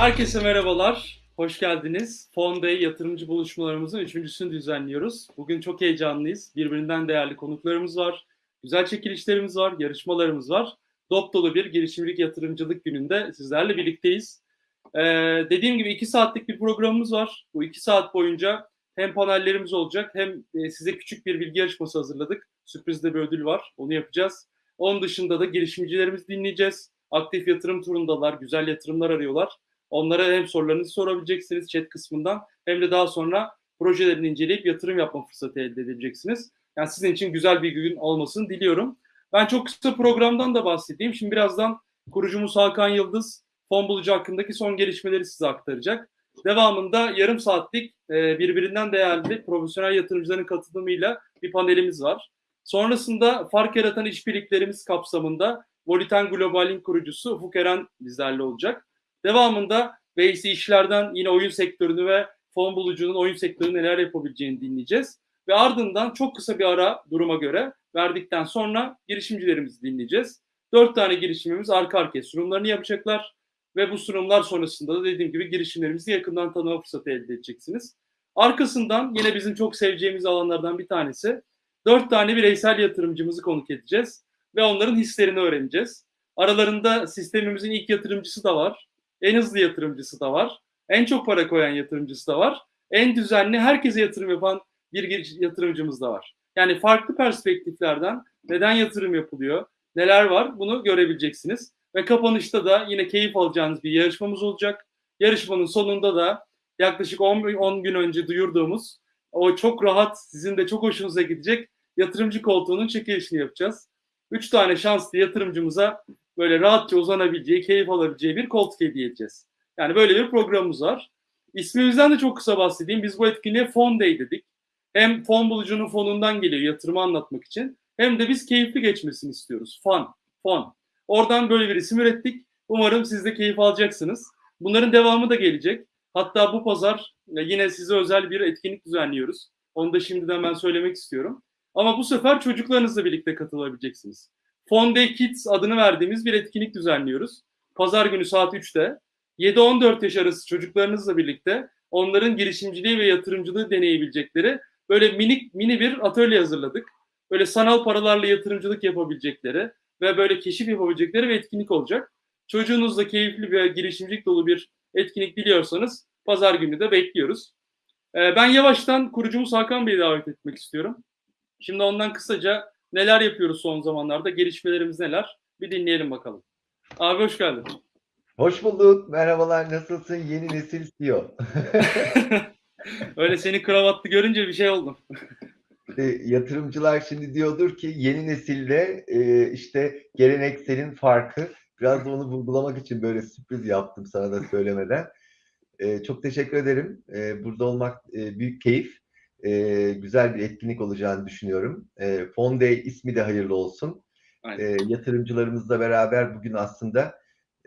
Herkese merhabalar, hoş geldiniz. Fonday yatırımcı buluşmalarımızın üçüncüsünü düzenliyoruz. Bugün çok heyecanlıyız. Birbirinden değerli konuklarımız var, güzel çekilişlerimiz var, yarışmalarımız var. Dop dolu bir girişimcilik yatırımcılık gününde sizlerle birlikteyiz. Ee, dediğim gibi iki saatlik bir programımız var. Bu iki saat boyunca hem panellerimiz olacak hem e, size küçük bir bilgi yarışması hazırladık. Sürprizde bir ödül var, onu yapacağız. Onun dışında da girişimcilerimizi dinleyeceğiz. Aktif yatırım turundalar, güzel yatırımlar arıyorlar. Onlara hem sorularınızı sorabileceksiniz chat kısmından hem de daha sonra projelerini inceleyip yatırım yapma fırsatı elde edebileceksiniz. Yani sizin için güzel bir gün olmasını diliyorum. Ben çok kısa programdan da bahsedeyim. Şimdi birazdan kurucumuz Hakan Yıldız fon bulucu hakkındaki son gelişmeleri size aktaracak. Devamında yarım saatlik e, birbirinden değerli profesyonel yatırımcıların katılımıyla bir panelimiz var. Sonrasında fark yaratan işbirliklerimiz kapsamında Voliten Global'in kurucusu Ufuk Eren bizlerle olacak. Devamında Veysi işlerden yine oyun sektörünü ve fon bulucunun oyun sektörü neler yapabileceğini dinleyeceğiz. Ve ardından çok kısa bir ara duruma göre verdikten sonra girişimcilerimizi dinleyeceğiz. Dört tane girişimimiz arka arkaya sunumlarını yapacaklar. Ve bu sunumlar sonrasında da dediğim gibi girişimlerimizi yakından tanıma fırsatı elde edeceksiniz. Arkasından yine bizim çok seveceğimiz alanlardan bir tanesi dört tane bireysel yatırımcımızı konuk edeceğiz ve onların hislerini öğreneceğiz. Aralarında sistemimizin ilk yatırımcısı da var, en hızlı yatırımcısı da var, en çok para koyan yatırımcısı da var, en düzenli herkese yatırım yapan bir yatırımcımız da var. Yani farklı perspektiflerden neden yatırım yapılıyor, neler var bunu görebileceksiniz. Ve kapanışta da yine keyif alacağınız bir yarışmamız olacak. Yarışmanın sonunda da yaklaşık 10, 10 gün önce duyurduğumuz o çok rahat, sizin de çok hoşunuza gidecek yatırımcı koltuğunun çekilişini yapacağız. Üç tane şanslı yatırımcımıza böyle rahatça uzanabileceği, keyif alabileceği bir koltuk hediye edeceğiz. Yani böyle bir programımız var. İsmimizden de çok kısa bahsedeyim. Biz bu etkinliğe Fon Day dedik. Hem fon bulucunun fonundan geliyor yatırımı anlatmak için. Hem de biz keyifli geçmesini istiyoruz. Fon, fon. Oradan böyle bir isim ürettik. Umarım siz de keyif alacaksınız. Bunların devamı da gelecek. Hatta bu pazar e, yine size özel bir etkinlik düzenliyoruz. Onu da şimdiden ben söylemek istiyorum. Ama bu sefer çocuklarınızla birlikte katılabileceksiniz. Fun Day Kids adını verdiğimiz bir etkinlik düzenliyoruz. Pazar günü saat 3'te 7-14 yaş arası çocuklarınızla birlikte onların girişimciliği ve yatırımcılığı deneyebilecekleri böyle minik mini bir atölye hazırladık. Böyle sanal paralarla yatırımcılık yapabilecekleri ve böyle keşif yapabilecekleri bir etkinlik olacak. Çocuğunuzla keyifli bir girişimcilik dolu bir etkinlik diliyorsanız pazar günü de bekliyoruz. Ee, ben yavaştan kurucumuz Hakan Bey'i davet etmek istiyorum. Şimdi ondan kısaca neler yapıyoruz son zamanlarda, gelişmelerimiz neler bir dinleyelim bakalım. Abi hoş geldin. Hoş bulduk. Merhabalar. Nasılsın? Yeni nesil CEO. Öyle seni kravatlı görünce bir şey oldum. E, yatırımcılar şimdi diyordur ki yeni nesilde e, işte gelenekselin farkı. Biraz da onu vurgulamak için böyle sürpriz yaptım sana da söylemeden. E, çok teşekkür ederim. E, burada olmak e, büyük keyif. E, güzel bir etkinlik olacağını düşünüyorum. E, Fonday ismi de hayırlı olsun. E, yatırımcılarımızla beraber bugün aslında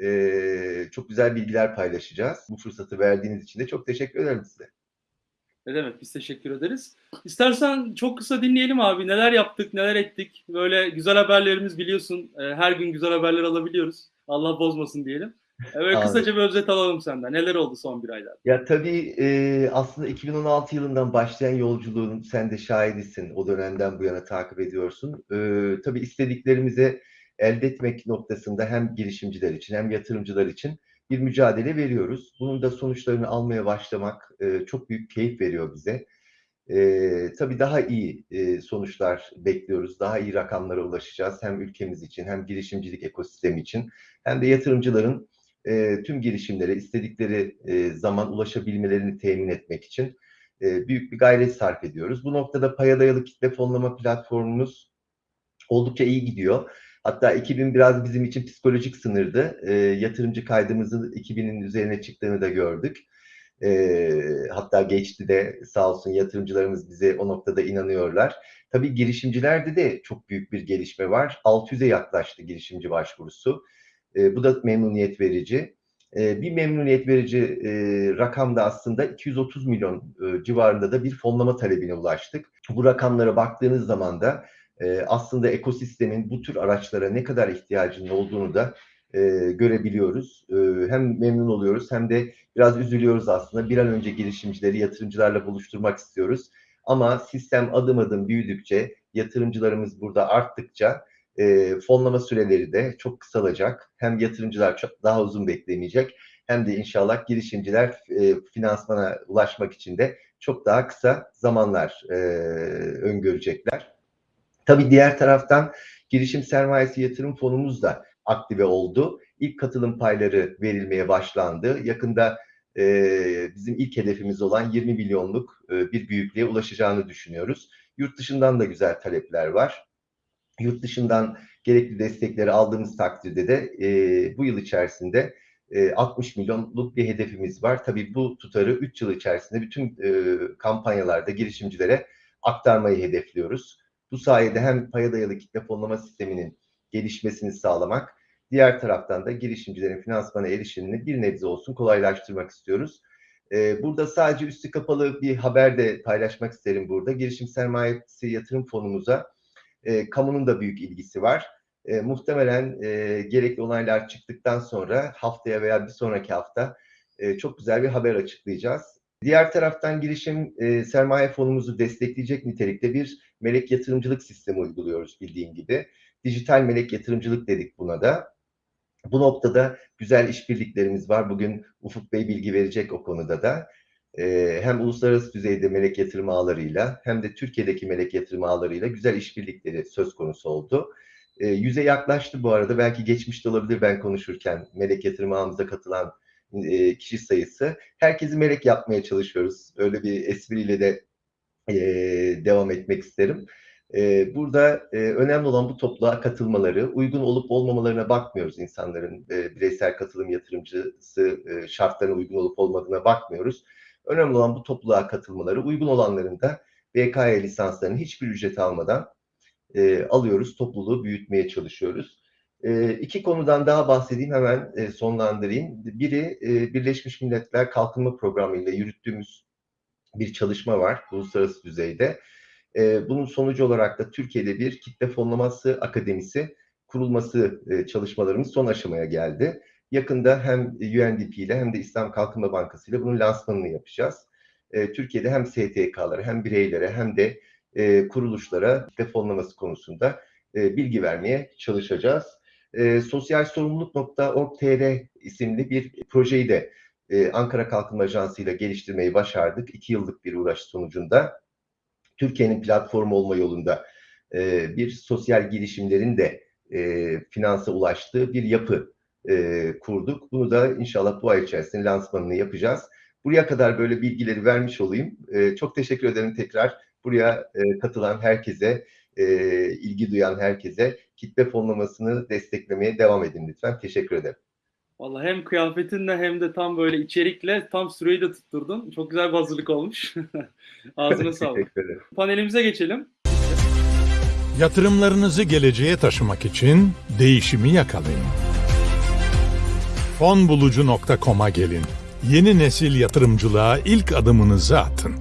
e, çok güzel bilgiler paylaşacağız. Bu fırsatı verdiğiniz için de çok teşekkür ederim size. Ne demek biz teşekkür ederiz. İstersen çok kısa dinleyelim abi. Neler yaptık, neler ettik. Böyle güzel haberlerimiz biliyorsun. Her gün güzel haberler alabiliyoruz. Allah bozmasın diyelim. Evet kısaca bir özet alalım senden. Neler oldu son bir ayda? Ya tabii e, aslında 2016 yılından başlayan yolculuğun sen de şahidisin. O dönemden bu yana takip ediyorsun. E, tabii istediklerimize elde etmek noktasında hem girişimciler için hem yatırımcılar için bir mücadele veriyoruz. Bunun da sonuçlarını almaya başlamak e, çok büyük keyif veriyor bize. E, tabii daha iyi e, sonuçlar bekliyoruz. Daha iyi rakamlara ulaşacağız. Hem ülkemiz için hem girişimcilik ekosistemi için hem de yatırımcıların e, tüm girişimlere istedikleri e, zaman ulaşabilmelerini temin etmek için e, büyük bir gayret sarf ediyoruz. Bu noktada paya dayalı kitle fonlama platformumuz oldukça iyi gidiyor. Hatta 2000 biraz bizim için psikolojik sınırdı. E, yatırımcı kaydımızın 2000'in üzerine çıktığını da gördük. E, hatta geçti de sağ olsun yatırımcılarımız bize o noktada inanıyorlar. Tabii girişimcilerde de çok büyük bir gelişme var. 600'e yaklaştı girişimci başvurusu. E, bu da memnuniyet verici. E, bir memnuniyet verici e, rakamda aslında 230 milyon e, civarında da bir fonlama talebine ulaştık. Bu rakamlara baktığınız zaman da e, aslında ekosistemin bu tür araçlara ne kadar ihtiyacının olduğunu da e, görebiliyoruz. E, hem memnun oluyoruz hem de biraz üzülüyoruz aslında. Bir an önce girişimcileri yatırımcılarla buluşturmak istiyoruz. Ama sistem adım adım büyüdükçe, yatırımcılarımız burada arttıkça e, fonlama süreleri de çok kısalacak. Hem yatırımcılar çok daha uzun beklemeyecek hem de inşallah girişimciler e, finansmana ulaşmak için de çok daha kısa zamanlar e, öngörecekler. Tabii diğer taraftan girişim sermayesi yatırım fonumuz da aktive oldu. İlk katılım payları verilmeye başlandı. Yakında e, bizim ilk hedefimiz olan 20 milyonluk e, bir büyüklüğe ulaşacağını düşünüyoruz. Yurt dışından da güzel talepler var. Yurt dışından gerekli destekleri aldığımız takdirde de e, bu yıl içerisinde 60 milyonluk bir hedefimiz var. Tabii bu tutarı 3 yıl içerisinde bütün kampanyalarda girişimcilere aktarmayı hedefliyoruz. Bu sayede hem paya dayalı kitle fonlama sisteminin gelişmesini sağlamak, diğer taraftan da girişimcilerin finansmana erişimini bir nebze olsun kolaylaştırmak istiyoruz. Burada sadece üstü kapalı bir haber de paylaşmak isterim burada. Girişim sermayesi yatırım fonumuza kamunun da büyük ilgisi var e, muhtemelen e, gerekli onaylar çıktıktan sonra haftaya veya bir sonraki hafta e, çok güzel bir haber açıklayacağız. Diğer taraftan girişim e, sermaye fonumuzu destekleyecek nitelikte bir melek yatırımcılık sistemi uyguluyoruz bildiğin gibi. Dijital melek yatırımcılık dedik buna da. Bu noktada güzel işbirliklerimiz var. Bugün Ufuk Bey bilgi verecek o konuda da. Ee, hem uluslararası düzeyde melek yatırım ağlarıyla hem de Türkiye'deki melek yatırım ağlarıyla güzel işbirlikleri söz konusu oldu. E, yüze yaklaştı bu arada. Belki geçmişte olabilir ben konuşurken melek yatırım ağımıza katılan e, kişi sayısı. Herkesi melek yapmaya çalışıyoruz. Öyle bir espriyle de e, devam etmek isterim. E, burada e, önemli olan bu topluluğa katılmaları, uygun olup olmamalarına bakmıyoruz insanların e, bireysel katılım yatırımcısı e, şartlarına uygun olup olmadığına bakmıyoruz. Önemli olan bu topluluğa katılmaları, uygun olanların da BKY lisanslarını hiçbir ücret almadan e, alıyoruz, topluluğu büyütmeye çalışıyoruz. E, iki konudan daha bahsedeyim, hemen e, sonlandırayım. Biri e, Birleşmiş Milletler Kalkınma Programı ile yürüttüğümüz bir çalışma var uluslararası düzeyde. E, bunun sonucu olarak da Türkiye'de bir kitle fonlaması akademisi kurulması e, çalışmalarımız son aşamaya geldi. Yakında hem UNDP ile hem de İslam Kalkınma Bankası ile bunun lansmanını yapacağız. E, Türkiye'de hem STK'lara hem bireylere hem de e, kuruluşlara defonlaması konusunda e, bilgi vermeye çalışacağız. E, sosyalsorumluluk.org.tr isimli bir projeyi de e, Ankara Kalkınma Ajansı ile geliştirmeyi başardık. İki yıllık bir uğraş sonucunda Türkiye'nin platformu olma yolunda e, bir sosyal girişimlerin de e, finansa ulaştığı bir yapı e, kurduk. Bunu da inşallah bu ay içerisinde lansmanını yapacağız. Buraya kadar böyle bilgileri vermiş olayım. E, çok teşekkür ederim tekrar buraya e, katılan herkese, e, ilgi duyan herkese kitle fonlamasını desteklemeye devam edin lütfen. Teşekkür ederim. Vallahi hem kıyafetinle hem de tam böyle içerikle tam süreyi de tutturdun. Çok güzel bir hazırlık olmuş. Ağzına sağlık. Panelimize geçelim. Yatırımlarınızı geleceğe taşımak için değişimi yakalayın. Fonbulucu.com'a gelin. Yeni nesil yatırımcılığa ilk adımınızı atın.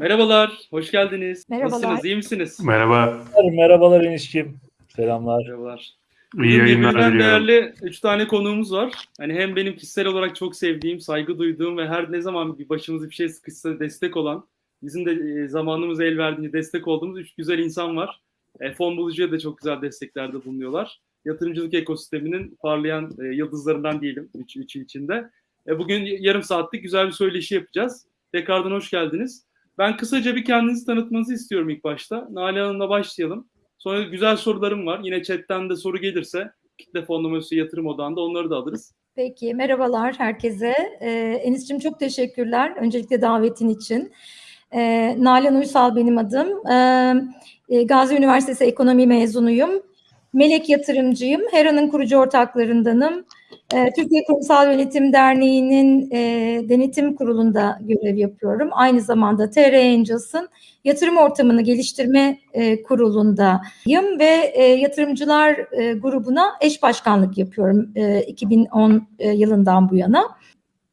Merhabalar, hoş geldiniz. Merhabalar. Nasılsınız, iyi misiniz? Merhaba. Merhabalar Enişkim. Selamlar. Merhabalar. İyi Bugün yayınlar diliyorum. değerli üç tane konuğumuz var. Hani hem benim kişisel olarak çok sevdiğim, saygı duyduğum ve her ne zaman bir başımıza bir şey sıkışsa destek olan, bizim de e, zamanımız el verdiğince destek olduğumuz üç güzel insan var. E, fon bulucuya da çok güzel desteklerde bulunuyorlar. Yatırımcılık ekosisteminin parlayan e, yıldızlarından diyelim üç, üçü içinde. E, bugün yarım saatlik güzel bir söyleşi yapacağız. Tekrardan hoş geldiniz. Ben kısaca bir kendinizi tanıtmanızı istiyorum ilk başta. Nale Hanım'la başlayalım. Sonra güzel sorularım var. Yine chatten de soru gelirse kitle fonlaması yatırım odağında onları da alırız. Peki, merhabalar herkese. Ee, Enis'cim çok teşekkürler. Öncelikle davetin için. Ee, Nalan Uysal benim adım. Ee, Gazi Üniversitesi Ekonomi mezunuyum. Melek yatırımcıyım. Hera'nın kurucu ortaklarındanım. Ee, Türkiye Kurumsal Yönetim Derneği'nin e, denetim kurulunda görev yapıyorum. Aynı zamanda TR Angels'ın yatırım ortamını geliştirme e, kurulundayım ve e, yatırımcılar grubuna eş başkanlık yapıyorum e, 2010 e, yılından bu yana.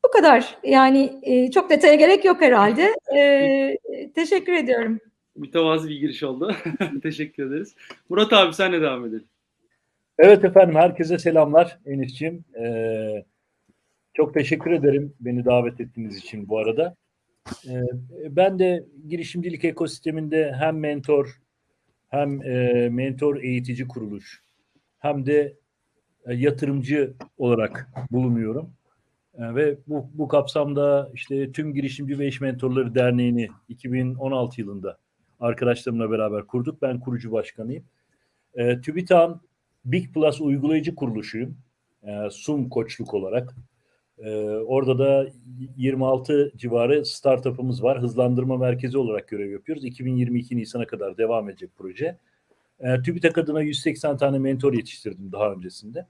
Bu kadar. Yani çok detaya gerek yok herhalde. Teşekkür ediyorum. Mütevazi bir giriş oldu. Teşekkür ederiz. Murat abi senle devam edelim. Evet efendim herkese selamlar Enis'ciğim. Ee, çok teşekkür ederim beni davet ettiğiniz için bu arada. Ee, ben de girişimcilik ekosisteminde hem mentor hem e, mentor eğitici kuruluş hem de e, yatırımcı olarak bulunuyorum. E, ve bu, bu kapsamda işte tüm girişimci ve iş mentorları derneğini 2016 yılında arkadaşlarımla beraber kurduk. Ben kurucu başkanıyım. E, TÜBİTAK'ın Big Plus uygulayıcı kuruluşuyum. E, Sum koçluk olarak. E, orada da 26 civarı startup'ımız var. Hızlandırma merkezi olarak görev yapıyoruz. 2022 Nisan'a kadar devam edecek proje. E, TÜBİTAK adına 180 tane mentor yetiştirdim daha öncesinde.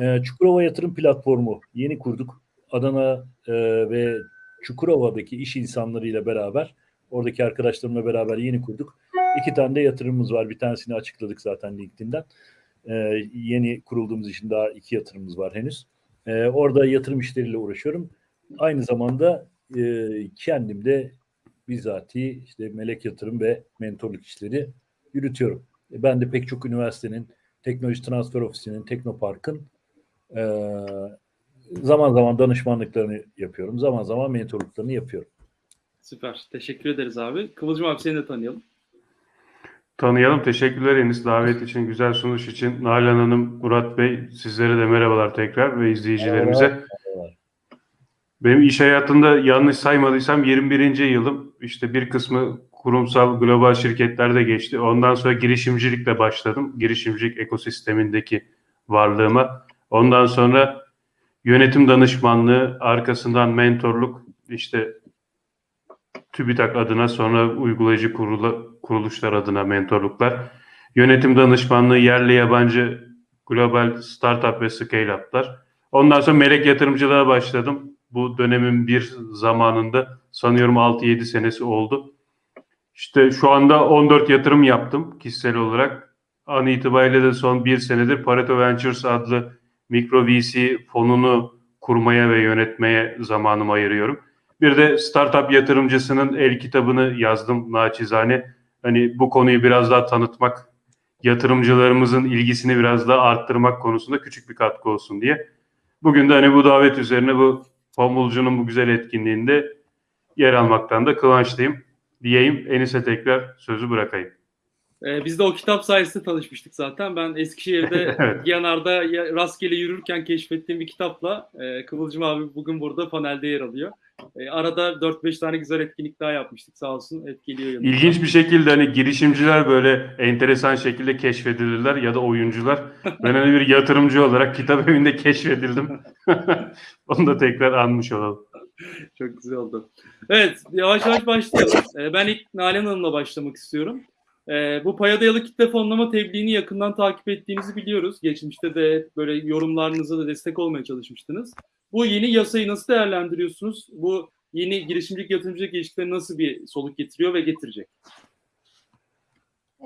E, Çukurova Yatırım Platformu yeni kurduk. Adana e, ve Çukurova'daki iş insanlarıyla beraber, oradaki arkadaşlarımla beraber yeni kurduk. İki tane de yatırımımız var. Bir tanesini açıkladık zaten LinkedIn'den. E, yeni kurulduğumuz için daha iki yatırımımız var henüz. E, orada yatırım işleriyle uğraşıyorum. Aynı zamanda e, kendim de bizatihi işte melek yatırım ve mentorluk işleri yürütüyorum. E, ben de pek çok üniversitenin, Teknoloji Transfer Ofisi'nin, Teknopark'ın e, zaman zaman danışmanlıklarını yapıyorum. Zaman zaman mentorluklarını yapıyorum. Süper. Teşekkür ederiz abi. Kıvılcım abi seni de tanıyalım. Tanıyalım. Teşekkürler Enis davet için, güzel sunuş için. Nalan Hanım, Murat Bey sizlere de merhabalar tekrar ve izleyicilerimize. Benim iş hayatında yanlış saymadıysam 21. yılım. İşte bir kısmı kurumsal global şirketlerde geçti. Ondan sonra girişimcilikle başladım. Girişimcilik ekosistemindeki varlığıma. Ondan sonra yönetim danışmanlığı, arkasından mentorluk, işte TÜBİTAK adına sonra uygulayıcı kurulu, kuruluşlar adına mentorluklar. Yönetim danışmanlığı yerli yabancı global startup ve scale-up'lar. Ondan sonra melek yatırımcılığa başladım. Bu dönemin bir zamanında sanıyorum 6-7 senesi oldu. İşte şu anda 14 yatırım yaptım kişisel olarak. An itibariyle de son bir senedir Pareto Ventures adlı mikro VC fonunu kurmaya ve yönetmeye zamanımı ayırıyorum. Bir de startup yatırımcısının el kitabını yazdım naçizane. Hani bu konuyu biraz daha tanıtmak, yatırımcılarımızın ilgisini biraz daha arttırmak konusunda küçük bir katkı olsun diye. Bugün de hani bu davet üzerine bu Fambulcu'nun bu güzel etkinliğinde yer almaktan da kıvançlıyım diyeyim. Enis'e tekrar sözü bırakayım. Ee, biz de o kitap sayesinde tanışmıştık zaten. Ben Eskişehir'de Evet. Giyanar'da ya- rastgele yürürken keşfettiğim bir kitapla e, Kıvılcım abi bugün burada panelde yer alıyor. E, arada 4-5 tane güzel etkinlik daha yapmıştık sağ olsun. Et geliyor yanımıza. İlginç bir şekilde hani girişimciler böyle enteresan şekilde keşfedilirler ya da oyuncular. Ben hani bir yatırımcı olarak kitap evinde keşfedildim. Onu da tekrar anmış olalım. Çok güzel oldu. Evet, yavaş yavaş başlayalım. Ee, ben ilk Nalan Hanım'la başlamak istiyorum. Ee, bu paya dayalı kitle fonlama tebliğini yakından takip ettiğinizi biliyoruz. Geçmişte de böyle yorumlarınıza da destek olmaya çalışmıştınız. Bu yeni yasayı nasıl değerlendiriyorsunuz? Bu yeni girişimcilik yatırımcılık ilişkileri nasıl bir soluk getiriyor ve getirecek?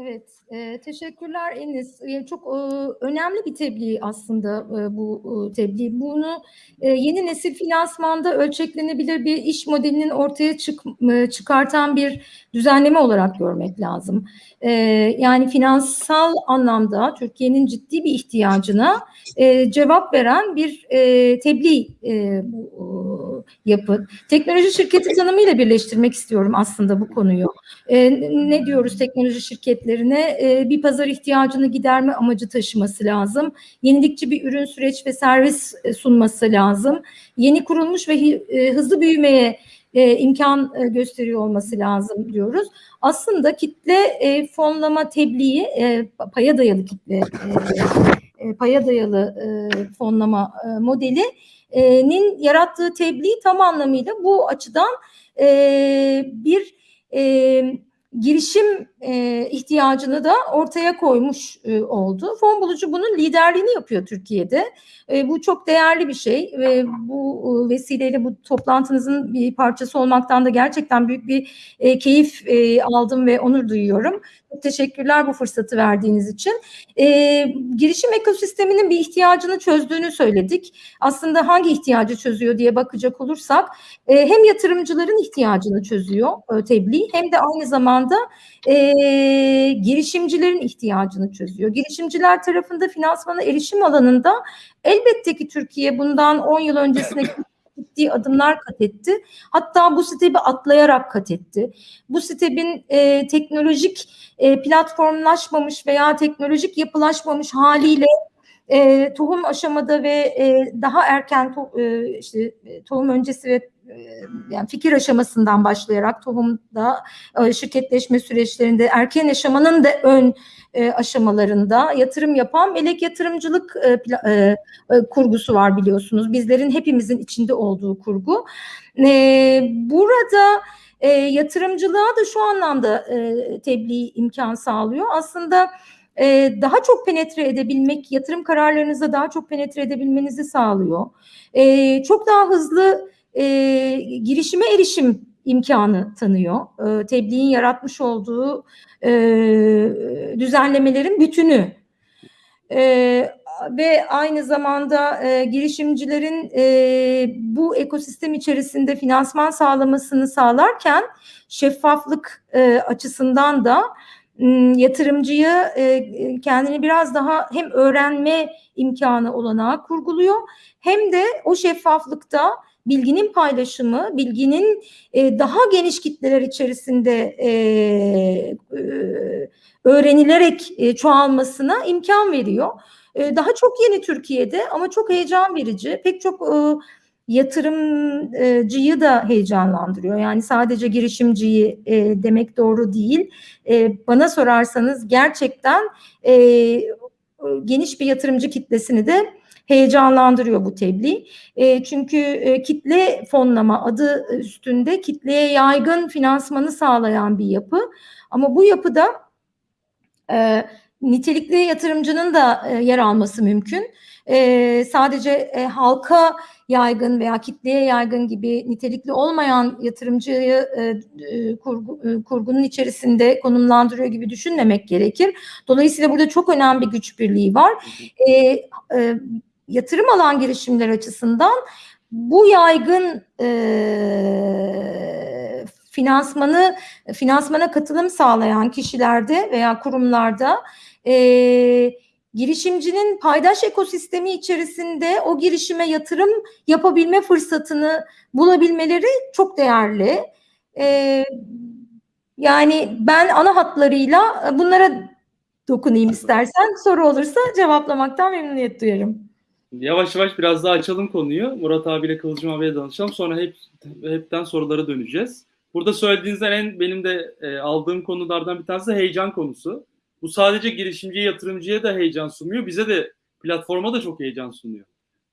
Evet, e, teşekkürler Enis. E, çok e, önemli bir tebliğ aslında e, bu e, tebliğ. Bunu e, yeni nesil finansmanda ölçeklenebilir bir iş modelinin ortaya çık, e, çıkartan bir düzenleme olarak görmek lazım. E, yani finansal anlamda Türkiye'nin ciddi bir ihtiyacına e, cevap veren bir e, tebliğ e, bu e, yapı. Teknoloji şirketi tanımıyla birleştirmek istiyorum aslında bu konuyu. E, ne diyoruz teknoloji şirketlerine? E, bir pazar ihtiyacını giderme amacı taşıması lazım. Yenilikçi bir ürün, süreç ve servis e, sunması lazım. Yeni kurulmuş ve e, hızlı büyümeye imkan gösteriyor olması lazım diyoruz. Aslında kitle fonlama tebliği, paya dayalı kitle, paya dayalı fonlama e, modelinin yarattığı tebliğ tam anlamıyla bu açıdan bir e, girişim e, ihtiyacını da ortaya koymuş e, oldu. Fon bulucu bunun liderliğini yapıyor Türkiye'de. E, bu çok değerli bir şey ve bu e, vesileyle bu toplantınızın bir parçası olmaktan da gerçekten büyük bir e, keyif e, aldım ve onur duyuyorum. Çok teşekkürler bu fırsatı verdiğiniz için. E, girişim ekosisteminin bir ihtiyacını çözdüğünü söyledik. Aslında hangi ihtiyacı çözüyor diye bakacak olursak e, hem yatırımcıların ihtiyacını çözüyor e, tebliğ hem de aynı zamanda e, girişimcilerin ihtiyacını çözüyor. Girişimciler tarafında finansmana erişim alanında elbette ki Türkiye bundan 10 yıl öncesine ciddi adımlar kat etti. Hatta bu STEP'i atlayarak kat etti. Bu STEP'in e, teknolojik e, platformlaşmamış veya teknolojik yapılaşmamış haliyle e, tohum aşamada ve e, daha erken to, e, işte e, tohum öncesi ve yani fikir aşamasından başlayarak tohumda şirketleşme süreçlerinde erken aşamanın da ön aşamalarında yatırım yapan melek yatırımcılık kurgusu var biliyorsunuz. Bizlerin hepimizin içinde olduğu kurgu. Burada yatırımcılığa da şu anlamda tebliğ imkan sağlıyor. Aslında daha çok penetre edebilmek, yatırım kararlarınıza daha çok penetre edebilmenizi sağlıyor. Çok daha hızlı e, girişime erişim imkanı tanıyor. E, tebliğin yaratmış olduğu e, düzenlemelerin bütünü. E, ve aynı zamanda e, girişimcilerin e, bu ekosistem içerisinde finansman sağlamasını sağlarken şeffaflık e, açısından da m, yatırımcıyı e, kendini biraz daha hem öğrenme imkanı olanağı kurguluyor hem de o şeffaflıkta bilginin paylaşımı, bilginin e, daha geniş kitleler içerisinde e, e, öğrenilerek e, çoğalmasına imkan veriyor. E, daha çok yeni Türkiye'de ama çok heyecan verici. Pek çok e, yatırımcıyı da heyecanlandırıyor. Yani sadece girişimciyi e, demek doğru değil. E, bana sorarsanız gerçekten e, geniş bir yatırımcı kitlesini de heyecanlandırıyor bu tebliğ. E, çünkü e, kitle fonlama adı üstünde kitleye yaygın finansmanı sağlayan bir yapı. Ama bu yapıda e, nitelikli yatırımcının da e, yer alması mümkün. E, sadece e, halka yaygın veya kitleye yaygın gibi nitelikli olmayan yatırımcıyı e, e, kurgu, e, kurgunun içerisinde konumlandırıyor gibi düşünmemek gerekir. Dolayısıyla burada çok önemli bir güç birliği var. E, e, yatırım alan girişimler açısından bu yaygın e, finansmanı finansmana katılım sağlayan kişilerde veya kurumlarda e, girişimcinin paydaş ekosistemi içerisinde o girişime yatırım yapabilme fırsatını bulabilmeleri çok değerli. E, yani ben ana hatlarıyla bunlara dokunayım istersen. Soru olursa cevaplamaktan memnuniyet duyarım. Yavaş yavaş biraz daha açalım konuyu. Murat abiyle Kıvılcım abiyle danışalım. Sonra hep hepten sorulara döneceğiz. Burada söylediğinizden en benim de e, aldığım konulardan bir tanesi de heyecan konusu. Bu sadece girişimciye, yatırımcıya da heyecan sunuyor. Bize de platforma da çok heyecan sunuyor.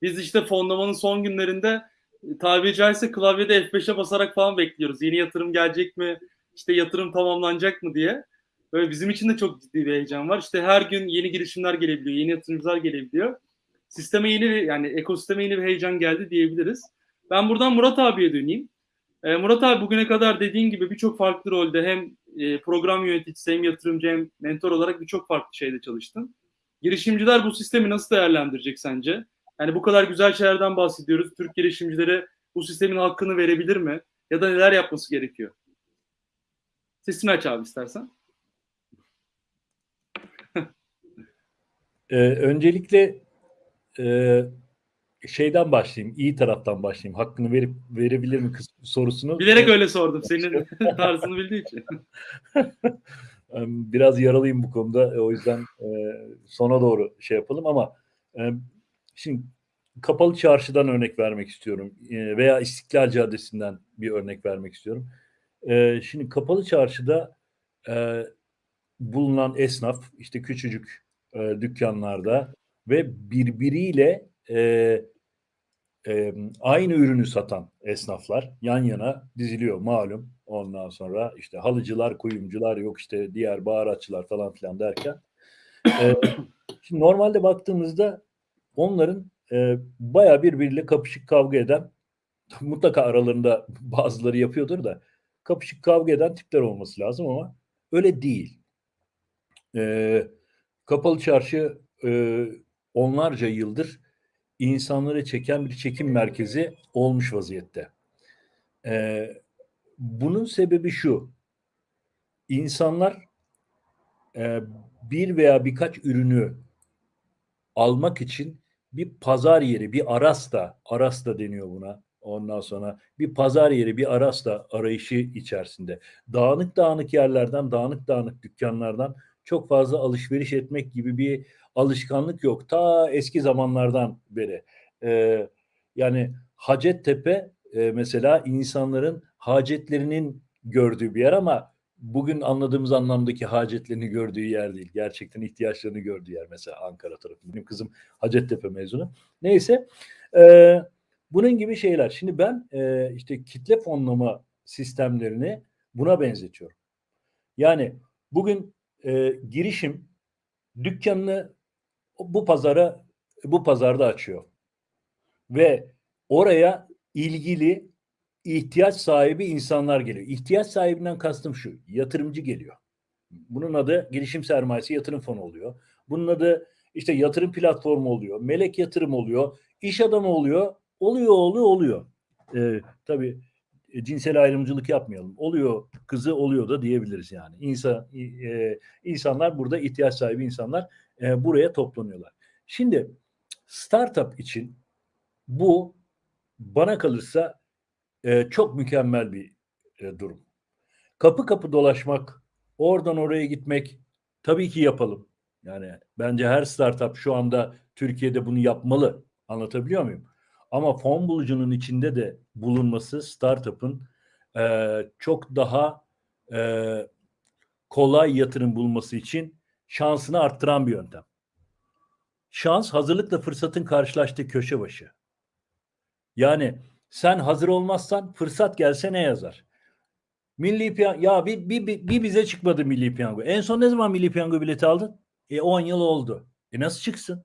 Biz işte fonlamanın son günlerinde e, tabiri caizse klavyede F5'e basarak falan bekliyoruz. Yeni yatırım gelecek mi? İşte yatırım tamamlanacak mı diye. Böyle bizim için de çok ciddi bir heyecan var. İşte her gün yeni girişimler gelebiliyor, yeni yatırımcılar gelebiliyor. Sisteme yeni bir, yani ekosisteme yeni bir heyecan geldi diyebiliriz. Ben buradan Murat abiye döneyim. Ee, Murat abi bugüne kadar dediğin gibi birçok farklı rolde hem e, program yöneticisi hem yatırımcı hem mentor olarak birçok farklı şeyde çalıştın. Girişimciler bu sistemi nasıl değerlendirecek sence? Yani bu kadar güzel şeylerden bahsediyoruz. Türk girişimcileri bu sistemin hakkını verebilir mi? Ya da neler yapması gerekiyor? Sesini aç abi istersen. Ee, öncelikle e, şeyden başlayayım, iyi taraftan başlayayım. Hakkını verip verebilir mi kız sorusunu. Bilerek öyle sordum. Senin tarzını bildiği için. Biraz yaralıyım bu konuda. O yüzden e, sona doğru şey yapalım ama e, şimdi Kapalı Çarşı'dan örnek vermek istiyorum. E, veya İstiklal Caddesi'nden bir örnek vermek istiyorum. E, şimdi Kapalı Çarşı'da e, bulunan esnaf işte küçücük e, dükkanlarda ve birbiriyle e, e, aynı ürünü satan esnaflar yan yana diziliyor malum. Ondan sonra işte halıcılar, kuyumcular yok işte diğer baharatçılar falan filan derken. E, şimdi normalde baktığımızda onların e, bayağı birbiriyle kapışık kavga eden mutlaka aralarında bazıları yapıyordur da kapışık kavga eden tipler olması lazım ama öyle değil. E, kapalı çarşı e, onlarca yıldır insanları çeken bir çekim merkezi olmuş vaziyette. Ee, bunun sebebi şu. İnsanlar e, bir veya birkaç ürünü almak için bir pazar yeri, bir arasta, arasta deniyor buna. Ondan sonra bir pazar yeri, bir arasta arayışı içerisinde. Dağınık dağınık yerlerden, dağınık dağınık dükkanlardan çok fazla alışveriş etmek gibi bir alışkanlık yok. Ta eski zamanlardan beri. Ee, yani Hacettepe e, mesela insanların hacetlerinin gördüğü bir yer ama bugün anladığımız anlamdaki hacetlerini gördüğü yer değil. Gerçekten ihtiyaçlarını gördüğü yer mesela Ankara tarafı. Benim kızım Hacettepe mezunu. Neyse e, bunun gibi şeyler. Şimdi ben e, işte kitle fonlama sistemlerini buna benzetiyorum. Yani bugün e, girişim dükkanını bu pazara bu pazarda açıyor. Ve oraya ilgili ihtiyaç sahibi insanlar geliyor. İhtiyaç sahibinden kastım şu. Yatırımcı geliyor. Bunun adı girişim sermayesi yatırım fonu oluyor. Bunun adı işte yatırım platformu oluyor. Melek yatırım oluyor. iş adamı oluyor. Oluyor oluyor oluyor. Ee, tabii cinsel ayrımcılık yapmayalım. Oluyor kızı oluyor da diyebiliriz yani. İnsan e, insanlar burada ihtiyaç sahibi insanlar e, buraya toplanıyorlar. Şimdi startup için bu bana kalırsa e, çok mükemmel bir e, durum. Kapı kapı dolaşmak, oradan oraya gitmek tabii ki yapalım. Yani bence her startup şu anda Türkiye'de bunu yapmalı. Anlatabiliyor muyum? Ama fon bulucunun içinde de bulunması startup'ın e, çok daha e, kolay yatırım bulması için şansını arttıran bir yöntem. Şans hazırlıkla fırsatın karşılaştığı köşe başı. Yani sen hazır olmazsan fırsat gelse ne yazar? Milli piyango ya bir, bir, bir, bir bize çıkmadı milli piyango. En son ne zaman milli piyango bileti aldın? E 10 yıl oldu. E nasıl çıksın?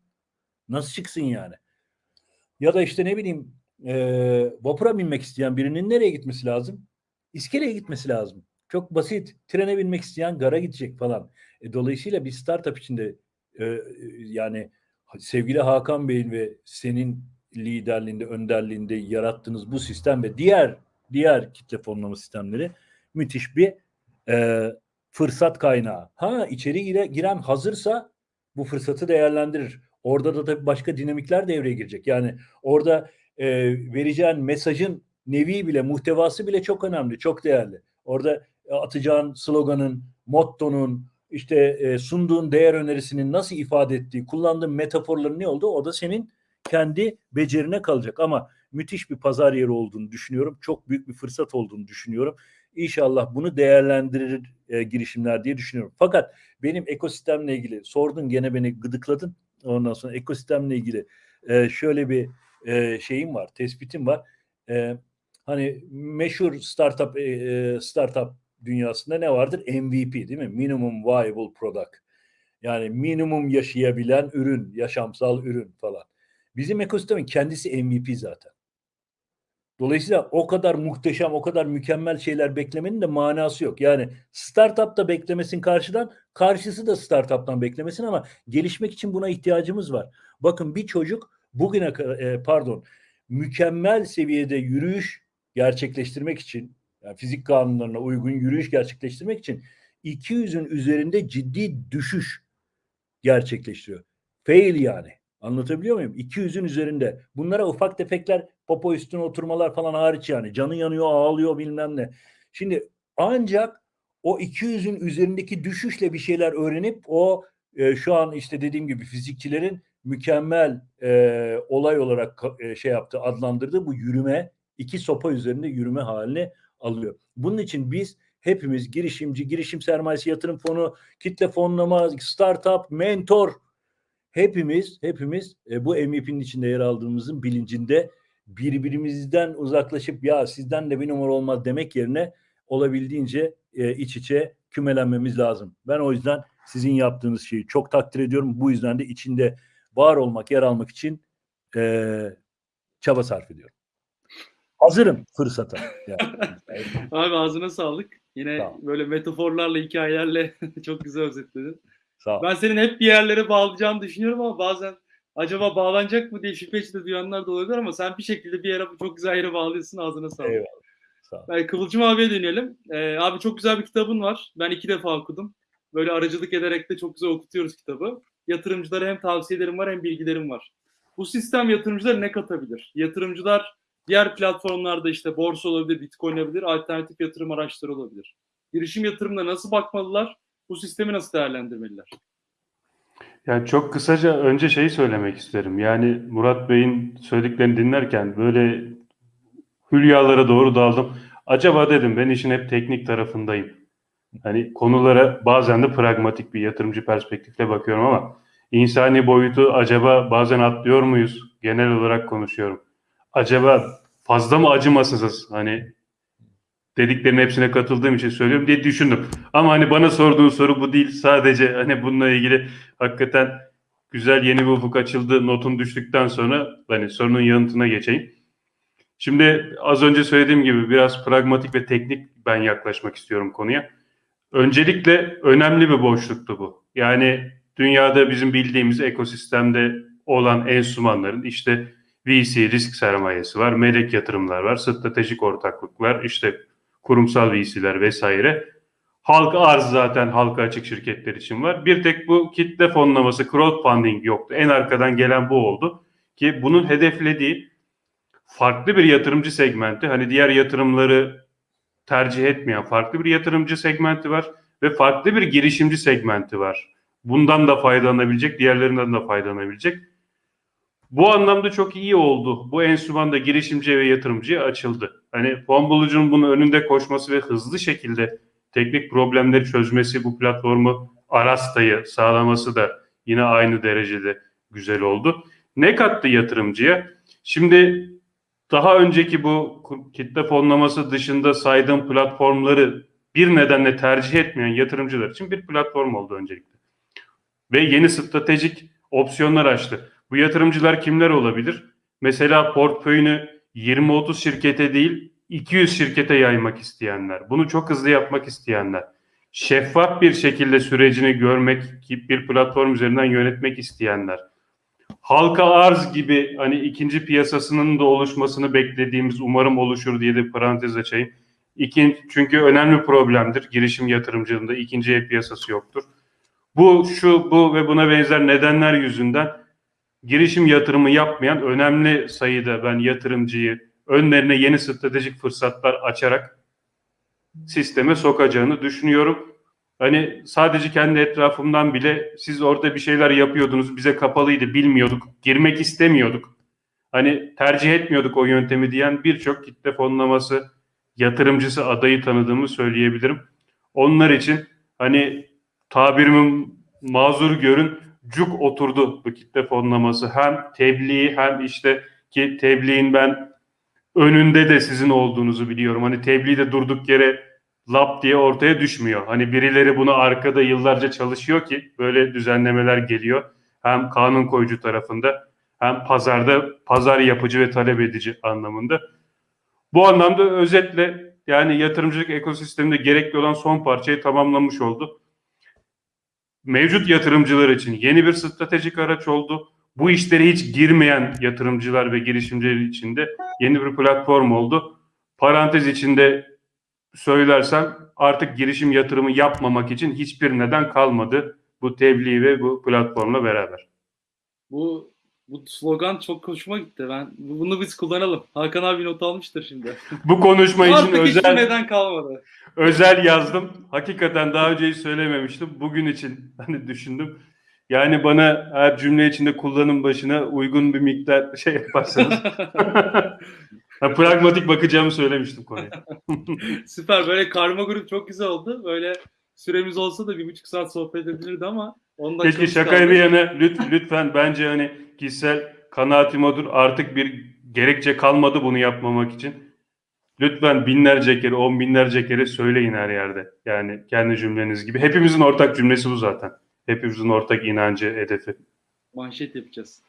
Nasıl çıksın yani? Ya da işte ne bileyim e, vapura binmek isteyen birinin nereye gitmesi lazım? İskeleye gitmesi lazım. Çok basit. Trene binmek isteyen gara gidecek falan. E, dolayısıyla bir startup içinde e, yani sevgili Hakan Bey'in ve senin liderliğinde, önderliğinde yarattığınız bu sistem ve diğer diğer kitle fonlama sistemleri müthiş bir e, fırsat kaynağı. Ha içeri gire, giren hazırsa bu fırsatı değerlendirir. Orada da tabii başka dinamikler devreye girecek. Yani orada e, vereceğin mesajın nevi bile, muhtevası bile çok önemli, çok değerli. Orada atacağın sloganın, mottonun, işte e, sunduğun değer önerisinin nasıl ifade ettiği, kullandığın metaforların ne olduğu o da senin kendi becerine kalacak. Ama müthiş bir pazar yeri olduğunu düşünüyorum. Çok büyük bir fırsat olduğunu düşünüyorum. İnşallah bunu değerlendirir e, girişimler diye düşünüyorum. Fakat benim ekosistemle ilgili sordun gene beni gıdıkladın. Ondan sonra ekosistemle ilgili e, şöyle bir e, şeyim var, tespitim var. E, hani meşhur startup e, startup dünyasında ne vardır? MVP değil mi? Minimum Viable Product. Yani minimum yaşayabilen ürün, yaşamsal ürün falan. Bizim ekosistemin kendisi MVP zaten. Dolayısıyla o kadar muhteşem, o kadar mükemmel şeyler beklemenin de manası yok. Yani startup da beklemesin karşıdan, karşısı da startup'tan beklemesin ama gelişmek için buna ihtiyacımız var. Bakın bir çocuk bugüne e, pardon mükemmel seviyede yürüyüş gerçekleştirmek için yani fizik kanunlarına uygun yürüyüş gerçekleştirmek için 200'ün üzerinde ciddi düşüş gerçekleştiriyor. Fail yani. Anlatabiliyor muyum? 200'ün üzerinde. Bunlara ufak tefekler popo üstüne oturmalar falan hariç yani. Canı yanıyor, ağlıyor bilmem ne. Şimdi ancak o 200'ün üzerindeki düşüşle bir şeyler öğrenip o e, şu an işte dediğim gibi fizikçilerin mükemmel e, olay olarak e, şey yaptı, adlandırdığı bu yürüme iki sopa üzerinde yürüme haline alıyor. Bunun için biz hepimiz girişimci, girişim sermayesi yatırım fonu, kitle fonlama, startup, mentor hepimiz hepimiz e, bu MVP'nin içinde yer aldığımızın bilincinde birbirimizden uzaklaşıp ya sizden de bir numara olmaz demek yerine olabildiğince e, iç içe kümelenmemiz lazım. Ben o yüzden sizin yaptığınız şeyi çok takdir ediyorum. Bu yüzden de içinde var olmak, yer almak için e, çaba sarf ediyorum. Hazırım fırsata. Yani. Abi ağzına sağlık. Yine Sağ ol. böyle metaforlarla, hikayelerle çok güzel özetledin. Sağ ol. Ben senin hep bir yerlere bağlayacağını düşünüyorum ama bazen acaba bağlanacak mı diye şüphe içinde duyanlar da olabilir ama sen bir şekilde bir yere çok güzel yere bağlıyorsun ağzına sağlık. Eyvallah. Sağ ol. Ben Kıvılcım abiye dönelim. Ee, abi çok güzel bir kitabın var. Ben iki defa okudum. Böyle aracılık ederek de çok güzel okutuyoruz kitabı. Yatırımcılara hem tavsiyelerim var hem bilgilerim var. Bu sistem yatırımcılara ne katabilir? Yatırımcılar diğer platformlarda işte borsa olabilir, bitcoin olabilir, alternatif yatırım araçları olabilir. Girişim yatırımına nasıl bakmalılar? Bu sistemi nasıl değerlendirmeliler? Yani çok kısaca önce şeyi söylemek isterim. Yani Murat Bey'in söylediklerini dinlerken böyle hülyalara doğru daldım. Acaba dedim ben işin hep teknik tarafındayım. Hani konulara bazen de pragmatik bir yatırımcı perspektifle bakıyorum ama insani boyutu acaba bazen atlıyor muyuz? Genel olarak konuşuyorum. Acaba fazla mı acımasızız? Hani dediklerinin hepsine katıldığım için söylüyorum diye düşündüm. Ama hani bana sorduğun soru bu değil. Sadece hani bununla ilgili hakikaten güzel yeni bir ufuk açıldı notun düştükten sonra hani sorunun yanıtına geçeyim. Şimdi az önce söylediğim gibi biraz pragmatik ve teknik ben yaklaşmak istiyorum konuya. Öncelikle önemli bir boşluktu bu. Yani dünyada bizim bildiğimiz ekosistemde olan enstrümanların işte VC risk sermayesi var, melek yatırımlar var, stratejik ortaklıklar, işte kurumsal VC'ler vesaire. Halka arz zaten halka açık şirketler için var. Bir tek bu kitle fonlaması, crowdfunding yoktu. En arkadan gelen bu oldu. Ki bunun hedeflediği farklı bir yatırımcı segmenti. Hani diğer yatırımları tercih etmeyen farklı bir yatırımcı segmenti var ve farklı bir girişimci segmenti var. Bundan da faydalanabilecek, diğerlerinden de faydalanabilecek. Bu anlamda çok iyi oldu. Bu enstrüman da girişimciye ve yatırımcıya açıldı. Hani fon bulucunun bunun önünde koşması ve hızlı şekilde teknik problemleri çözmesi, bu platformu Arasta'yı sağlaması da yine aynı derecede güzel oldu. Ne kattı yatırımcıya? Şimdi daha önceki bu kitle fonlaması dışında saydığım platformları bir nedenle tercih etmeyen yatırımcılar için bir platform oldu öncelikle. Ve yeni stratejik opsiyonlar açtı. Bu yatırımcılar kimler olabilir? Mesela portföyünü 20-30 şirkete değil 200 şirkete yaymak isteyenler. Bunu çok hızlı yapmak isteyenler. Şeffaf bir şekilde sürecini görmek, bir platform üzerinden yönetmek isteyenler. Halka arz gibi hani ikinci piyasasının da oluşmasını beklediğimiz umarım oluşur diye de parantez açayım. İkin, çünkü önemli problemdir girişim yatırımcılığında ikinci el piyasası yoktur. Bu, şu, bu ve buna benzer nedenler yüzünden girişim yatırımı yapmayan önemli sayıda ben yatırımcıyı önlerine yeni stratejik fırsatlar açarak sisteme sokacağını düşünüyorum. Hani sadece kendi etrafımdan bile siz orada bir şeyler yapıyordunuz, bize kapalıydı, bilmiyorduk, girmek istemiyorduk. Hani tercih etmiyorduk o yöntemi diyen birçok kitle fonlaması yatırımcısı adayı tanıdığımı söyleyebilirim. Onlar için hani tabirimi mazur görün cuk oturdu bu kitle fonlaması. Hem tebliğ hem işte ki tebliğin ben önünde de sizin olduğunuzu biliyorum. Hani tebliğ de durduk yere lap diye ortaya düşmüyor. Hani birileri bunu arkada yıllarca çalışıyor ki böyle düzenlemeler geliyor. Hem kanun koyucu tarafında hem pazarda pazar yapıcı ve talep edici anlamında. Bu anlamda özetle yani yatırımcılık ekosisteminde gerekli olan son parçayı tamamlamış oldu. Mevcut yatırımcılar için yeni bir stratejik araç oldu. Bu işlere hiç girmeyen yatırımcılar ve girişimciler için de yeni bir platform oldu. Parantez içinde söylersem artık girişim yatırımı yapmamak için hiçbir neden kalmadı bu tebliğ ve bu platformla beraber. Bu bu slogan çok hoşuma gitti. Ben bunu biz kullanalım. Hakan abi not almıştır şimdi. Bu konuşma için Artık hiçbir özel neden kalmadı. Özel yazdım. Hakikaten daha önce hiç söylememiştim. Bugün için hani düşündüm. Yani bana her cümle içinde kullanım başına uygun bir miktar şey yaparsanız. Ha, pragmatik bakacağımı söylemiştim konuya. Süper. Böyle karma grup çok güzel oldu. Böyle süremiz olsa da bir buçuk saat sohbet edilirdi ama ondan Keşke şakayı bir yana lüt- lütfen bence hani kişisel kanaatim odur. Artık bir gerekçe kalmadı bunu yapmamak için. Lütfen binlerce kere, on binlerce kere söyleyin her yerde. Yani kendi cümleniz gibi. Hepimizin ortak cümlesi bu zaten. Hepimizin ortak inancı, hedefi. manşet yapacağız.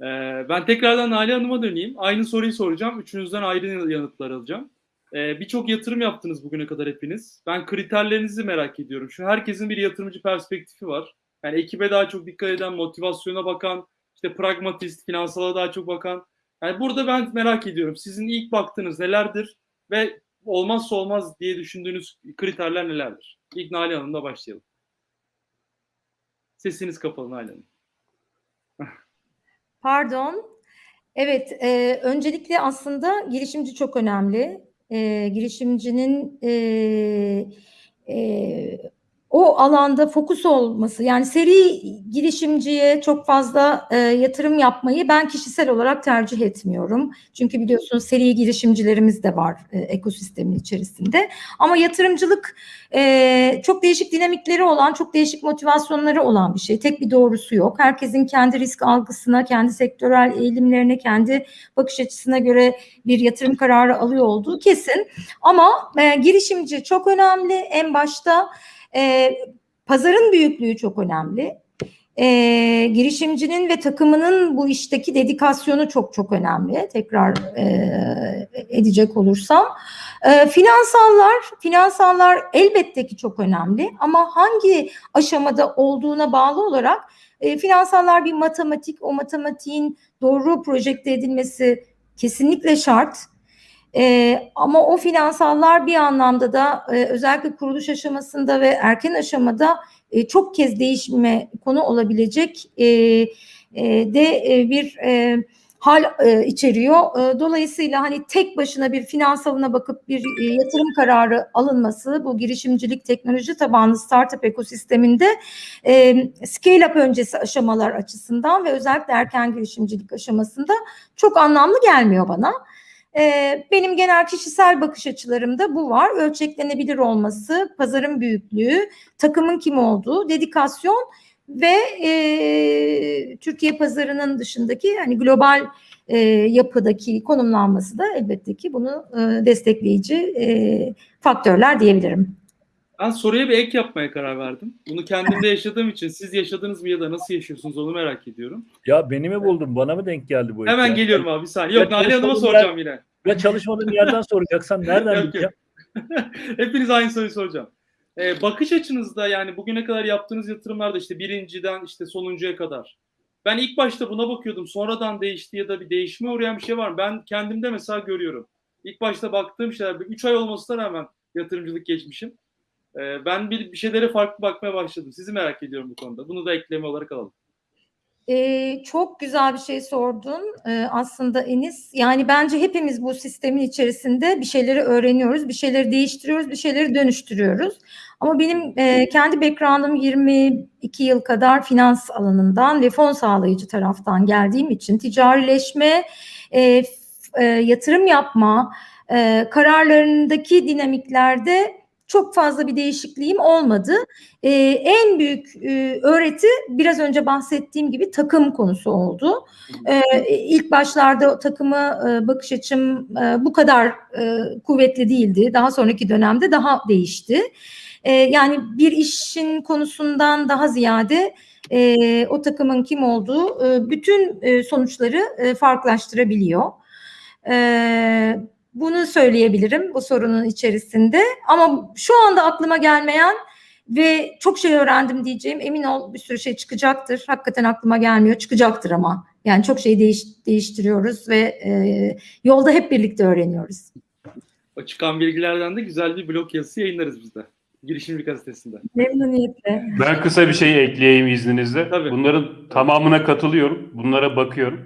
Ee, ben tekrardan Nalan Hanım'a döneyim. Aynı soruyu soracağım. Üçünüzden ayrı yanıtlar alacağım. Ee, Birçok yatırım yaptınız bugüne kadar hepiniz. Ben kriterlerinizi merak ediyorum. Şu herkesin bir yatırımcı perspektifi var. Yani ekibe daha çok dikkat eden, motivasyona bakan, işte pragmatist, finansala daha çok bakan. Yani burada ben merak ediyorum. Sizin ilk baktığınız nelerdir ve olmazsa olmaz diye düşündüğünüz kriterler nelerdir? İlk Nalan Hanım'la başlayalım. Sesiniz kapalı Nalan Hanım. Pardon. Evet, e, öncelikle aslında girişimci çok önemli. E, girişimcinin e, e, o alanda fokus olması, yani seri girişimciye çok fazla e, yatırım yapmayı ben kişisel olarak tercih etmiyorum. Çünkü biliyorsunuz seri girişimcilerimiz de var e, ekosistemin içerisinde. Ama yatırımcılık e, çok değişik dinamikleri olan, çok değişik motivasyonları olan bir şey. Tek bir doğrusu yok. Herkesin kendi risk algısına, kendi sektörel eğilimlerine, kendi bakış açısına göre bir yatırım kararı alıyor olduğu kesin. Ama e, girişimci çok önemli. En başta e, pazarın büyüklüğü çok önemli. E, girişimcinin ve takımının bu işteki dedikasyonu çok çok önemli. Tekrar e, edecek olursam. E, finansallar, finansallar elbette ki çok önemli ama hangi aşamada olduğuna bağlı olarak e, finansallar bir matematik, o matematiğin doğru projekte edilmesi kesinlikle şart. E, ama o finansallar bir anlamda da e, özellikle kuruluş aşamasında ve erken aşamada e, çok kez değişme konu olabilecek e, e, de e, bir e, hal e, içeriyor. E, dolayısıyla hani tek başına bir finansalına bakıp bir e, yatırım kararı alınması bu girişimcilik teknoloji tabanlı startup ekosisteminde e, scale up öncesi aşamalar açısından ve özellikle erken girişimcilik aşamasında çok anlamlı gelmiyor bana. E, benim genel kişisel bakış açılarımda bu var. Ölçeklenebilir olması, pazarın büyüklüğü, takımın kim olduğu, dedikasyon ve e, Türkiye pazarının dışındaki hani global e, yapıdaki konumlanması da elbette ki bunu e, destekleyici e, faktörler diyebilirim. Ben soruya bir ek yapmaya karar verdim. Bunu kendimde yaşadığım için siz yaşadınız mı ya da nasıl yaşıyorsunuz onu merak ediyorum. Ya beni mi buldun? Bana mı denk geldi bu? Hemen ekran? geliyorum abi saniye. Yok Nalan Hanım'a soracağım yine. Ya çalışmadığım yerden soracaksan nereden bileceğim? Hepiniz aynı soruyu soracağım. Ee, bakış açınızda yani bugüne kadar yaptığınız yatırımlarda işte birinciden işte sonuncuya kadar. Ben ilk başta buna bakıyordum. Sonradan değişti ya da bir değişime uğrayan bir şey var mı? Ben kendimde mesela görüyorum. İlk başta baktığım şeyler 3 ay olmasına rağmen yatırımcılık geçmişim. Ee, ben bir, bir şeylere farklı bakmaya başladım. Sizi merak ediyorum bu konuda. Bunu da ekleme olarak alalım. Ee, çok güzel bir şey sordun ee, aslında Enis. Yani bence hepimiz bu sistemin içerisinde bir şeyleri öğreniyoruz, bir şeyleri değiştiriyoruz, bir şeyleri dönüştürüyoruz. Ama benim e, kendi background'ım 22 yıl kadar finans alanından ve fon sağlayıcı taraftan geldiğim için ticarileşme, e, e, yatırım yapma e, kararlarındaki dinamiklerde çok fazla bir değişikliğim olmadı. Ee, en büyük e, öğreti biraz önce bahsettiğim gibi takım konusu oldu. Ee, ilk başlarda takımı e, bakış açım e, bu kadar e, kuvvetli değildi. Daha sonraki dönemde daha değişti. E, yani bir işin konusundan daha ziyade e, o takımın kim olduğu e, bütün e, sonuçları e, farklılaştırabiliyor. E, bunu söyleyebilirim bu sorunun içerisinde. Ama şu anda aklıma gelmeyen ve çok şey öğrendim diyeceğim. Emin ol bir sürü şey çıkacaktır. Hakikaten aklıma gelmiyor. Çıkacaktır ama. Yani çok şey değiş, değiştiriyoruz ve e, yolda hep birlikte öğreniyoruz. O çıkan bilgilerden de güzel bir blog yazısı yayınlarız biz de. Girişimci gazetesinde. Memnuniyetle. Ben kısa bir şey ekleyeyim izninizle. Tabii. Bunların tamamına katılıyorum. Bunlara bakıyorum.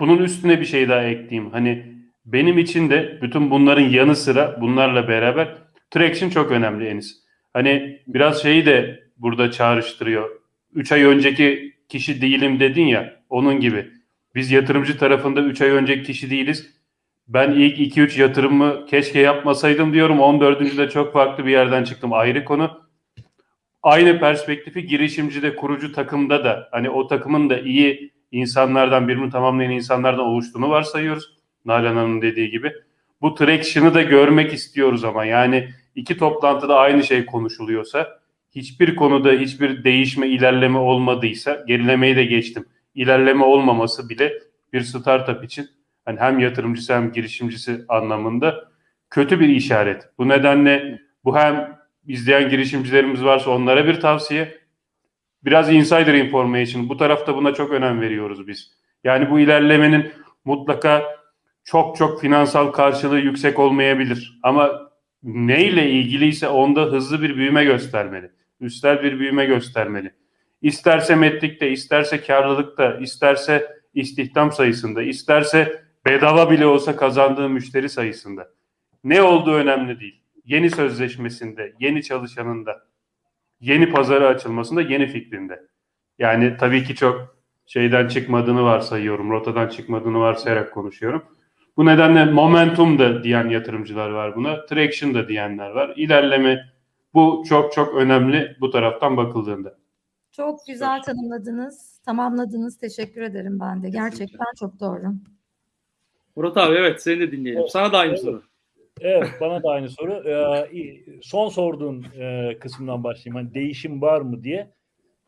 Bunun üstüne bir şey daha ekleyeyim. Hani benim için de bütün bunların yanı sıra bunlarla beraber traction çok önemli Enis. Hani biraz şeyi de burada çağrıştırıyor. 3 ay önceki kişi değilim dedin ya onun gibi. Biz yatırımcı tarafında 3 ay önceki kişi değiliz. Ben ilk 2-3 yatırımımı keşke yapmasaydım diyorum. 14. de çok farklı bir yerden çıktım. Ayrı konu aynı perspektifi girişimcide, kurucu takımda da hani o takımın da iyi insanlardan birbirini tamamlayan insanlardan oluştuğunu varsayıyoruz. Nalan Hanım'ın dediği gibi. Bu traction'ı da görmek istiyoruz ama yani iki toplantıda aynı şey konuşuluyorsa hiçbir konuda hiçbir değişme, ilerleme olmadıysa gerilemeyi de geçtim. İlerleme olmaması bile bir startup için hani hem yatırımcısı hem girişimcisi anlamında kötü bir işaret. Bu nedenle bu hem izleyen girişimcilerimiz varsa onlara bir tavsiye. Biraz insider information. Bu tarafta buna çok önem veriyoruz biz. Yani bu ilerlemenin mutlaka çok çok finansal karşılığı yüksek olmayabilir. Ama neyle ilgiliyse onda hızlı bir büyüme göstermeli. Üstel bir büyüme göstermeli. İsterse metlikte, isterse karlılıkta, isterse istihdam sayısında, isterse bedava bile olsa kazandığı müşteri sayısında. Ne olduğu önemli değil. Yeni sözleşmesinde, yeni çalışanında, yeni pazara açılmasında, yeni fikrinde. Yani tabii ki çok şeyden çıkmadığını varsayıyorum, rotadan çıkmadığını varsayarak konuşuyorum. Bu nedenle momentum da diyen yatırımcılar var buna, traction da diyenler var. İlerleme bu çok çok önemli bu taraftan bakıldığında. Çok güzel tanımladınız, tamamladınız. Teşekkür ederim ben de. Gerçekten çok doğru. Murat abi evet seni de dinleyelim. Sana da aynı Evet. soru. Evet, bana da aynı soru. Ee, son sorduğun e, kısımdan başlayayım. Hani değişim var mı diye.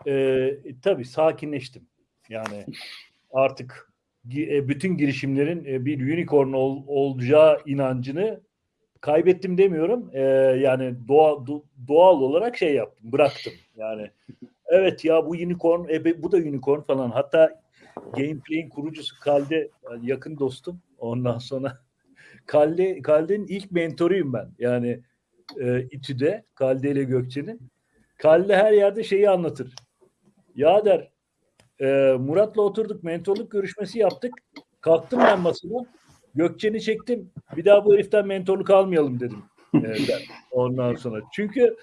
Ee, tabii sakinleştim. Yani artık e, bütün girişimlerin e, bir unicorn ol- olacağı inancını kaybettim demiyorum. Ee, yani doğa, do- doğal olarak şey yaptım, bıraktım. Yani evet ya bu unicorn, e, bu da unicorn falan. Hatta Gameplay'in kurucusu Kalde yakın dostum. Ondan sonra Kalde Kalde'nin ilk mentoruyum ben. Yani e, İTÜ'de Kalde ile Gökçe'nin. Kalde her yerde şeyi anlatır. Ya der e, Murat'la oturduk mentorluk görüşmesi yaptık. Kalktım ben masada. Gökçen'i çektim. Bir daha bu heriften mentorluk almayalım dedim. E, der. Ondan sonra. Çünkü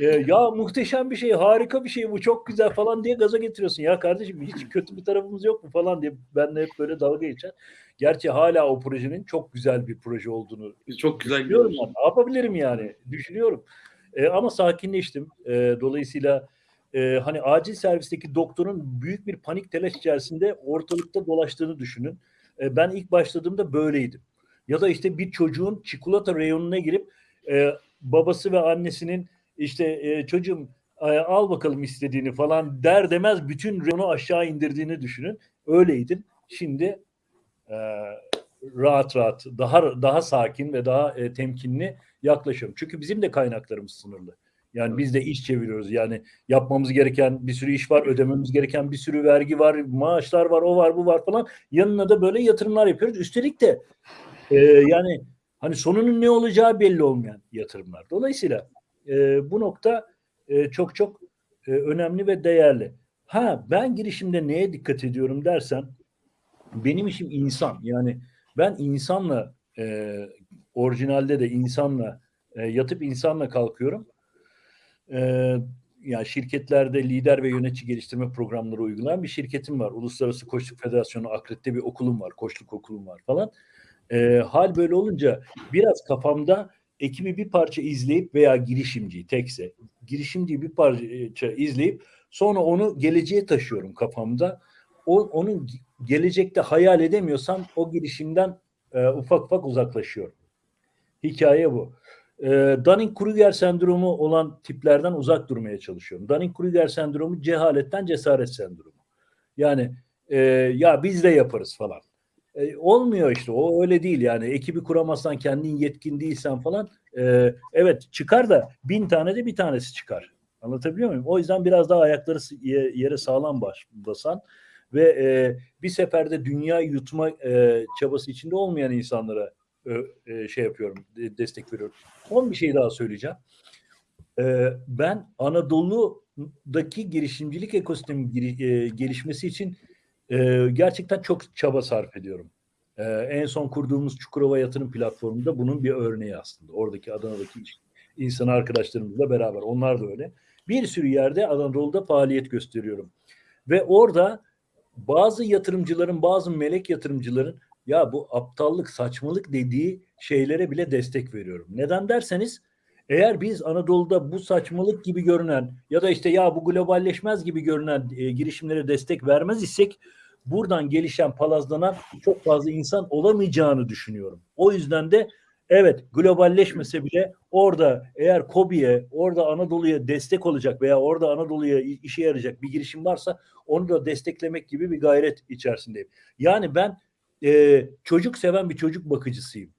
e, ya muhteşem bir şey, harika bir şey bu, çok güzel falan diye gaza getiriyorsun. Ya kardeşim hiç kötü bir tarafımız yok mu falan diye benle hep böyle dalga geçer. Gerçi hala o projenin çok güzel bir proje olduğunu Çok güzel Düşünüyorum. Ne yapabilirim yani? Düşünüyorum. E, ama sakinleştim. E, dolayısıyla e, hani acil servisteki doktorun büyük bir panik telaş içerisinde ortalıkta dolaştığını düşünün. E, ben ilk başladığımda böyleydim. Ya da işte bir çocuğun çikolata reyonuna girip e, babası ve annesinin işte e, çocuğum e, al bakalım istediğini falan der demez bütün reyonu aşağı indirdiğini düşünün. Öyleydim. Şimdi e, rahat rahat, daha daha sakin ve daha e, temkinli yaklaşıyorum. Çünkü bizim de kaynaklarımız sınırlı. Yani biz de iş çeviriyoruz. Yani yapmamız gereken bir sürü iş var, ödememiz gereken bir sürü vergi var, maaşlar var, o var, bu var falan. Yanına da böyle yatırımlar yapıyoruz. Üstelik de e, yani hani sonunun ne olacağı belli olmayan yatırımlar. Dolayısıyla e, bu nokta e, çok çok e, önemli ve değerli. Ha ben girişimde neye dikkat ediyorum dersen benim işim insan. Yani ben insanla e, orijinalde de insanla e, yatıp insanla kalkıyorum. E, ya şirketlerde lider ve yönetici geliştirme programları uygulayan bir şirketim var. Uluslararası Koçluk Federasyonu Akredite bir okulum var. Koçluk okulum var falan. E, hal böyle olunca biraz kafamda ekibi bir parça izleyip veya girişimciyi tekse girişimciyi bir parça izleyip sonra onu geleceğe taşıyorum kafamda. O, onun gelecekte hayal edemiyorsam o girişimden e, ufak ufak uzaklaşıyorum. Hikaye bu. E, Dunning-Kruger sendromu olan tiplerden uzak durmaya çalışıyorum. Dunning-Kruger sendromu cehaletten cesaret sendromu. Yani e, ya biz de yaparız falan. E, olmuyor işte o öyle değil yani ekibi kuramazsan kendin yetkin değilsen falan e, evet çıkar da bin tane de bir tanesi çıkar. Anlatabiliyor muyum? O yüzden biraz daha ayakları yere sağlam baş, basan ve e, bir seferde dünya yutma e, çabası içinde olmayan insanlara şey yapıyorum, destek veriyorum. Son bir şey daha söyleyeceğim. E, ben Anadolu'daki girişimcilik ekosistemi e, gelişmesi için e, gerçekten çok çaba sarf ediyorum. E, en son kurduğumuz Çukurova Yatırım Platformu'nda bunun bir örneği aslında. Oradaki Adana'daki insan arkadaşlarımızla beraber. Onlar da öyle. Bir sürü yerde Anadolu'da faaliyet gösteriyorum. Ve orada bazı yatırımcıların, bazı melek yatırımcıların ya bu aptallık, saçmalık dediği şeylere bile destek veriyorum. Neden derseniz eğer biz Anadolu'da bu saçmalık gibi görünen ya da işte ya bu globalleşmez gibi görünen e, girişimlere destek vermez isek buradan gelişen, palazlanan çok fazla insan olamayacağını düşünüyorum. O yüzden de evet globalleşmese bile orada eğer KOBİ'ye, orada Anadolu'ya destek olacak veya orada Anadolu'ya işe yarayacak bir girişim varsa onu da desteklemek gibi bir gayret içerisindeyim. Yani ben e, çocuk seven bir çocuk bakıcısıyım.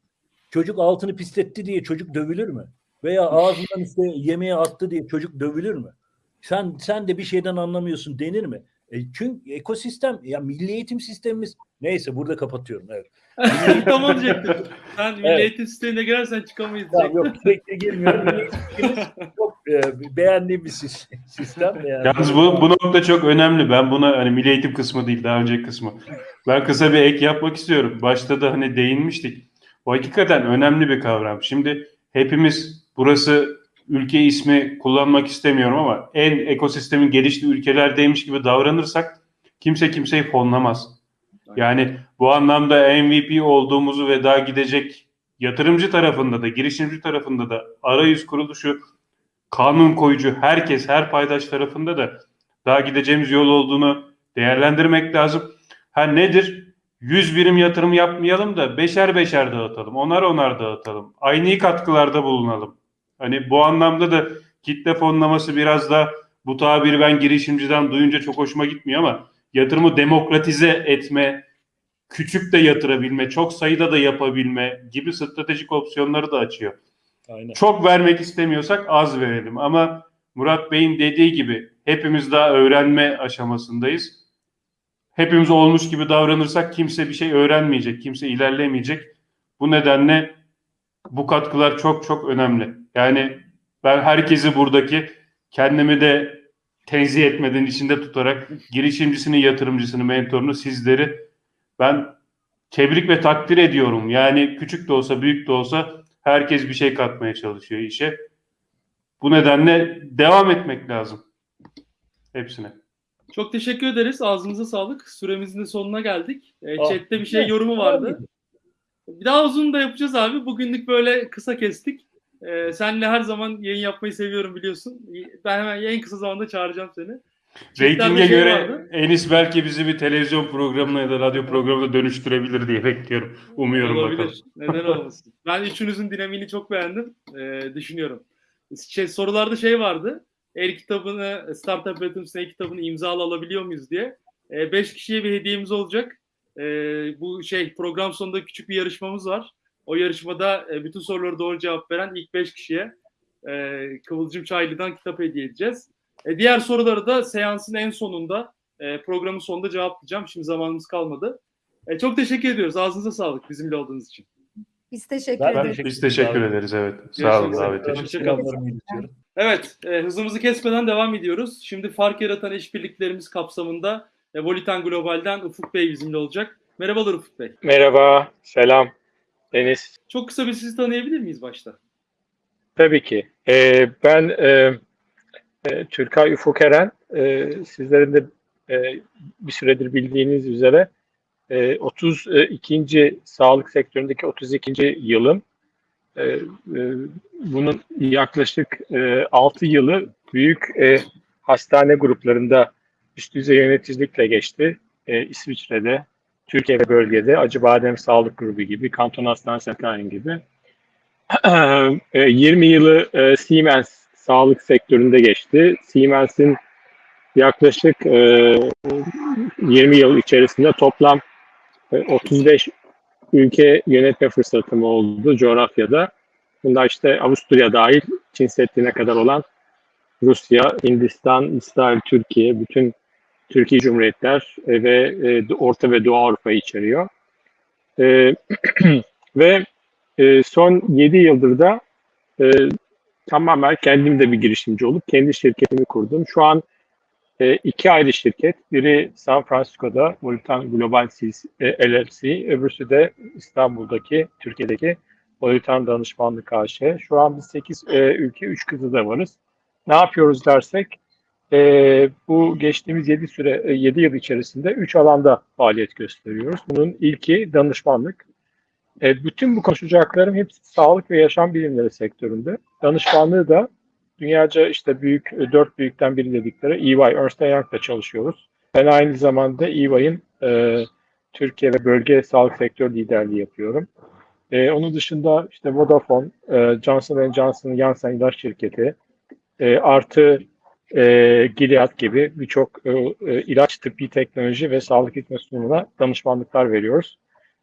Çocuk altını pisletti diye çocuk dövülür mü? Veya ağzından işte yemeğe attı diye çocuk dövülür mü? Sen sen de bir şeyden anlamıyorsun denir mi? E, çünkü ekosistem, ya milli eğitim sistemimiz, neyse burada kapatıyorum. Evet. tamam diyecektim. Sen milli Evet. eğitim sistemine girersen çıkamayız Tamam, diyecektim. yok sürekli girmiyorum. Çok e, beğendiğim bir sis- sistem. Yani. Yalnız bu, bu nokta çok önemli. Ben buna hani milli eğitim kısmı değil daha önceki kısmı. Ben kısa bir ek yapmak istiyorum. Başta da hani değinmiştik. O hakikaten önemli bir kavram. Şimdi hepimiz burası ülke ismi kullanmak istemiyorum ama en ekosistemin geliştiği ülkelerdeymiş gibi davranırsak kimse kimseyi fonlamaz. Yani bu anlamda MVP olduğumuzu ve daha gidecek yatırımcı tarafında da girişimci tarafında da arayüz kuruluşu kanun koyucu herkes her paydaş tarafında da daha gideceğimiz yol olduğunu değerlendirmek lazım. Ha nedir? 100 birim yatırım yapmayalım da beşer beşer dağıtalım. Onar onar dağıtalım. Aynı katkılarda bulunalım. Hani bu anlamda da kitle fonlaması biraz da bu tabiri ben girişimciden duyunca çok hoşuma gitmiyor ama yatırımı demokratize etme, küçük de yatırabilme, çok sayıda da yapabilme gibi stratejik opsiyonları da açıyor. Aynen. Çok vermek istemiyorsak az verelim ama Murat Bey'in dediği gibi hepimiz daha öğrenme aşamasındayız. Hepimiz olmuş gibi davranırsak kimse bir şey öğrenmeyecek, kimse ilerlemeyecek. Bu nedenle bu katkılar çok çok önemli. Yani ben herkesi buradaki kendimi de tenzih etmeden içinde tutarak girişimcisini, yatırımcısını, mentorunu, sizleri ben tebrik ve takdir ediyorum. Yani küçük de olsa, büyük de olsa herkes bir şey katmaya çalışıyor işe. Bu nedenle devam etmek lazım. Hepsine. Çok teşekkür ederiz. Ağzınıza sağlık. Süremizin de sonuna geldik. E, Ah, chatte bir şey yorumu vardı. Bir daha uzun da yapacağız abi. Bugünlük böyle kısa kestik. Ee, senle her zaman yayın yapmayı seviyorum biliyorsun. Ben hemen en kısa zamanda çağıracağım seni. Reytinge şey göre vardı. Enis belki bizi bir televizyon programına ya da radyo programına dönüştürebilir diye bekliyorum. Umuyorum Olabilir. bakalım. Neden olmasın? Ben üçünüzün dinamiğini çok beğendim. Ee, düşünüyorum. Şey, sorularda şey vardı. El kitabını, Startup Üretim el kitabını imzalı alabiliyor muyuz diye. Ee, beş kişiye bir hediyemiz olacak. Ee, bu şey program sonunda küçük bir yarışmamız var. O yarışmada e, bütün soruları doğru cevap veren ilk beş kişiye e, Kıvılcım Çaylı'dan kitap hediye edeceğiz. E, diğer soruları da seansın en sonunda, e, programın sonunda cevaplayacağım. Şimdi zamanımız kalmadı. E, çok teşekkür ediyoruz. Ağzınıza sağlık bizimle olduğunuz için. Biz teşekkür Ben- ederiz. Biz teşekkür ederiz evet. Sağ olun davet için. Evet, e, hızımızı kesmeden devam ediyoruz. Şimdi fark yaratan işbirliklerimiz kapsamında e, Volitan Global'den Ufuk Bey bizimle olacak. Merhabalar Ufuk Bey. Merhaba, selam. Deniz. Çok kısa bir sizi tanıyabilir miyiz başta? Tabii ki. Ee, ben e, e, Türkay Ufuk Eren. E, sizlerin de e, bir süredir bildiğiniz üzere e, 32. sağlık sektöründeki 32. yılım. E, e, bunun yaklaşık e, 6 yılı büyük e, hastane gruplarında üst düzey yöneticilikle geçti. E, İsviçre'de, Türkiye ve bölgede Acıbadem Sağlık Grubu gibi, Kanton Hastanesi Sakarya'nın gibi. E, 20 yılı e, Siemens sağlık sektöründe geçti. Siemens'in yaklaşık e, 20 yıl içerisinde toplam e, 35 ülke yönetme fırsatım oldu coğrafyada. Bunlar işte Avusturya dahil Çin Seddi'ne kadar olan Rusya, Hindistan, İsrail, Türkiye, bütün Türkiye Cumhuriyetler e, ve e, Orta ve Doğu Avrupa'yı içeriyor. E, ve son 7 yıldır da tamamen kendim de bir girişimci olup kendi şirketimi kurdum. Şu an iki ayrı şirket. Biri San Francisco'da Volitan Global LLC, öbürsü de İstanbul'daki, Türkiye'deki Volitan Danışmanlık AŞ. Şu an biz 8 e, ülke, 3 kızıda varız. Ne yapıyoruz dersek, e, bu geçtiğimiz 7 süre, e, 7 yıl içerisinde 3 alanda faaliyet gösteriyoruz. Bunun ilki danışmanlık. E, bütün bu konuşacaklarım hepsi sağlık ve yaşam bilimleri sektöründe. Danışmanlığı da dünyaca işte büyük, e, dört büyükten biri dedikleri EY, Ernst Young'da çalışıyoruz. Ben aynı zamanda EY'in e, Türkiye ve bölge sağlık sektör liderliği yapıyorum. E, onun dışında işte Vodafone, e, Johnson Johnson, Janssen ilaç şirketi, e, artı e, Gilead gibi birçok e, e, ilaç, tıbbi teknoloji ve sağlık hizmet sunumuna danışmanlıklar veriyoruz.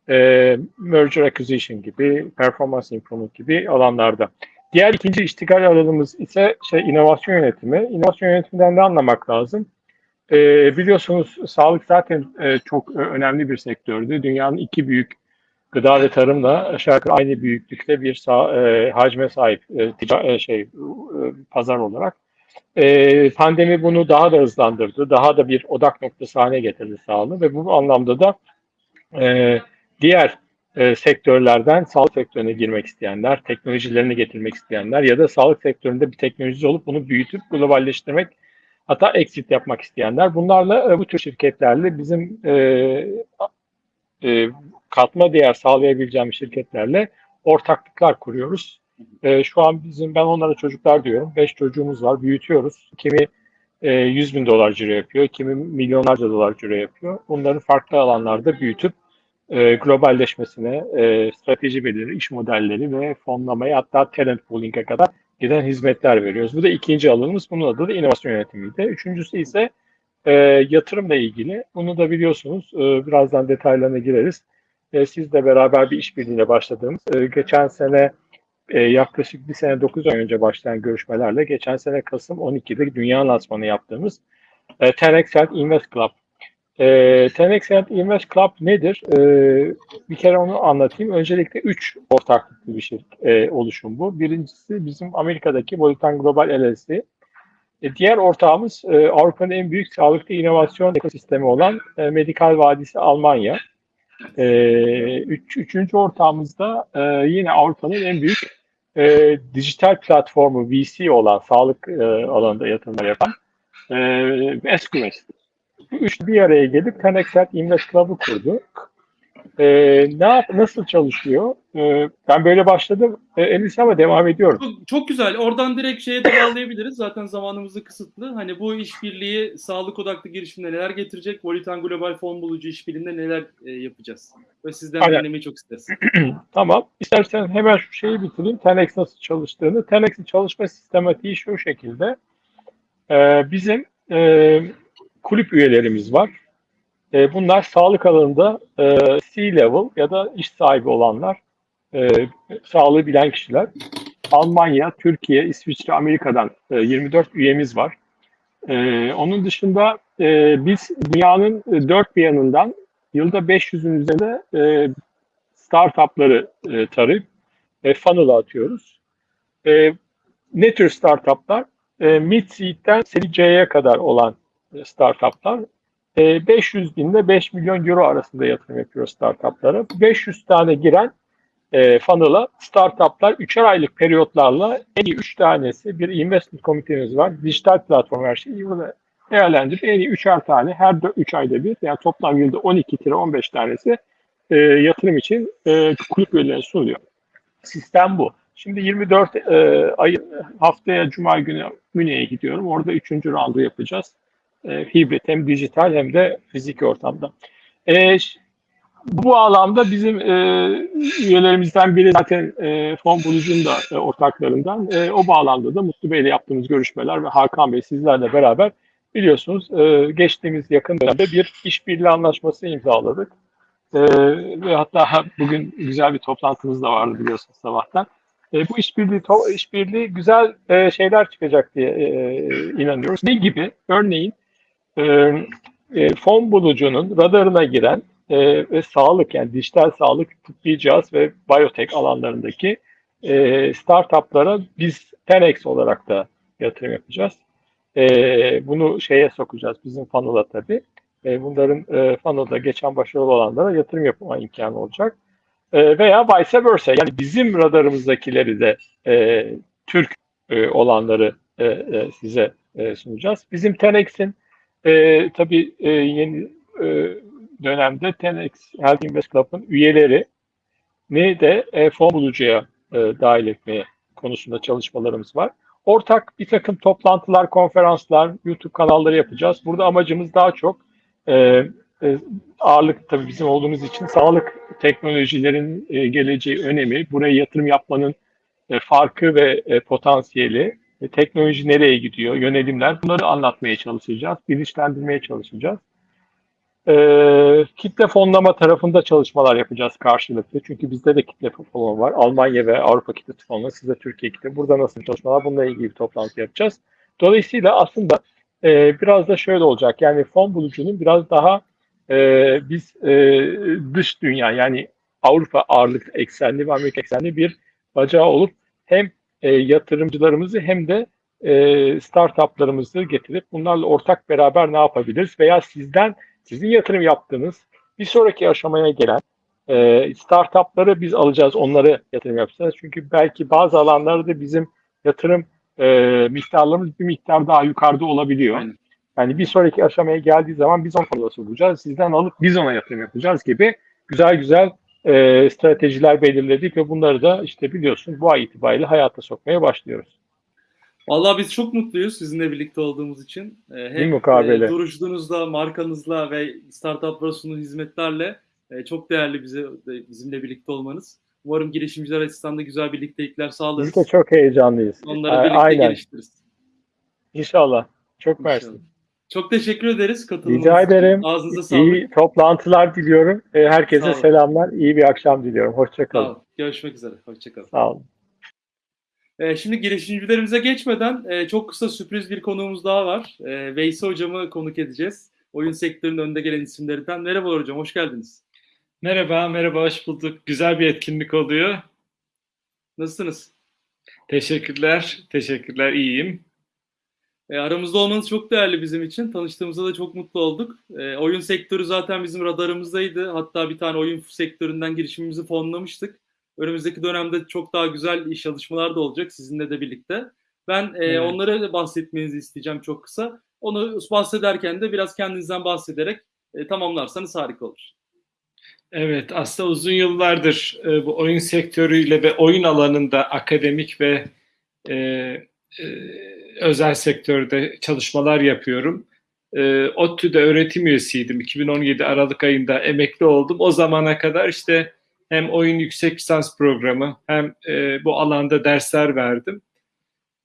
E, merger acquisition gibi, performance improvement gibi alanlarda. Diğer ikinci iştigal alanımız ise şey inovasyon yönetimi. İnovasyon yönetiminden ne anlamak lazım? e, biliyorsunuz sağlık zaten e, çok e, önemli bir sektördü. Dünyanın iki büyük gıda ve tarımla aşağı yukarı aynı büyüklükte bir sağ, e, hacme sahip e, tica, e, şey e, pazar olarak. E, pandemi bunu daha da hızlandırdı. Daha da bir odak noktası haline getirdi sağlığı ve bu anlamda da e, diğer e, sektörlerden sağlık sektörüne girmek isteyenler, teknolojilerini getirmek isteyenler ya da sağlık sektöründe bir teknoloji olup bunu büyütüp globalleştirmek hatta exit yapmak isteyenler. Bunlarla e, bu tür şirketlerle bizim e, e, katma değer sağlayabileceğimiz şirketlerle ortaklıklar kuruyoruz. E, şu an bizim ben onlara çocuklar diyorum. Beş çocuğumuz var, büyütüyoruz. Kimi e, 100 bin dolar ciro yapıyor, kimi milyonlarca dolar ciro yapıyor. Bunları farklı alanlarda büyütüp e, globalleşmesine, e, strateji belirli, iş modelleri ve fonlamaya hatta talent pooling'e kadar giden hizmetler veriyoruz. Bu da ikinci alanımız. Bunun adı da inovasyon yönetimiydi. Üçüncüsü ise e, yatırımla ilgili. Bunu da biliyorsunuz. E, birazdan detaylarına gireriz. E, sizle beraber bir işbirliğine başladığımız, e, geçen sene e, yaklaşık bir sene 9 ay önce başlayan görüşmelerle geçen sene Kasım 12'de dünya lansmanı yaptığımız e, 10x Health Invest Club. E, 10x Health Invest Club nedir? E, bir kere onu anlatayım. Öncelikle 3 ortaklıklı bir şey e, oluşum bu. Birincisi bizim Amerika'daki Volitan Global LLC. E, diğer ortağımız e, Avrupa'nın en büyük sağlıklı inovasyon ekosistemi olan e, Medikal Vadisi Almanya. E, üç, üçüncü ortağımız da e, yine Avrupa'nın en büyük e, dijital platformu VC olan sağlık e, alanında yatırımlar yapan e, SQS. Bu üçlü bir araya gelip Connexet Invest Club'ı kurdu. E, ne yap, nasıl çalışıyor? E, ben böyle başladım. E, Elis ama devam ediyorum. Çok, çok güzel. Oradan direkt şeye de bağlayabiliriz. Zaten zamanımız da kısıtlı. Hani bu işbirliği sağlık odaklı girişimde neler getirecek? Volitan Global Fon Bulucu işbirliğinde neler e, yapacağız? Ve sizden Aynen. dinlemeyi çok isteriz. Tamam. İstersen hemen şu şeyi bitireyim. Tenex nasıl çalıştığını. Tenex'in çalışma sistematiği şu şekilde. Ee, bizim e, kulüp üyelerimiz var. E, bunlar sağlık alanında e, C-level ya da iş sahibi olanlar, e, sağlığı bilen kişiler. Almanya, Türkiye, İsviçre, Amerika'dan e, 24 üyemiz var. E, onun dışında e, biz dünyanın e, dört bir yanından yılda 500'ün üzerinde e, startupları e, tarayıp e, funnel'a atıyoruz. E, ne tür startuplar? E, mid seed'den seri C'ye kadar olan e, startuplar. E, 500 bin ile 5 milyon euro arasında yatırım yapıyor startuplara. 500 tane giren e, funnel'a startuplar 3'er aylık periyotlarla en iyi 3 tanesi bir investment komitemiz var. Dijital platform her şeyi burada değerlendirip en iyi 3'er tane her 3 ayda bir yani toplam yılda 12-15 tanesi e, yatırım için e, kulüp üyelerine sunuluyor. Sistem bu. Şimdi 24 e, ay haftaya Cuma günü Münih'e gidiyorum. Orada 3. roundu yapacağız. E, hibrit hem dijital hem de fiziki ortamda. E, bu alanda bizim e, üyelerimizden biri zaten e, Fon Bulucu'nun da e, ortaklarından. E, o bağlamda da Mutlu Bey'le yaptığımız görüşmeler ve Hakan Bey sizlerle beraber biliyorsunuz e, geçtiğimiz yakın dönemde bir işbirliği anlaşması imzaladık. E, ve hatta bugün güzel bir toplantımız da vardı biliyorsunuz sabahtan. E, bu işbirliği işbirliği güzel e, şeyler çıkacak diye e, inanıyoruz. Ne gibi? Örneğin e, e, fon bulucunun radarına giren e, ve sağlık yani dijital sağlık, tıbbi cihaz ve biyotek alanlarındaki e, startuplara biz 10x olarak da yatırım yapacağız. E, bunu şeye sokacağız bizim funnel'a tabii. E, bunların e, funnel'da geçen başarılı olanlara yatırım yapma imkanı olacak. E, veya vice versa yani bizim radarımızdakileri de e, Türk e, olanları e, e, size e, sunacağız. Bizim 10x'in e, tabii e, yeni e, dönemde 10x Health Invest Club'ın üyeleri ne de e, fon bulucuya e, dahil etmeye konusunda çalışmalarımız var. Ortak bir takım toplantılar, konferanslar, YouTube kanalları yapacağız. Burada amacımız daha çok e, e, ağırlık tabii bizim olduğumuz için sağlık teknolojilerin e, geleceği önemi, buraya yatırım yapmanın e, farkı ve e, potansiyeli, e, teknoloji nereye gidiyor, yönelimler bunları anlatmaya çalışacağız, bilinçlendirmeye çalışacağız. E, kitle fonlama tarafında çalışmalar yapacağız karşılıklı. Çünkü bizde de kitle fonlama var. Almanya ve Avrupa kitle fonlama, sizde Türkiye kitle. Burada nasıl çalışmalar? Bununla ilgili bir toplantı yapacağız. Dolayısıyla aslında e, biraz da şöyle olacak. Yani fon bulucunun biraz daha e, biz e, dış dünya yani Avrupa ağırlık eksenli ve Amerika eksenli bir bacağı olup hem e, yatırımcılarımızı hem de e, startuplarımızı getirip bunlarla ortak beraber ne yapabiliriz? Veya sizden sizin yatırım yaptığınız bir sonraki aşamaya gelen e, startupları biz alacağız, onları yatırım yapacağız. Çünkü belki bazı alanlarda bizim yatırım e, miktarlarımız bir miktar daha yukarıda olabiliyor. Aynen. Yani bir sonraki aşamaya geldiği zaman biz onu bulacağız? Sizden alıp biz ona yatırım yapacağız gibi güzel güzel e, stratejiler belirledik ve bunları da işte biliyorsun bu ay itibariyle hayata sokmaya başlıyoruz. Vallahi biz çok mutluyuz sizinle birlikte olduğumuz için. Bir Hem e, durucunuzla, markanızla ve startuplara sunduğunuz hizmetlerle e, çok değerli bize bizimle birlikte olmanız. Umarım girişimciler açısından da güzel birliktelikler sağlarız. Biz de çok heyecanlıyız. Onları birlikte Aynen. geliştiririz. İnşallah. Çok İnşallah. Çok teşekkür ederiz katılımınız Rica ederim. Ağzınıza sağlık. İyi toplantılar diliyorum. E, Sağ Herkese selamlar. İyi bir akşam diliyorum. Sağ Hoşçakalın. olun. Görüşmek üzere. Hoşçakalın. Sağ olun. Ee, şimdi girişimcilerimize geçmeden e, çok kısa sürpriz bir konuğumuz daha var. E, Veysi Hocam'ı konuk edeceğiz. Oyun sektörünün önde gelen isimlerinden. Merhabalar hocam, hoş geldiniz. Merhaba, merhaba, hoş bulduk. Güzel bir etkinlik oluyor. Nasılsınız? Teşekkürler, teşekkürler, iyiyim. E, aramızda olmanız çok değerli bizim için. Tanıştığımızda da çok mutlu olduk. E, oyun sektörü zaten bizim radarımızdaydı. Hatta bir tane oyun sektöründen girişimimizi fonlamıştık. Önümüzdeki dönemde çok daha güzel iş çalışmalar da olacak sizinle de birlikte. Ben e, Evet. onlara bahsetmenizi isteyeceğim çok kısa. Onu bahsederken de biraz kendinizden bahsederek e, tamamlarsanız harika olur. Evet, aslında uzun yıllardır e, bu oyun sektörüyle ve oyun alanında akademik ve e, e, özel sektörde çalışmalar yapıyorum. E, ODTÜ'de öğretim üyesiydim. 2017 Aralık ayında emekli oldum. O zamana kadar işte hem oyun yüksek lisans programı hem e, bu alanda dersler verdim.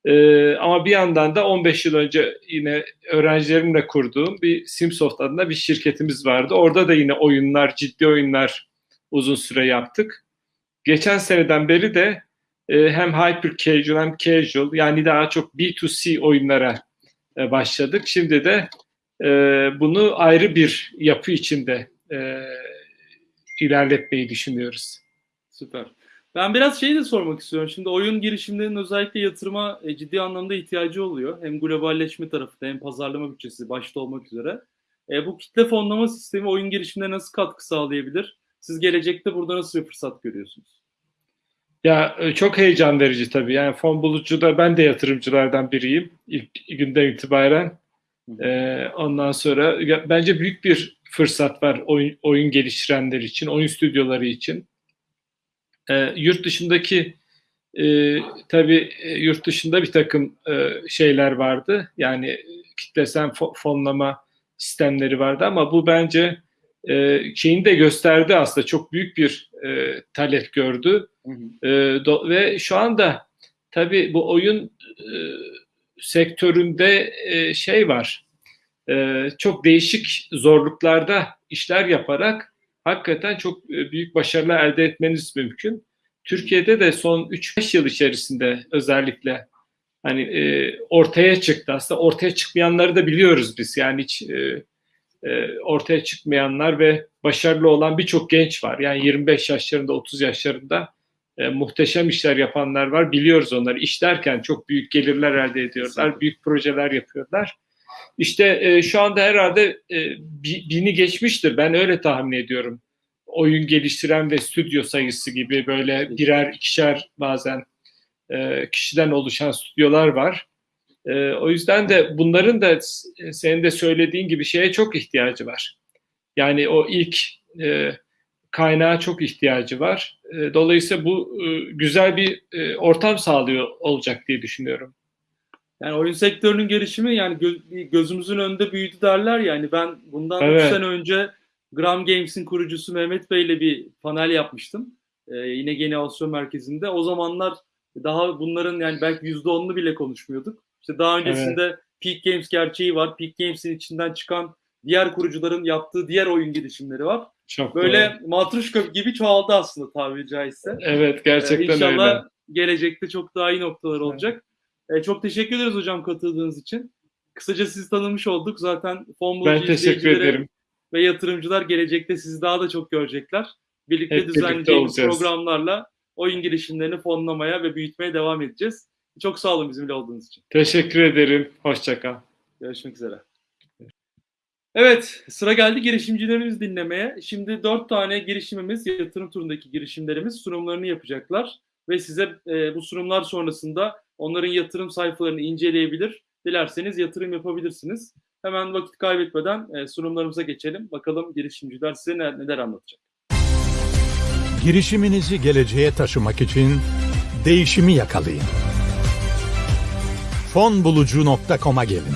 E, ama bir yandan da 15 yıl önce yine öğrencilerimle kurduğum bir Simsoft adında bir şirketimiz vardı. Orada da yine oyunlar, ciddi oyunlar uzun süre yaptık. Geçen seneden beri de e, hem hyper casual hem casual yani daha çok B2C oyunlara e, başladık. Şimdi de e, bunu ayrı bir yapı içinde e, ilerletmeyi düşünüyoruz. Süper. Ben biraz şeyi de sormak istiyorum. Şimdi oyun girişimlerinin özellikle yatırıma ciddi anlamda ihtiyacı oluyor. Hem globalleşme tarafında hem pazarlama bütçesi başta olmak üzere. E, bu kitle fonlama sistemi oyun girişimlerine nasıl katkı sağlayabilir? Siz gelecekte burada nasıl bir fırsat görüyorsunuz? Ya e, çok heyecan verici tabii. Yani fon bulucuda ben de yatırımcılardan biriyim ilk günden itibaren. Ee, ondan sonra bence büyük bir fırsat var oyun, oyun geliştirenler için, oyun stüdyoları için. Ee, yurt dışındaki e, tabii e, yurt dışında bir takım e, şeyler vardı. Yani kitlesel fo- fonlama sistemleri vardı ama bu bence e, şeyini de gösterdi aslında çok büyük bir e, talep gördü. Hı hı. E, do- ve şu anda tabii bu oyun e, sektöründe e, şey var. E, çok değişik zorluklarda işler yaparak hakikaten çok e, büyük başarılar elde etmeniz mümkün. Türkiye'de de son 3-5 yıl içerisinde özellikle hani e, ortaya çıktı. Aslında ortaya çıkmayanları da biliyoruz biz. Yani hiç e, e, ortaya çıkmayanlar ve başarılı olan birçok genç var. Yani 25 yaşlarında, 30 yaşlarında e, muhteşem işler yapanlar var. Biliyoruz onları. İş derken çok büyük gelirler elde ediyorlar. Büyük projeler yapıyorlar. İşte e, şu anda herhalde e, bi- bini geçmiştir. Ben öyle tahmin ediyorum. Oyun geliştiren ve stüdyo sayısı gibi böyle birer, ikişer bazen e, kişiden oluşan stüdyolar var. E, o yüzden de bunların da s- senin de söylediğin gibi şeye çok ihtiyacı var. Yani o ilk e, kaynağa çok ihtiyacı var. E, dolayısıyla bu e, güzel bir e, ortam sağlıyor olacak diye düşünüyorum. Yani oyun sektörünün gelişimi yani gö- gözümüzün önünde büyüdü derler yani ben bundan 3 Evet. sene önce Gram Games'in kurucusu Mehmet Bey ile bir panel yapmıştım. Ee, yine Genovasyon Merkezi'nde. O zamanlar daha bunların yani belki %10'unu bile konuşmuyorduk. İşte daha öncesinde Peak Games gerçeği var. Peak Games'in içinden çıkan diğer kurucuların yaptığı diğer oyun girişimleri var. Çok Böyle doğru. matruşka gibi çoğaldı aslında tabiri caizse. Evet gerçekten Ee, İnşallah öyle. gelecekte çok daha iyi noktalar olacak. Ee, çok teşekkür ederiz hocam katıldığınız için. Kısaca sizi tanımış olduk. Zaten fon Ben teşekkür ederim. ve yatırımcılar gelecekte sizi daha da çok görecekler. Birlikte Hep birlikte düzenleyeceğimiz olacağız. programlarla oyun girişimlerini fonlamaya ve büyütmeye devam edeceğiz. Çok sağ olun bizimle olduğunuz için. Teşekkür ederim. Hoşça kal. Görüşmek üzere. Evet, sıra geldi girişimcilerimizi dinlemeye. Şimdi dört tane girişimimiz, yatırım turundaki girişimlerimiz sunumlarını yapacaklar. Ve size e, bu sunumlar sonrasında onların yatırım sayfalarını inceleyebilir. Dilerseniz yatırım yapabilirsiniz. Hemen vakit kaybetmeden e, sunumlarımıza geçelim. Bakalım girişimciler size ne- neler anlatacak. Girişiminizi geleceğe taşımak için değişimi yakalayın. Fonbulucu.com'a gelin.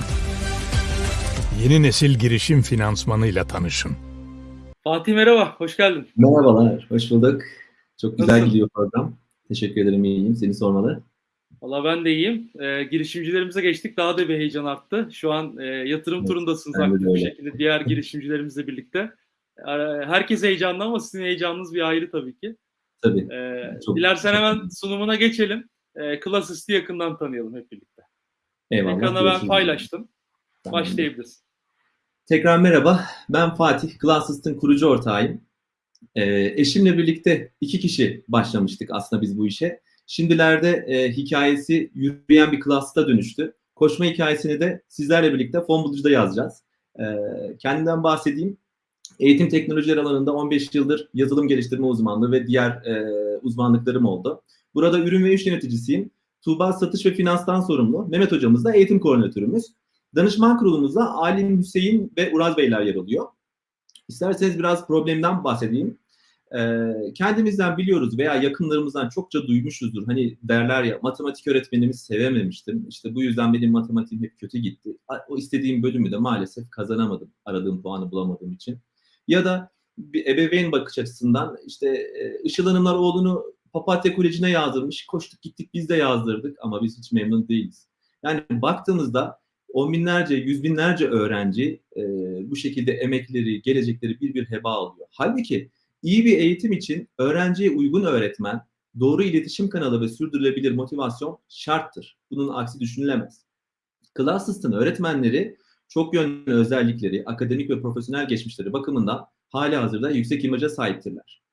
Yeni nesil girişim finansmanıyla tanışın. Fatih merhaba, hoş geldin. Merhabalar, hoş bulduk. Çok güzel Nasılsın? gidiyor program. Teşekkür ederim, iyiyim. Seni sormalı. Valla ben de iyiyim. E, girişimcilerimize geçtik. Daha da bir heyecan arttı. Şu an e, yatırım Evet, turundasınız aktif bir şekilde diğer girişimcilerimizle birlikte. E, herkes heyecanlı ama sizin heyecanınız bir ayrı tabii ki. Tabii. E, Çok- dilersen çok- hemen sunumuna geçelim. E, Classist'i yakından tanıyalım hep birlikte. Eyvallah. Ekrana ben paylaştım. Tamam. Başlayabiliriz. Tekrar merhaba. Ben Fatih, Glassist'in kurucu ortağıyım. Ee, eşimle birlikte iki kişi başlamıştık aslında biz bu işe. Şimdilerde e, hikayesi yürüyen bir Classist'a dönüştü. Koşma hikayesini de sizlerle birlikte Fon Bulucu'da yazacağız. Ee, kendimden bahsedeyim. Eğitim teknolojileri alanında 15 yıldır yazılım geliştirme uzmanlığı ve diğer e, uzmanlıklarım oldu. Burada ürün ve iş yöneticisiyim. Tuğba satış ve finanstan sorumlu. Mehmet hocamız da eğitim koordinatörümüz. Danışman kurulumuzda Alim Hüseyin ve Uraz Beyler yer alıyor. İsterseniz biraz problemden bahsedeyim. Ee, kendimizden biliyoruz veya yakınlarımızdan çokça duymuşuzdur. Hani derler ya matematik öğretmenimi sevememiştim. İşte bu yüzden benim matematiğim hep kötü gitti. O istediğim bölümü de maalesef kazanamadım. Aradığım puanı bulamadığım için. Ya da bir ebeveyn bakış açısından işte e, Işıl Hanımlar oğlunu Papatya Koleji'ne yazdırmış. Koştuk gittik biz de yazdırdık ama biz hiç memnun değiliz. Yani baktığımızda on binlerce, yüz binlerce öğrenci e, bu şekilde emekleri, gelecekleri bir bir heba alıyor. Halbuki iyi bir eğitim için öğrenciye uygun öğretmen, doğru iletişim kanalı ve sürdürülebilir motivasyon şarttır. Bunun aksi düşünülemez. Classist'ın öğretmenleri çok yönlü özellikleri, akademik ve profesyonel geçmişleri bakımından hali hazırda yüksek imaja sahiptirler.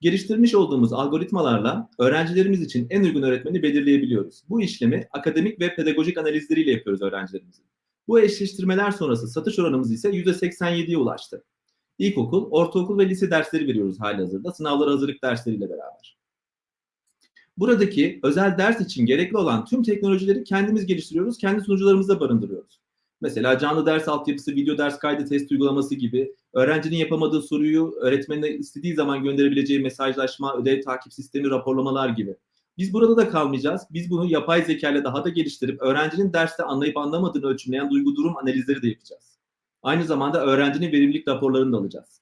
Geliştirmiş olduğumuz algoritmalarla öğrencilerimiz için en uygun öğretmeni belirleyebiliyoruz. Bu işlemi akademik ve pedagojik analizleriyle yapıyoruz öğrencilerimizin. Bu eşleştirmeler sonrası satış oranımız ise %87'ye ulaştı. İlkokul, ortaokul ve lise dersleri veriyoruz hali hazırda sınavlara hazırlık dersleriyle beraber. Buradaki özel ders için gerekli olan tüm teknolojileri kendimiz geliştiriyoruz, kendi sunucularımızda barındırıyoruz. Mesela canlı ders altyapısı, video ders kaydı, test uygulaması gibi öğrencinin yapamadığı soruyu öğretmenine istediği zaman gönderebileceği mesajlaşma, ödev takip sistemi, raporlamalar gibi. Biz burada da kalmayacağız. Biz bunu yapay zeka ile daha da geliştirip öğrencinin derste anlayıp anlamadığını ölçümleyen duygu durum analizleri de yapacağız. Aynı zamanda öğrencinin verimlilik raporlarını da alacağız.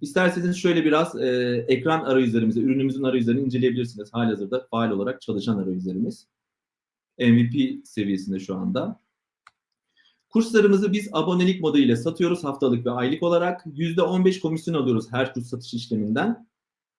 İsterseniz şöyle biraz e, ekran arayüzlerimizi, ürünümüzün arayüzlerini inceleyebilirsiniz. Halihazırda faal olarak çalışan arayüzlerimiz. MVP seviyesinde şu anda. Kurslarımızı biz abonelik modeliyle satıyoruz haftalık ve aylık olarak. %15 komisyon alıyoruz her kurs satış işleminden.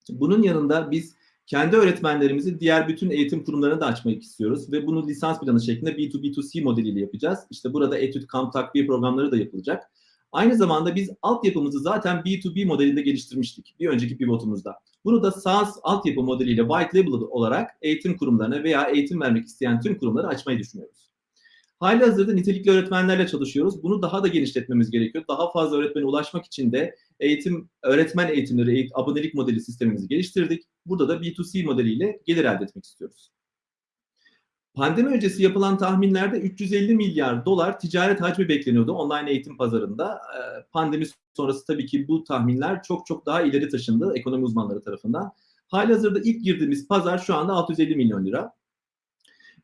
Bunun yanında biz kendi öğretmenlerimizi diğer bütün eğitim kurumlarına da açmak istiyoruz ve bunu lisans planı şeklinde B2B2C modeliyle yapacağız. İşte burada etüt, kamp, takviye programları da yapılacak. Aynı zamanda biz altyapımızı zaten B2B modelinde geliştirmiştik bir önceki pivotumuzda. Bunu da SaaS altyapı modeliyle white label olarak eğitim kurumlarına veya eğitim vermek isteyen tüm kurumlara açmayı düşünüyoruz. Hali hazırda nitelikli öğretmenlerle çalışıyoruz. Bunu daha da genişletmemiz gerekiyor. Daha fazla öğretmene ulaşmak için de eğitim, öğretmen eğitimleri, eğit- abonelik modeli sistemimizi geliştirdik. Burada da B2C modeliyle gelir elde etmek istiyoruz. Pandemi öncesi yapılan tahminlerde 350 milyar dolar ticaret hacmi bekleniyordu online eğitim pazarında. Ee, Pandemi sonrası tabii ki bu tahminler çok çok daha ileri taşındı ekonomi uzmanları tarafından. Halihazırda ilk girdiğimiz pazar şu anda 650 milyon lira.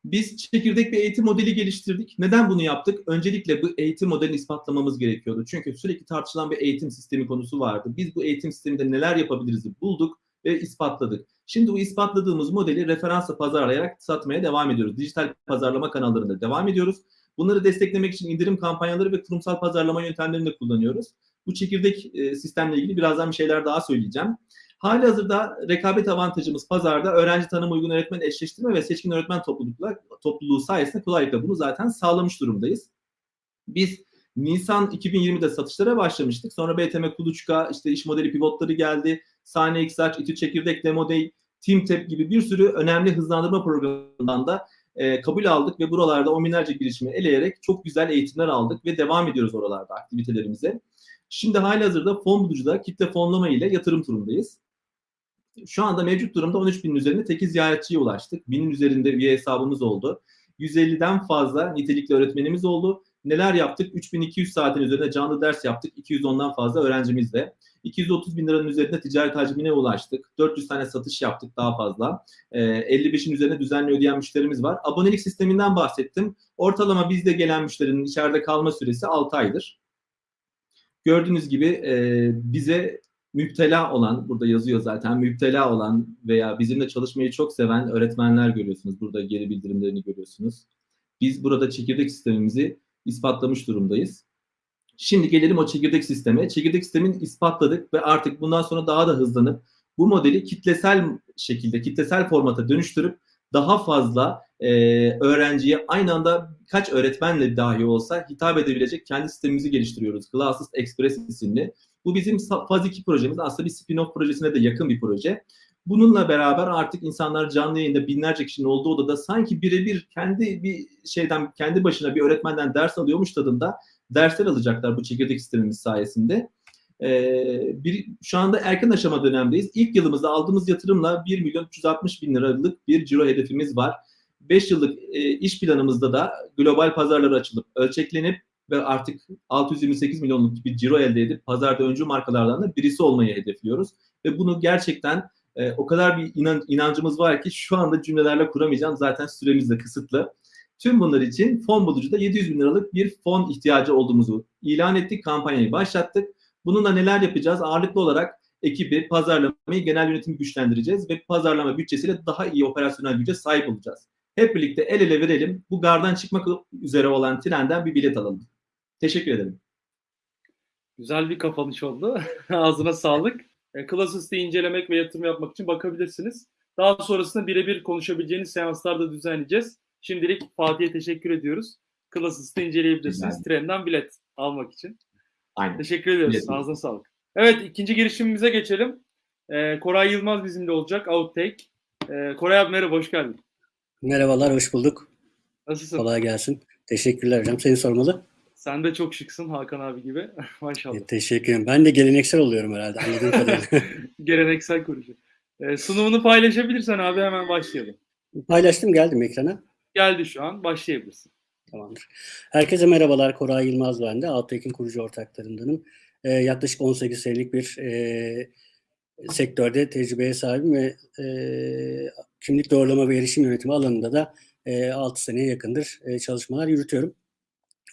Biz çekirdek bir eğitim modeli geliştirdik. Neden bunu yaptık? Öncelikle bu eğitim modelini ispatlamamız gerekiyordu. Çünkü sürekli tartışılan bir eğitim sistemi konusu vardı. Biz bu eğitim sisteminde neler yapabiliriz bulduk ve ispatladık. Şimdi bu ispatladığımız modeli referansla pazarlayarak satmaya devam ediyoruz. Dijital pazarlama kanallarında devam ediyoruz. Bunları desteklemek için indirim kampanyaları ve kurumsal pazarlama yöntemlerini de kullanıyoruz. Bu çekirdek e, sistemle ilgili birazdan bir şeyler daha söyleyeceğim. Hali hazırda rekabet avantajımız pazarda öğrenci tanım uygun öğretmen eşleştirme ve seçkin öğretmen toplulukla, topluluğu sayesinde kolaylıkla bunu zaten sağlamış durumdayız. Biz Nisan 2020'de satışlara başlamıştık. Sonra BTM Kuluçka, işte iş modeli pivotları geldi. Saniye XH, İTÜ Çekirdek, Demo Day, TeamTap gibi bir sürü önemli hızlandırma programından da e, kabul aldık ve buralarda on binlerce girişimi eleyerek çok güzel eğitimler aldık ve devam ediyoruz oralarda aktivitelerimize. Şimdi halihazırda fon bulucuda kitle fonlama ile yatırım turundayız. Şu anda mevcut durumda 13 binin üzerinde teki ziyaretçiye ulaştık. Binin üzerinde üye hesabımız oldu. 150'den fazla nitelikli öğretmenimiz oldu. Neler yaptık? 3200 saatin üzerinde canlı ders yaptık. 210'dan fazla öğrencimizle. 230 bin liranın üzerinde ticaret hacmine ulaştık. 400 tane satış yaptık daha fazla. Ee, 55'in üzerinde düzenli ödeyen müşterimiz var. Abonelik sisteminden bahsettim. Ortalama bizde gelen müşterinin içeride kalma süresi 6 aydır. Gördüğünüz gibi e, bize müptela olan, burada yazıyor zaten, müptela olan veya bizimle çalışmayı çok seven öğretmenler görüyorsunuz. Burada geri bildirimlerini görüyorsunuz. Biz burada çekirdek sistemimizi ispatlamış durumdayız. Şimdi gelelim o çekirdek sisteme. Çekirdek sistemin ispatladık ve artık bundan sonra daha da hızlanıp bu modeli kitlesel şekilde, kitlesel formata dönüştürüp daha fazla e, öğrenciye aynı anda kaç öğretmenle dahi olsa hitap edebilecek kendi sistemimizi geliştiriyoruz. Classes Express isimli. Bu bizim faz 2 projemiz. Aslında bir spin-off projesine de yakın bir proje. Bununla beraber artık insanlar canlı yayında binlerce kişinin olduğu odada sanki birebir kendi bir şeyden kendi başına bir öğretmenden ders alıyormuş tadında dersler alacaklar bu çekirdek sistemimiz sayesinde. Ee, bir, şu anda erken aşama dönemdeyiz. İlk yılımızda aldığımız yatırımla 1 milyon 360 bin liralık bir ciro hedefimiz var. 5 yıllık e, iş planımızda da global pazarlara açılıp ölçeklenip ve artık 628 milyonluk bir ciro elde edip pazarda öncü markalardan da birisi olmayı hedefliyoruz. Ve bunu gerçekten e, o kadar bir inan, inancımız var ki şu anda cümlelerle kuramayacağım. Zaten süremiz de kısıtlı. Tüm bunlar için fon bulucuda 700 bin liralık bir fon ihtiyacı olduğumuzu ilan ettik. Kampanyayı başlattık. Bununla neler yapacağız? Ağırlıklı olarak ekibi, pazarlamayı, genel yönetimi güçlendireceğiz ve pazarlama bütçesiyle daha iyi operasyonel güce sahip olacağız. Hep birlikte el ele verelim. Bu gardan çıkmak üzere olan trenden bir bilet alalım. Teşekkür ederim. Güzel bir kapanış oldu. Ağzına sağlık. E, Classes'ı incelemek ve yatırım yapmak için bakabilirsiniz. Daha sonrasında birebir konuşabileceğiniz seanslarda düzenleyeceğiz. Şimdilik Fatih'e teşekkür ediyoruz. Classes'ı inceleyebilirsiniz. Güzel. Trenden bilet almak için. Aynen. Teşekkür ediyoruz. Bilet. Ağzına sağlık. Evet ikinci girişimimize geçelim. Ee, Koray Yılmaz bizimle olacak. Outtake. Ee, Koray abi merhaba, hoş geldin. Merhabalar, hoş bulduk. Nasılsın? Kolay gelsin. Teşekkürler hocam. Seni sormalı. Sen de çok şıksın Hakan abi gibi. Maşallah. E, teşekkür ederim. Ben de geleneksel oluyorum herhalde anladığım kadarıyla. Geleneksel konuşuyor. Ee, sunumunu paylaşabilirsen abi hemen başlayalım. Paylaştım geldim ekrana. Geldi şu an. Başlayabilirsin. Tamamdır. Herkese merhabalar. Koray Yılmaz ben de. Alttake'in kurucu ortaklarındanım. E, yaklaşık 18 senelik bir e, sektörde tecrübeye sahibim ve e, kimlik doğrulama ve erişim yönetimi alanında da e, 6 seneye yakındır e, çalışmalar yürütüyorum.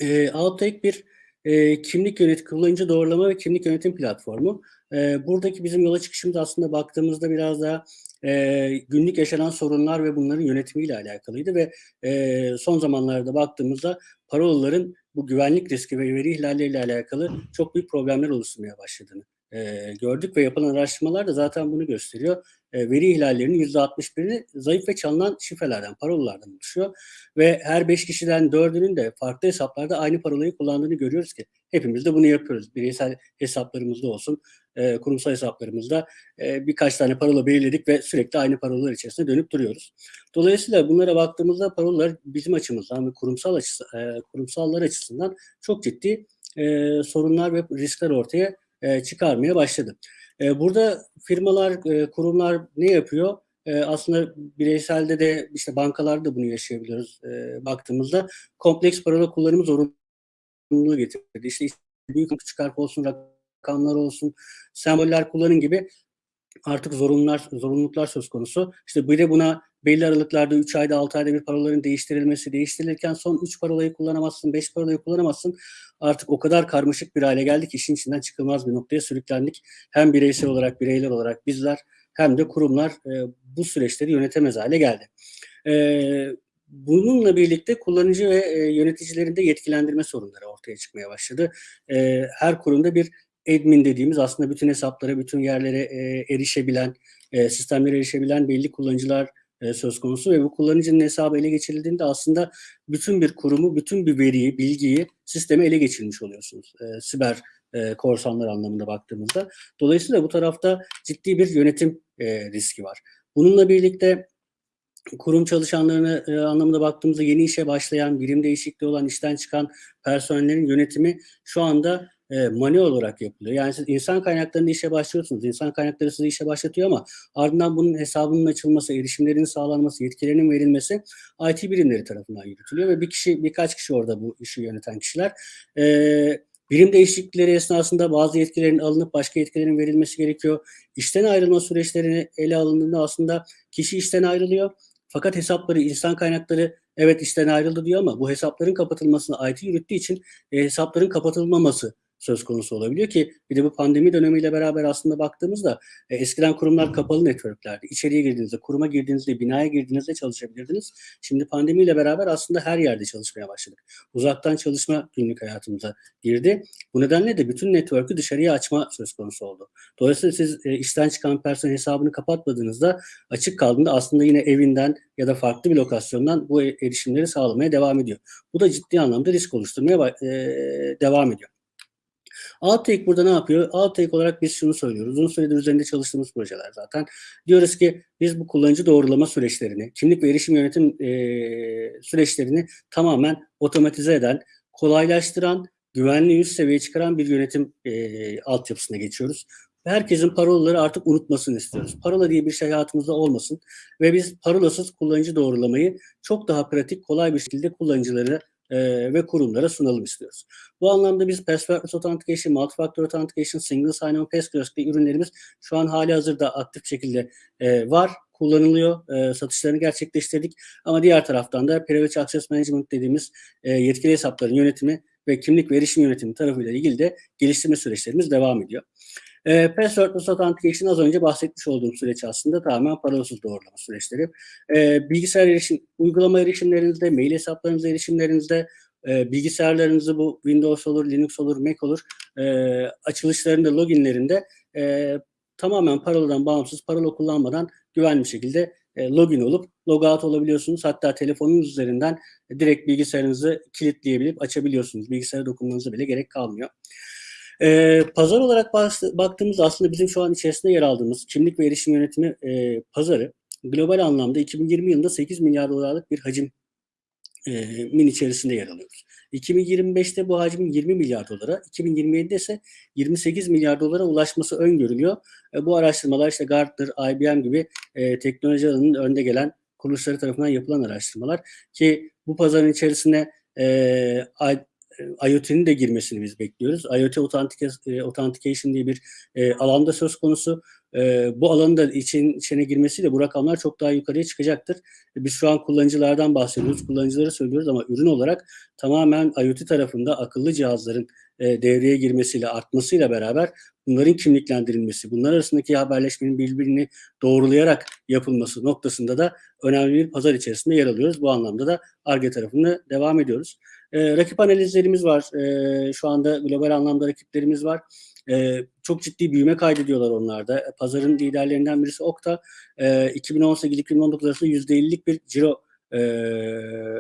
E, Outtake bir e, kimlik yönetim, kullanıcı doğrulama ve kimlik yönetim platformu. E, buradaki bizim yola çıkışımız aslında baktığımızda biraz daha e, günlük yaşanan sorunlar ve bunların yönetimiyle alakalıydı ve e, son zamanlarda baktığımızda parolaların bu güvenlik riski ve veri ihlalleriyle alakalı çok büyük problemler oluşturmaya başladığını e, gördük ve yapılan araştırmalar da zaten bunu gösteriyor. E, veri ihlallerinin %61'i zayıf ve çalınan şifrelerden, parolalardan oluşuyor. Ve her 5 kişiden 4'ünün de farklı hesaplarda aynı parolayı kullandığını görüyoruz ki hepimiz de bunu yapıyoruz. Bireysel hesaplarımızda olsun, e, kurumsal hesaplarımızda e, birkaç tane parola belirledik ve sürekli aynı parolalar içerisinde dönüp duruyoruz. Dolayısıyla bunlara baktığımızda parolalar bizim açımızdan ve kurumsal açısı, kurumsallar açısından çok ciddi sorunlar ve riskler ortaya çıkarmaya başladı. E, burada firmalar, e, kurumlar ne yapıyor? E, aslında bireyselde de işte bankalarda da bunu yaşayabiliyoruz e, baktığımızda. Kompleks parola kullanımı zorunluluğu getirdi. İşte büyük küçük olsun, rakamlar olsun, semboller kullanın gibi artık zorunlular, zorunluluklar söz konusu. İşte bir de buna belli aralıklarda 3 ayda 6 ayda bir paroların değiştirilmesi, değiştirilirken son 3 parolayı kullanamazsın, 5 parolayı kullanamazsın. Artık o kadar karmaşık bir hale geldik işin içinden çıkılmaz bir noktaya sürüklendik. Hem bireysel olarak, bireyler olarak bizler hem de kurumlar e, bu süreçleri yönetemez hale geldi. E, bununla birlikte kullanıcı ve e, yöneticilerin de yetkilendirme sorunları ortaya çıkmaya başladı. E, her kurumda bir admin dediğimiz aslında bütün hesaplara, bütün yerlere e, erişebilen, e, sistemlere erişebilen belli kullanıcılar e, söz konusu ve bu kullanıcının hesabı ele geçirildiğinde aslında bütün bir kurumu, bütün bir veriyi, bilgiyi, sistemi ele geçirmiş oluyorsunuz. E, siber e, korsanlar anlamında baktığımızda. Dolayısıyla bu tarafta ciddi bir yönetim e, riski var. Bununla birlikte kurum çalışanlarını e, anlamında baktığımızda yeni işe başlayan, birim değişikliği olan, işten çıkan personellerin yönetimi şu anda e, manuel olarak yapılıyor. Yani siz insan kaynaklarında işe başlıyorsunuz. İnsan kaynakları sizi işe başlatıyor ama ardından bunun hesabının açılması, erişimlerin sağlanması, yetkilerinin verilmesi IT birimleri tarafından yürütülüyor ve bir kişi, birkaç kişi orada bu işi yöneten kişiler. E, birim değişiklikleri esnasında bazı yetkilerin alınıp başka yetkilerin verilmesi gerekiyor. İşten ayrılma süreçlerini ele alındığında aslında kişi işten ayrılıyor. Fakat hesapları, insan kaynakları evet işten ayrıldı diyor ama bu hesapların kapatılmasını IT yürüttüğü için e, hesapların kapatılmaması söz konusu olabiliyor ki bir de bu pandemi dönemiyle beraber aslında baktığımızda e, eskiden kurumlar kapalı networklerdi. İçeriye girdiğinizde, kuruma girdiğinizde, binaya girdiğinizde çalışabilirdiniz. Şimdi pandemiyle beraber aslında her yerde çalışmaya başladık. Uzaktan çalışma günlük hayatımıza girdi. Bu nedenle de bütün network'ü dışarıya açma söz konusu oldu. Dolayısıyla siz e, işten çıkan personel hesabını kapatmadığınızda açık kaldığında aslında yine evinden ya da farklı bir lokasyondan bu e, erişimleri sağlamaya devam ediyor. Bu da ciddi anlamda risk oluşturmaya e, devam ediyor. Outtake burada ne yapıyor? Outtake olarak biz şunu söylüyoruz. Uzun süredir üzerinde çalıştığımız projeler zaten. Diyoruz ki biz bu kullanıcı doğrulama süreçlerini, kimlik ve erişim yönetim e, süreçlerini tamamen otomatize eden, kolaylaştıran, güvenli üst seviyeye çıkaran bir yönetim e, altyapısına geçiyoruz. Herkesin parolaları artık unutmasını istiyoruz. Parola diye bir şey hayatımızda olmasın ve biz parolasız kullanıcı doğrulamayı çok daha pratik, kolay bir şekilde kullanıcılara e, ve kurumlara sunalım istiyoruz. Bu anlamda biz Passwordless Authentication, Multi-Factor Authentication, Single Sign-On, gibi ürünlerimiz şu an hali hazırda aktif şekilde e, var, kullanılıyor, e, satışlarını gerçekleştirdik. Ama diğer taraftan da Privilege Access Management dediğimiz e, yetkili hesapların yönetimi ve kimlik ve erişim yönetimi tarafıyla ilgili de geliştirme süreçlerimiz devam ediyor. E, Passwordless Authentication az önce bahsetmiş olduğum süreç aslında tamamen parolasız doğrulama süreçleri. E, bilgisayar erişim, uygulama erişimlerinizde, mail hesaplarınıza erişimlerinizde, e, bilgisayarlarınızı bu Windows olur, Linux olur, Mac olur, e, açılışlarında, loginlerinde e, tamamen paroladan bağımsız, parola kullanmadan güvenli bir şekilde e, login olup logout olabiliyorsunuz. Hatta telefonunuz üzerinden direkt bilgisayarınızı kilitleyebilip açabiliyorsunuz. Bilgisayara dokunmanıza bile gerek kalmıyor. E, pazar olarak baktığımız aslında bizim şu an içerisinde yer aldığımız kimlik ve erişim yönetimi e, pazarı global anlamda 2020 yılında 8 milyar dolarlık bir hacim e, içerisinde yer alıyoruz. 2025'te bu hacmin 20 milyar dolara, 2027'de ise 28 milyar dolara ulaşması öngörülüyor. E, bu araştırmalar işte Gartner, IBM gibi e, teknoloji alanının önde gelen kuruluşları tarafından yapılan araştırmalar ki bu pazarın içerisine e, IoT'nin de girmesini biz bekliyoruz. IoT Authentication diye bir e, alanda söz konusu. E, bu alanın da için, içine girmesiyle bu rakamlar çok daha yukarıya çıkacaktır. E, biz şu an kullanıcılardan bahsediyoruz, kullanıcıları söylüyoruz ama ürün olarak tamamen IoT tarafında akıllı cihazların e, devreye girmesiyle, artmasıyla beraber bunların kimliklendirilmesi, bunlar arasındaki haberleşmenin birbirini doğrulayarak yapılması noktasında da önemli bir pazar içerisinde yer alıyoruz. Bu anlamda da ARGE tarafını devam ediyoruz. E, rakip analizlerimiz var. E, şu anda global anlamda rakiplerimiz var. E, çok ciddi büyüme kaydediyorlar onlarda. Pazarın liderlerinden birisi Okta. E, 2018-2019 arasında %50'lik bir ciro e,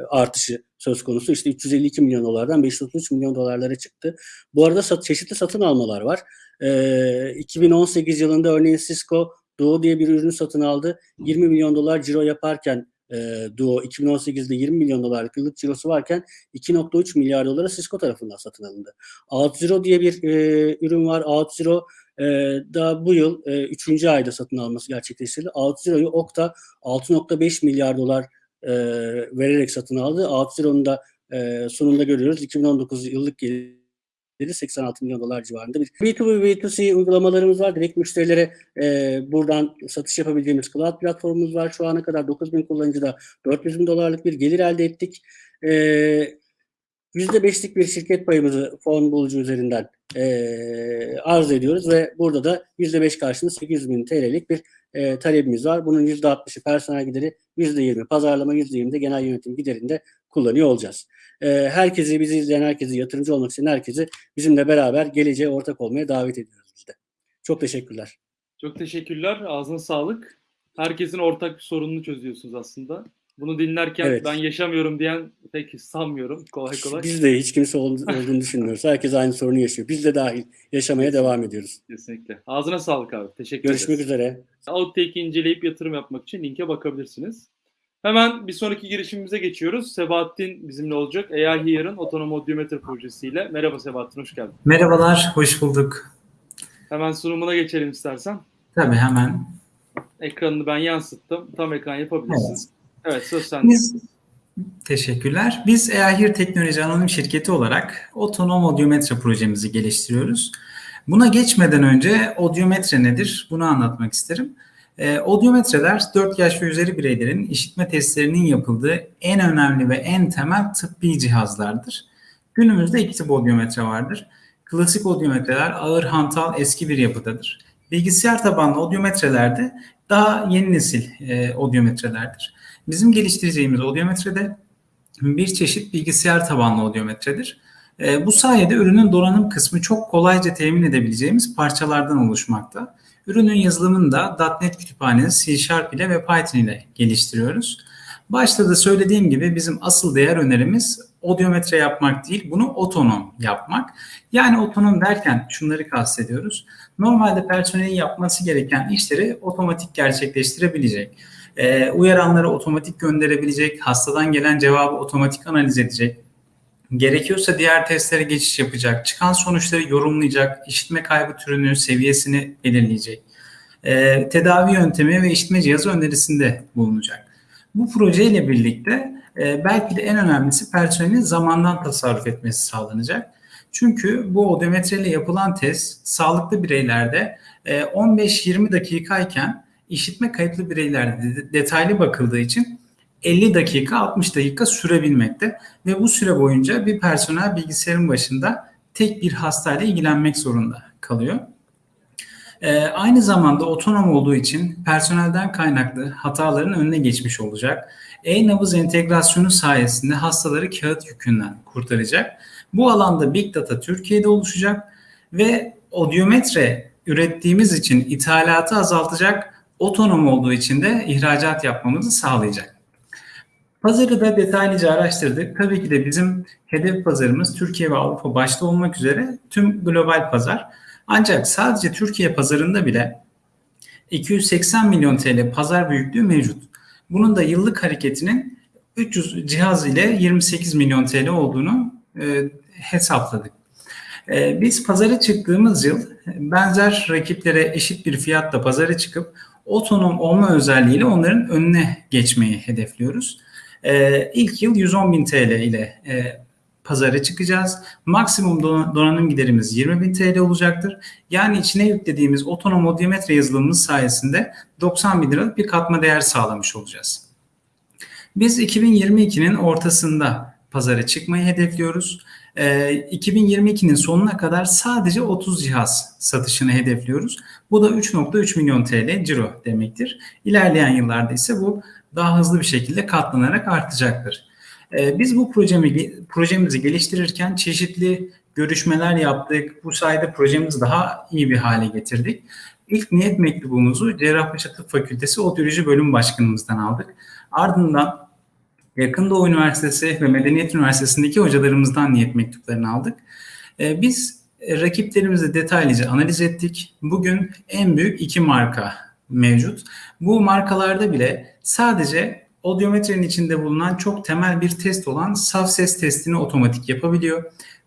artışı söz konusu. İşte 352 milyon dolardan 533 milyon dolarlara çıktı. Bu arada sat, çeşitli satın almalar var. E, 2018 yılında örneğin Cisco Duo diye bir ürünü satın aldı. 20 milyon dolar ciro yaparken e, Duo 2018'de 20 milyon dolarlık yıllık cirosu varken 2.3 milyar dolara Cisco tarafından satın alındı. OutZero diye bir e, ürün var. OutZero e, da bu yıl 3. E, ayda satın alması gerçekleştirildi. OutZero'yu Okta 6.5 milyar dolar e, vererek satın aldı. OutZero'nun da e, sonunda görüyoruz. 2019 yıllık geliri 86 milyon dolar civarında bir B2B B2C uygulamalarımız var. Direkt müşterilere e, buradan satış yapabildiğimiz cloud platformumuz var. Şu ana kadar 9 bin kullanıcıda 400 bin dolarlık bir gelir elde ettik. E, %5'lik bir şirket payımızı fon bulucu üzerinden e, arz ediyoruz ve burada da %5 karşılığında 800 bin TL'lik bir e, talebimiz var. Bunun %60'ı personel gideri, %20 pazarlama, %20 de genel yönetim giderinde kullanıyor olacağız. E, herkesi, bizi izleyen herkesi, yatırımcı olmak isteyen herkesi bizimle beraber geleceğe ortak olmaya davet ediyoruz biz de. Çok teşekkürler. Çok teşekkürler. Ağzına sağlık. Herkesin ortak bir sorununu çözüyorsunuz aslında. Bunu dinlerken Evet. ben yaşamıyorum diyen pek sanmıyorum kolay kolay. Biz de hiç kimse ol- olduğunu düşünmüyoruz. Herkes aynı sorunu yaşıyor. Biz de dahil yaşamaya devam ediyoruz. Kesinlikle. Ağzına sağlık abi. Teşekkür Görüşmek ederiz. üzere. Outtake'i inceleyip yatırım yapmak için linke bakabilirsiniz. Hemen bir sonraki girişimimize geçiyoruz. Sebahattin bizimle olacak. AI Here'ın otonom odyometre projesiyle. Merhaba Sebahattin, hoş geldin. Merhabalar, hoş bulduk. Hemen sunumuna geçelim istersen. Tabii hemen. Ekranını ben yansıttım. Tam ekran yapabilirsin. Evet, söz sende. Biz teşekkürler. Biz EAHIR Teknoloji Anonim Şirketi olarak otonom odyometre projemizi geliştiriyoruz. Buna geçmeden önce odyometre nedir? Bunu anlatmak isterim. E, odyometreler 4 yaş ve üzeri bireylerin işitme testlerinin yapıldığı en önemli ve en temel tıbbi cihazlardır. Günümüzde iki tip odyometre vardır. Klasik odyometreler ağır hantal eski bir yapıdadır. Bilgisayar tabanlı odyometrelerde daha yeni nesil e, odyometrelerdir. Bizim geliştireceğimiz odyometrede bir çeşit bilgisayar tabanlı odyometredir. E, bu sayede ürünün donanım kısmı çok kolayca temin edebileceğimiz parçalardan oluşmakta. Ürünün yazılımını da .NET kütüphanesi C ile ve Python ile geliştiriyoruz. Başta da söylediğim gibi bizim asıl değer önerimiz odyometre yapmak değil, bunu otonom yapmak. Yani otonom derken şunları kastediyoruz. Normalde personelin yapması gereken işleri otomatik gerçekleştirebilecek. Ee, uyaranları otomatik gönderebilecek, hastadan gelen cevabı otomatik analiz edecek. Gerekiyorsa diğer testlere geçiş yapacak, çıkan sonuçları yorumlayacak, işitme kaybı türünü, seviyesini belirleyecek. Ee, tedavi yöntemi ve işitme cihazı önerisinde bulunacak. Bu projeyle birlikte e, belki de en önemlisi personelin zamandan tasarruf etmesi sağlanacak. Çünkü bu odometreyle yapılan test sağlıklı bireylerde e, 15-20 dakikayken işitme kayıplı bireylerde de- detaylı bakıldığı için 50 dakika 60 dakika sürebilmekte ve bu süre boyunca bir personel bilgisayarın başında tek bir hastayla ilgilenmek zorunda kalıyor. Ee, aynı zamanda otonom olduğu için personelden kaynaklı hataların önüne geçmiş olacak. E-nabız entegrasyonu sayesinde hastaları kağıt yükünden kurtaracak. Bu alanda Big Data Türkiye'de oluşacak ve odyometre ürettiğimiz için ithalatı azaltacak, otonom olduğu için de ihracat yapmamızı sağlayacak. Pazarı da detaylıca araştırdık. Tabii ki de bizim hedef pazarımız Türkiye ve Avrupa başta olmak üzere tüm global pazar. Ancak sadece Türkiye pazarında bile 280 milyon TL pazar büyüklüğü mevcut. Bunun da yıllık hareketinin 300 cihaz ile 28 milyon TL olduğunu e, hesapladık. E, biz pazara çıktığımız yıl benzer rakiplere eşit bir fiyatla pazara çıkıp otonom olma özelliğiyle onların önüne geçmeyi hedefliyoruz. E, ilk yıl 110 bin TL ile e, pazara çıkacağız. Maksimum don- donanım giderimiz 20 bin TL olacaktır. Yani içine yüklediğimiz otonom odyometre yazılımımız sayesinde 90 bin liralık bir katma değer sağlamış olacağız. Biz 2022'nin ortasında pazara çıkmayı hedefliyoruz. Ee, 2022'nin sonuna kadar sadece 30 cihaz satışını hedefliyoruz. Bu da 3.3 milyon TL ciro demektir. İlerleyen yıllarda ise bu daha hızlı bir şekilde katlanarak artacaktır. Ee, Biz bu projemi, projemizi geliştirirken çeşitli görüşmeler yaptık. Bu sayede projemizi daha iyi bir hale getirdik. İlk niyet mektubumuzu Cerrahpaşa Tıp Fakültesi Odyoloji Bölüm Başkanımızdan aldık. Ardından Yakın Doğu Üniversitesi ve Medeniyet Üniversitesi'ndeki hocalarımızdan niyet mektuplarını aldık. Ee, Biz e, rakiplerimizi detaylıca analiz ettik. Bugün en büyük iki marka mevcut. Bu markalarda bile sadece odyometrenin içinde bulunan çok temel bir test olan saf ses testini otomatik yapabiliyor.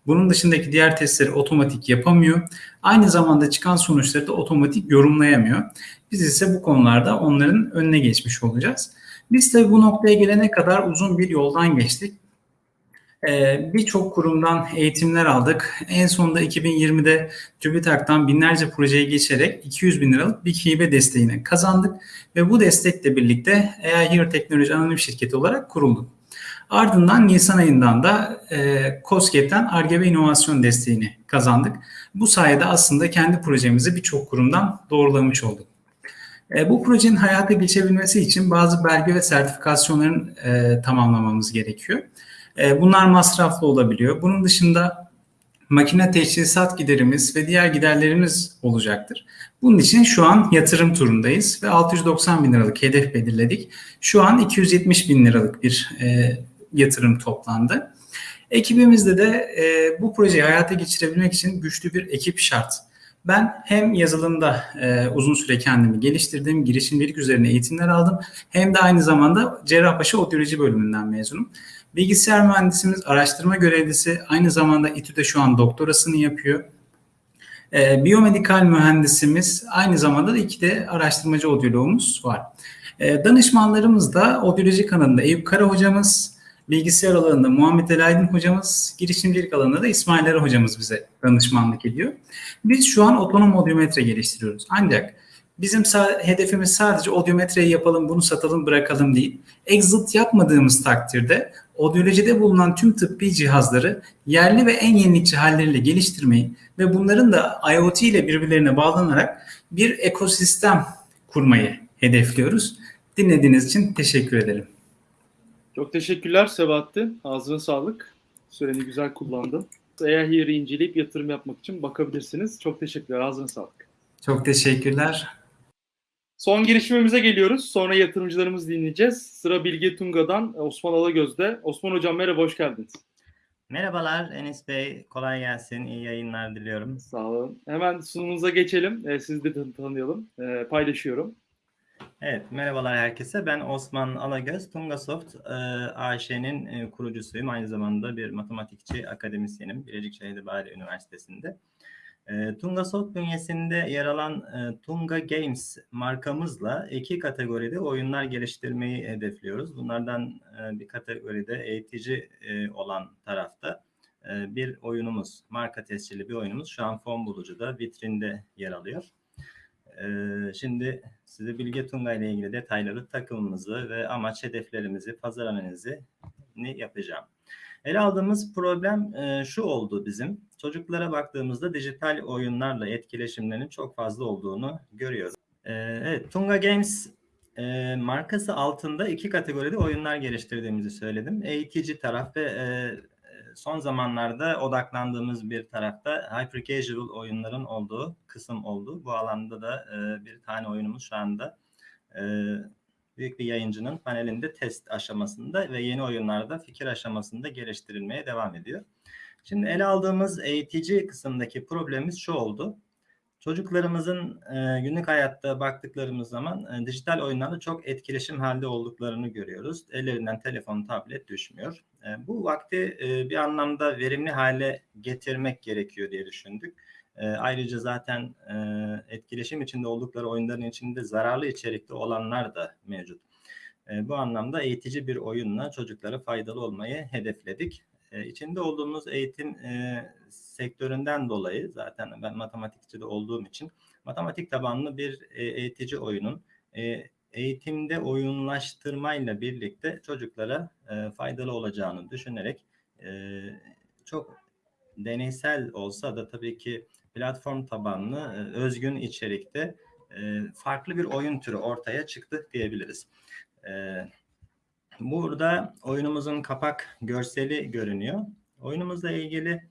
Bunun dışındaki diğer testleri otomatik yapamıyor. Aynı zamanda çıkan sonuçları da otomatik yorumlayamıyor. Biz ise bu konularda onların önüne geçmiş olacağız. Biz tabii bu noktaya gelene kadar uzun bir yoldan geçtik. Ee, Birçok kurumdan eğitimler aldık. En sonunda 2020'de TÜBİTAK'tan binlerce projeye geçerek 200 bin liralık bir hibe desteğini kazandık. Ve bu destekle birlikte AI Here Teknoloji Anonim Şirketi olarak kurulduk. Ardından Nisan ayından da e, COSGAP'ten ARGE inovasyon desteğini kazandık. Bu sayede aslında kendi projemizi birçok kurumdan doğrulamış olduk. E, bu projenin hayata geçebilmesi için bazı belge ve sertifikasyonların e, tamamlamamız gerekiyor. E, bunlar masraflı olabiliyor. Bunun dışında makine teçhizat giderimiz ve diğer giderlerimiz olacaktır. Bunun için şu an yatırım turundayız ve 690 bin liralık hedef belirledik. Şu an 270 bin liralık bir e, yatırım toplandı. Ekibimizde de e, bu projeyi hayata geçirebilmek için güçlü bir ekip şart. Ben hem yazılımda e, uzun süre kendimi geliştirdim, girişimcilik üzerine eğitimler aldım. Hem de aynı zamanda Cerrahpaşa Odyoloji bölümünden mezunum. Bilgisayar mühendisimiz, araştırma görevlisi, aynı zamanda İTÜ'de şu an doktorasını yapıyor. E, biyomedikal mühendisimiz, aynı zamanda da iki de araştırmacı odyoloğumuz var. E, danışmanlarımız da odyoloji kanalında Eyüp Kara hocamız, bilgisayar alanında Muhammed El Aydın hocamız, girişimcilik alanında da İsmail Ere hocamız bize danışmanlık ediyor. Biz şu an otonom odyometre geliştiriyoruz. Ancak bizim hedefimiz sadece odyometreyi yapalım, bunu satalım, bırakalım değil. Exit yapmadığımız takdirde odyolojide bulunan tüm tıbbi cihazları yerli ve en yenilikçi halleriyle geliştirmeyi ve bunların da IoT ile birbirlerine bağlanarak bir ekosistem kurmayı hedefliyoruz. Dinlediğiniz için teşekkür ederim. Çok teşekkürler Sebahattin. Ağzına sağlık. Süreni güzel kullandın. Eğer Here'i inceleyip yatırım yapmak için bakabilirsiniz. Çok teşekkürler. Ağzına sağlık. Çok teşekkürler. Son girişimimize geliyoruz. Sonra yatırımcılarımızı dinleyeceğiz. Sıra Bilge Tunga'dan Osman Alagöz'de. Osman Hocam merhaba, hoş geldiniz. Merhabalar Enis Bey, kolay gelsin, iyi yayınlar diliyorum. Sağ olun. Hemen sunumunuza geçelim. Ee, sizi de tan- tanıyalım. Ee, paylaşıyorum. Evet, merhabalar herkese. Ben Osman Alagöz, Tungasoft e, AŞ'nin e, kurucusuyum. Aynı zamanda bir matematikçi, akademisyenim Bilecikşehir Bahri Üniversitesi'nde. E, Tungasoft bünyesinde yer alan e, Tunga Games markamızla iki kategoride oyunlar geliştirmeyi hedefliyoruz. Bunlardan e, bir kategoride eğitici e, olan tarafta bir oyunumuz, marka tescilli bir oyunumuz şu an fon bulucuda, vitrinde yer alıyor. Ee, şimdi size Bilge Tunga ile ilgili detayları, takımımızı ve amaç hedeflerimizi, pazar analizini yapacağım. Ele aldığımız problem şu oldu bizim. Çocuklara baktığımızda dijital oyunlarla etkileşimlerinin çok fazla olduğunu görüyoruz. Ee, evet, Tunga Games e, markası altında iki kategoride oyunlar geliştirdiğimizi söyledim. Eğitici taraf ve e, son zamanlarda odaklandığımız bir tarafta hyper casual oyunların olduğu kısım oldu. Bu alanda da e, bir tane oyunumuz şu anda büyük bir yayıncının panelinde test aşamasında ve yeni oyunlarda fikir aşamasında geliştirilmeye devam ediyor. Şimdi ele aldığımız eğitici kısımdaki problemimiz şu oldu. Çocuklarımızın e, günlük hayatta baktıklarımız zaman e, dijital oyunlarla çok etkileşim halde olduklarını görüyoruz. Ellerinden telefon, tablet düşmüyor. E, bu vakti e, bir anlamda verimli hale getirmek gerekiyor diye düşündük. E, ayrıca zaten e, etkileşim içinde oldukları oyunların içinde zararlı içerikte olanlar da mevcut. E, bu anlamda eğitici bir oyunla çocuklara faydalı olmayı hedefledik. E, içinde olduğumuz eğitim e, sektöründen dolayı zaten ben matematikçi de olduğum için matematik tabanlı bir e, eğitici oyunun e, eğitimde oyunlaştırmayla birlikte çocuklara e, faydalı olacağını düşünerek e, çok deneysel olsa da tabii ki platform tabanlı e, özgün içerikte e, farklı bir oyun türü ortaya çıktı diyebiliriz. E, burada oyunumuzun kapak görseli görünüyor. Oyunumuzla ilgili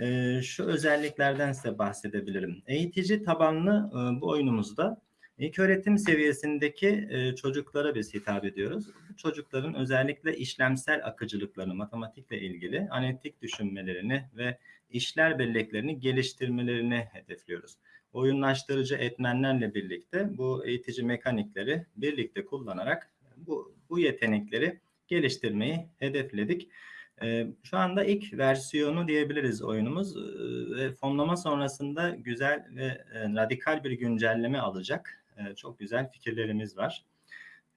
e, şu özelliklerden size bahsedebilirim. Eğitici tabanlı e, bu oyunumuzda ilk öğretim seviyesindeki e, çocuklara biz hitap ediyoruz. Bu çocukların özellikle işlemsel akıcılıklarını, matematikle ilgili analitik düşünmelerini ve işler belleklerini geliştirmelerini hedefliyoruz. Oyunlaştırıcı etmenlerle birlikte bu eğitici mekanikleri birlikte kullanarak bu, bu yetenekleri geliştirmeyi hedefledik. Ee, şu anda ilk versiyonu diyebiliriz oyunumuz Ee, ve fonlama sonrasında güzel ve e, radikal bir güncelleme alacak. Ee, çok güzel fikirlerimiz var.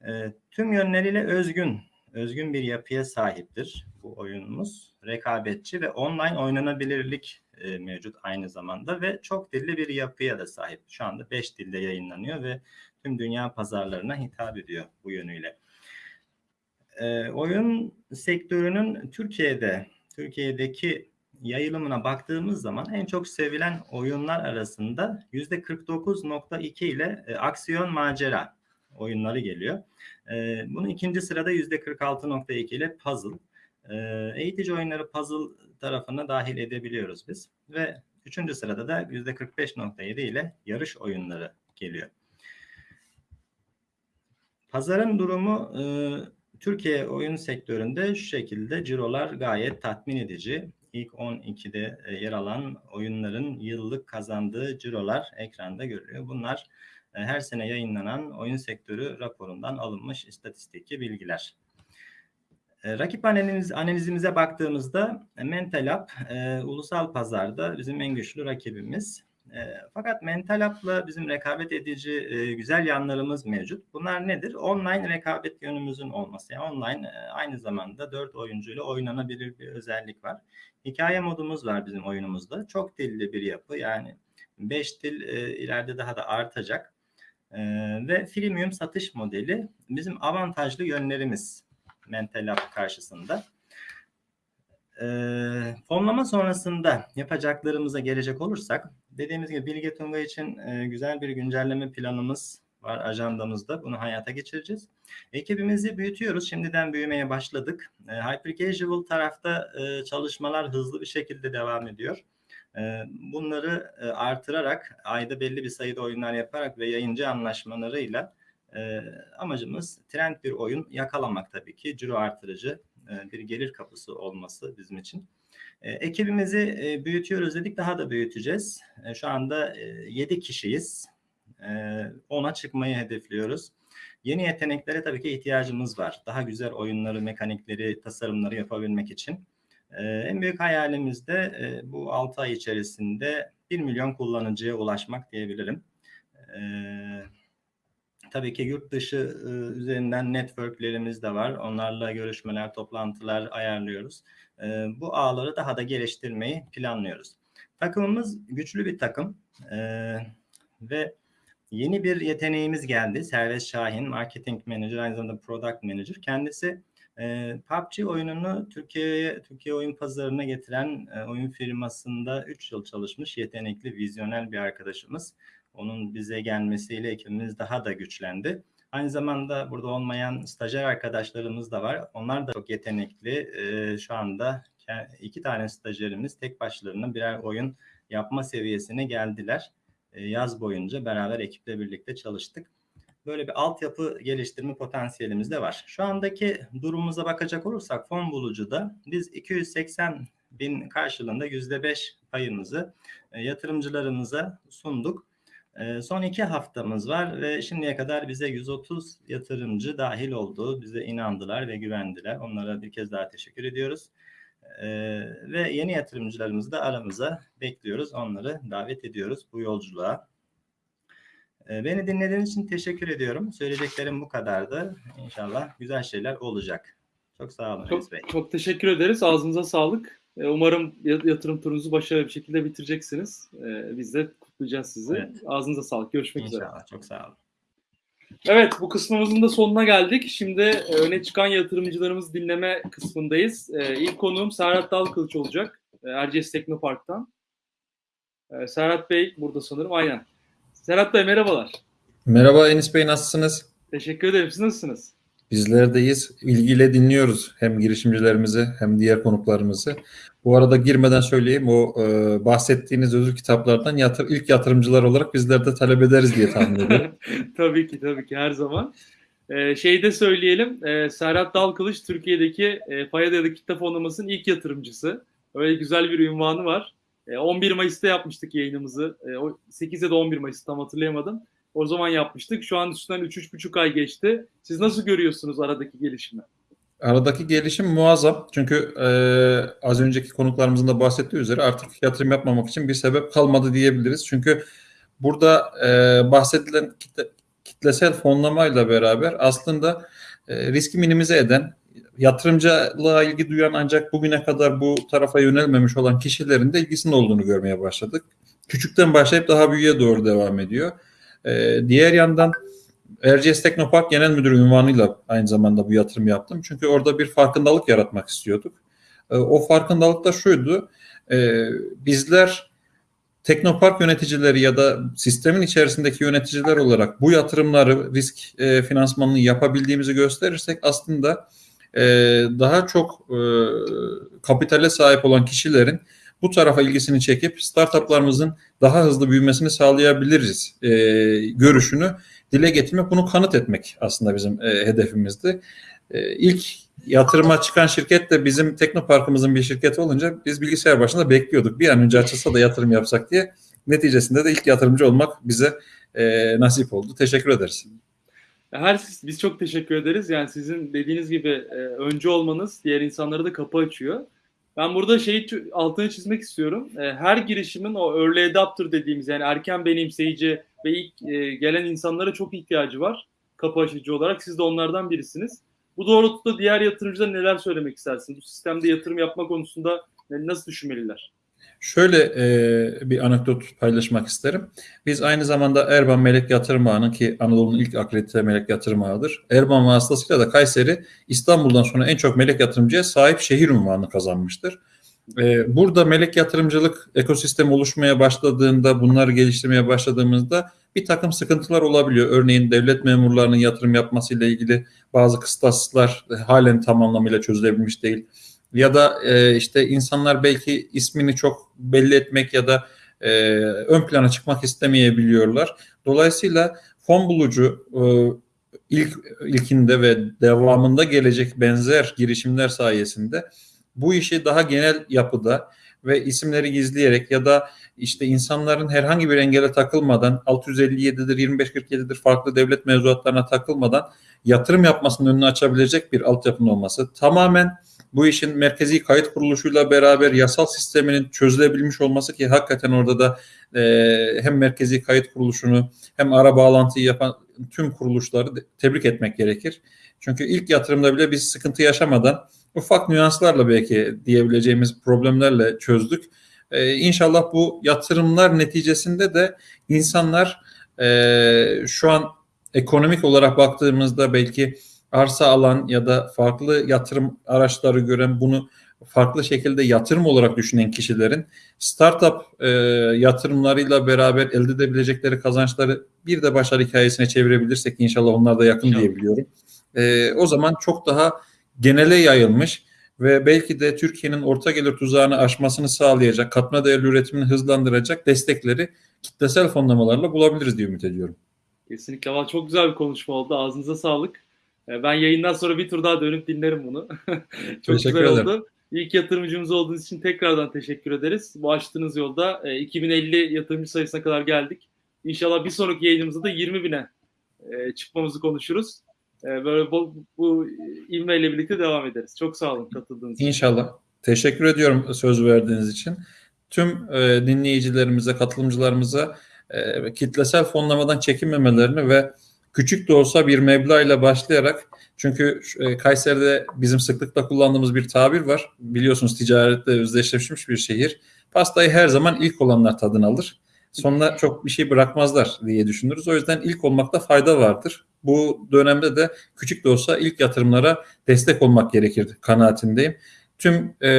Ee, tüm yönleriyle özgün, özgün bir yapıya sahiptir bu oyunumuz. Rekabetçi ve online oynanabilirlik e, mevcut aynı zamanda ve çok dilli bir yapıya da sahip. Şu anda 5 dilde yayınlanıyor ve tüm dünya pazarlarına hitap ediyor bu yönüyle. E, oyun sektörünün Türkiye'de, Türkiye'deki yayılımına baktığımız zaman en çok sevilen oyunlar arasında %49.2 ile e, aksiyon macera oyunları geliyor. E, bunun ikinci sırada %46.2 ile puzzle. E, eğitici oyunları puzzle tarafına dahil edebiliyoruz biz. Ve üçüncü sırada da %45.7 ile yarış oyunları geliyor. Pazarın durumu e, Türkiye oyun sektöründe şu şekilde cirolar gayet tatmin edici. İlk 12'de e, yer alan oyunların yıllık kazandığı cirolar ekranda görülüyor. Bunlar e, her sene yayınlanan oyun sektörü raporundan alınmış istatistiki bilgiler. E, rakip analiz, analizimize baktığımızda Mental App e, ulusal pazarda bizim en güçlü rakibimiz. E, fakat Mental App'la bizim rekabet edici e, güzel yanlarımız mevcut. Bunlar nedir? Online rekabet yönümüzün olması. Yani online e, aynı zamanda dört oyuncuyla oynanabilir bir özellik var. Hikaye modumuz var bizim oyunumuzda. Çok dilli bir yapı yani 5 dil e, ileride daha da artacak. E, ve freemium satış modeli bizim avantajlı yönlerimiz Mental App karşısında. E, fonlama sonrasında yapacaklarımıza gelecek olursak dediğimiz gibi Bilge Tunga için e, güzel bir güncelleme planımız var ajandamızda. Bunu hayata geçireceğiz. Ekibimizi büyütüyoruz. Şimdiden büyümeye başladık. E, Hyper Casual tarafta e, çalışmalar hızlı bir şekilde devam ediyor. E, bunları e, artırarak ayda belli bir sayıda oyunlar yaparak ve yayıncı anlaşmalarıyla e, amacımız trend bir oyun yakalamak tabii ki. Ciro artırıcı e, bir gelir kapısı olması bizim için. E, ekibimizi e, büyütüyoruz dedik daha da büyüteceğiz. E, şu anda e, 7 kişiyiz. E, 10'a çıkmayı hedefliyoruz. Yeni yeteneklere tabii ki ihtiyacımız var. Daha güzel oyunları, mekanikleri, tasarımları yapabilmek için. En büyük hayalimiz de e, bu 6 ay içerisinde 1 milyon kullanıcıya ulaşmak diyebilirim. E, tabii ki yurt dışı e, üzerinden networklerimiz de var. Onlarla görüşmeler, toplantılar ayarlıyoruz. E, bu ağları daha da geliştirmeyi planlıyoruz. Takımımız güçlü bir takım e, ve yeni bir yeteneğimiz geldi. Servet Şahin, Marketing Manager, aynı zamanda Product Manager. Kendisi e, PUBG oyununu Türkiye'ye, Türkiye oyun pazarına getiren e, oyun firmasında 3 yıl çalışmış yetenekli, vizyoner bir arkadaşımız. Onun bize gelmesiyle ekibimiz daha da güçlendi. Aynı zamanda burada olmayan stajyer arkadaşlarımız da var. Onlar da çok yetenekli. Ee, şu anda iki tane stajyerimiz tek başlarına birer oyun yapma seviyesine geldiler. Ee, yaz boyunca beraber ekiple birlikte çalıştık. Böyle bir altyapı geliştirme potansiyelimiz de var. Şu andaki durumumuza bakacak olursak fon bulucuda biz 280 bin karşılığında %5 payımızı e, yatırımcılarımıza sunduk. Ee, son iki haftamız var ve şimdiye kadar bize 130 yatırımcı dahil oldu. Bize inandılar ve güvendiler. Onlara bir kez daha teşekkür ediyoruz. Ee, ve yeni yatırımcılarımızı da aramıza bekliyoruz. Onları davet ediyoruz bu yolculuğa. Ee, beni dinlediğiniz için teşekkür ediyorum. Söyleyeceklerim bu kadardı. İnşallah güzel şeyler olacak. Çok sağ olun çok, Bey. Çok teşekkür ederiz. Ağzınıza sağlık. Umarım yatırım turunuzu başarılı bir şekilde bitireceksiniz. Biz de kutlayacağız sizi. Evet. Ağzınıza sağlık. Görüşmek İnşallah. üzere. İnşallah. Çok sağ olun. Evet bu kısmımızın da sonuna geldik. Şimdi öne çıkan yatırımcılarımızı dinleme kısmındayız. İlk konuğum Serhat Dalkılıç olacak. Erciyes Teknopark'tan. Serhat Bey burada sanırım. Aynen. Serhat Bey merhabalar. Merhaba Enis Bey nasılsınız? Teşekkür ederim. Siz nasılsınız? Bizlerdeyiz. İlgiyle dinliyoruz hem girişimcilerimizi hem diğer konuklarımızı. Bu arada girmeden söyleyeyim o e, bahsettiğiniz özür kitaplardan yatır, ilk yatırımcılar olarak bizler de talep ederiz diye tahmin ediyorum. tabii ki tabii ki her zaman. Ee, şeyi de söyleyelim. E, Serhat Dalkılıç Türkiye'deki e, Paya Dayalı Kitle Fonlaması'nın ilk yatırımcısı. Öyle güzel bir ünvanı var. E, 11 Mayıs'ta yapmıştık yayınımızı. E, 8 ya da 11 Mayıs tam hatırlayamadım. O zaman yapmıştık. Şu an üstünden 3-3,5 ay geçti. Siz nasıl görüyorsunuz aradaki gelişimi? Aradaki gelişim muazzam. Çünkü e, az önceki konuklarımızın da bahsettiği üzere artık yatırım yapmamak için bir sebep kalmadı diyebiliriz. Çünkü burada e, bahsedilen kitle, kitlesel fonlamayla beraber aslında e, riski minimize eden, yatırımcılığa ilgi duyan ancak bugüne kadar bu tarafa yönelmemiş olan kişilerin de ilgisinin olduğunu görmeye başladık. Küçükten başlayıp daha büyüğe doğru devam ediyor. E, diğer yandan Erciyes Teknopark Genel Müdürü ünvanıyla aynı zamanda bu yatırım yaptım. Çünkü orada bir farkındalık yaratmak istiyorduk. E, o farkındalık da şuydu. E, bizler Teknopark yöneticileri ya da sistemin içerisindeki yöneticiler olarak bu yatırımları risk e, finansmanını yapabildiğimizi gösterirsek aslında e, daha çok e, kapitale sahip olan kişilerin bu tarafa ilgisini çekip startuplarımızın daha hızlı büyümesini sağlayabiliriz e, görüşünü dile getirmek, bunu kanıt etmek aslında bizim e, hedefimizdi. E, ilk yatırıma çıkan şirket de bizim Teknopark'ımızın bir şirketi olunca biz bilgisayar başında bekliyorduk. Bir an önce açılsa da yatırım yapsak diye. Neticesinde de ilk yatırımcı olmak bize e, nasip oldu. Teşekkür ederiz. Her biz çok teşekkür ederiz. Yani sizin dediğiniz gibi e, öncü olmanız diğer insanlara da kapı açıyor. Ben burada şeyi altını çizmek istiyorum. E, her girişimin o early adopter dediğimiz yani erken benimseyici ve ilk e, gelen insanlara çok ihtiyacı var. Kapı açıcı olarak. Siz de onlardan birisiniz. Bu doğrultuda diğer yatırımcılara neler söylemek istersiniz? Bu sistemde yatırım yapma konusunda nasıl düşünmeliler? Şöyle e, bir anekdot paylaşmak isterim. Biz aynı zamanda Erban Melek Yatırım Ağı'nın ki Anadolu'nun ilk akredite melek yatırım ağıdır. Erban vasıtasıyla da Kayseri İstanbul'dan sonra en çok melek yatırımcıya sahip şehir unvanını kazanmıştır. E, burada melek yatırımcılık ekosistemi oluşmaya başladığında, bunları geliştirmeye başladığımızda bir takım sıkıntılar olabiliyor. Örneğin devlet memurlarının yatırım yapmasıyla ilgili bazı kıstaslar halen tam anlamıyla çözülebilmiş değil ya da e, işte insanlar belki ismini çok belli etmek ya da e, ön plana çıkmak istemeyebiliyorlar. Dolayısıyla fon bulucu e, ilk ilkinde ve devamında gelecek benzer girişimler sayesinde bu işi daha genel yapıda ve isimleri gizleyerek ya da işte insanların herhangi bir engele takılmadan 657'dir 2547'dir farklı devlet mevzuatlarına takılmadan yatırım yapmasının önünü açabilecek bir altyapının olması tamamen bu işin merkezi kayıt kuruluşuyla beraber yasal sisteminin çözülebilmiş olması ki hakikaten orada da e, hem merkezi kayıt kuruluşunu hem ara bağlantıyı yapan tüm kuruluşları tebrik etmek gerekir. Çünkü ilk yatırımda bile biz sıkıntı yaşamadan ufak nüanslarla belki diyebileceğimiz problemlerle çözdük. Ee, inşallah bu yatırımlar neticesinde de insanlar e, şu an ekonomik olarak baktığımızda belki arsa alan ya da farklı yatırım araçları gören bunu farklı şekilde yatırım olarak düşünen kişilerin startup e, yatırımlarıyla beraber elde edebilecekleri kazançları bir de başarı hikayesine çevirebilirsek inşallah onlar da yakın inşallah. diyebiliyorum. E, o zaman çok daha genele yayılmış ve belki de Türkiye'nin orta gelir tuzağını aşmasını sağlayacak, katma değerli üretimini hızlandıracak destekleri kitlesel fonlamalarla bulabiliriz diye ümit ediyorum. Kesinlikle. Çok güzel bir konuşma oldu. Ağzınıza sağlık. Ben yayından sonra bir tur daha dönüp dinlerim bunu. çok teşekkür güzel ederim. oldu. İlk yatırımcımız olduğunuz için tekrardan teşekkür ederiz. Bu açtığınız yolda 2050 yatırımcı sayısına kadar geldik. İnşallah bir sonraki yayınımızda da 20 bine çıkmamızı konuşuruz. Böyle bu, bu ivmeyle birlikte devam ederiz. Çok sağ olun katıldığınız için. İnşallah. Teşekkür ediyorum söz verdiğiniz için. Tüm e, dinleyicilerimize, katılımcılarımıza e, kitlesel fonlamadan çekinmemelerini ve küçük de olsa bir meblağ başlayarak çünkü e, Kayseri'de bizim sıklıkla kullandığımız bir tabir var. Biliyorsunuz ticaretle özdeşleşmiş bir şehir. Pastayı her zaman ilk olanlar tadını alır. Sonra çok bir şey bırakmazlar diye düşünürüz. O yüzden ilk olmakta fayda vardır. Bu dönemde de küçük de olsa ilk yatırımlara destek olmak gerekir kanaatindeyim. Tüm e,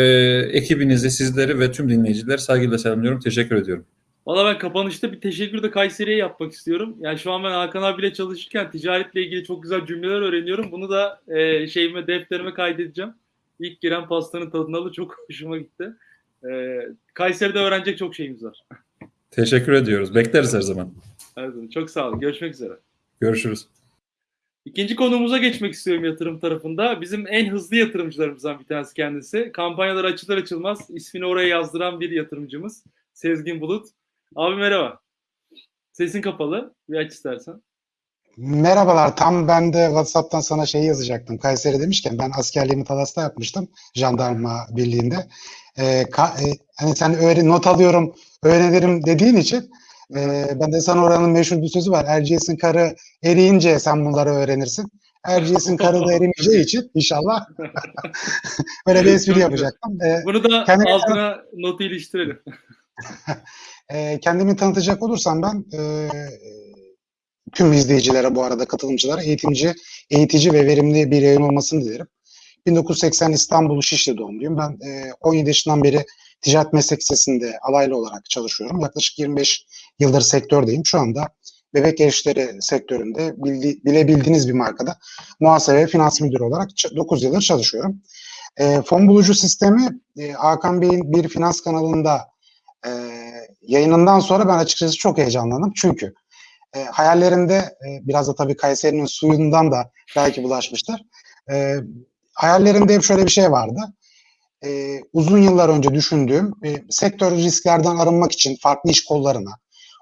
ekibinizi, sizleri ve tüm dinleyicileri saygıyla selamlıyorum. Teşekkür ediyorum. Valla ben kapanışta bir teşekkür de Kayseri'ye yapmak istiyorum. Yani şu an ben Hakan abiyle çalışırken ticaretle ilgili çok güzel cümleler öğreniyorum. Bunu da e, şeyime, defterime kaydedeceğim. İlk giren pastanın tadını alıp çok hoşuma gitti. E, Kayseri'de öğrenecek çok şeyimiz var. Teşekkür ediyoruz. Bekleriz her zaman. Her zaman. Çok sağ olun. Görüşmek üzere. Görüşürüz. İkinci konumuza geçmek istiyorum yatırım tarafında. Bizim en hızlı yatırımcılarımızdan bir tanesi kendisi. Kampanyalar açılır açılmaz ismini oraya yazdıran bir yatırımcımız. Sezgin Bulut. Abi merhaba. Sesin kapalı. Bir aç istersen. Merhabalar. Tam ben de WhatsApp'tan sana şey yazacaktım. Kayseri demişken ben askerliğimi Talas'ta yapmıştım. Jandarma birliğinde. Ee, ka- e, hani sen öğren not alıyorum, öğrenirim dediğin için e, ben de sana oranın meşhur bir sözü var. Erciyes'in karı eriyince sen bunları öğrenirsin. Erciyes'in karı da erimeyeceği için inşallah böyle bir espri yapacaktım. Ee, Bunu da kendimi- altına notu iliştirelim. e, kendimi tanıtacak olursam ben e, tüm izleyicilere bu arada katılımcılara eğitimci, eğitici ve verimli bir yayın olmasını dilerim. 1980 İstanbul Şişli doğumluyum. Ben e, 17 yaşından beri ticaret meslek lisesinde alaylı olarak çalışıyorum. Yaklaşık 25 yıldır sektördeyim. Şu anda bebek gelişleri sektöründe bildi, bilebildiğiniz bir markada muhasebe ve finans müdürü olarak 9 yıldır çalışıyorum. E, fon bulucu sistemi e, Hakan Bey'in bir finans kanalında e, yayınından sonra ben açıkçası çok heyecanlandım. Çünkü e, hayallerimde e, biraz da tabii Kayseri'nin suyundan da belki bulaşmıştır. E, hayallerimde hep şöyle bir şey vardı. E, uzun yıllar önce düşündüğüm e, sektör risklerden arınmak için farklı iş kollarına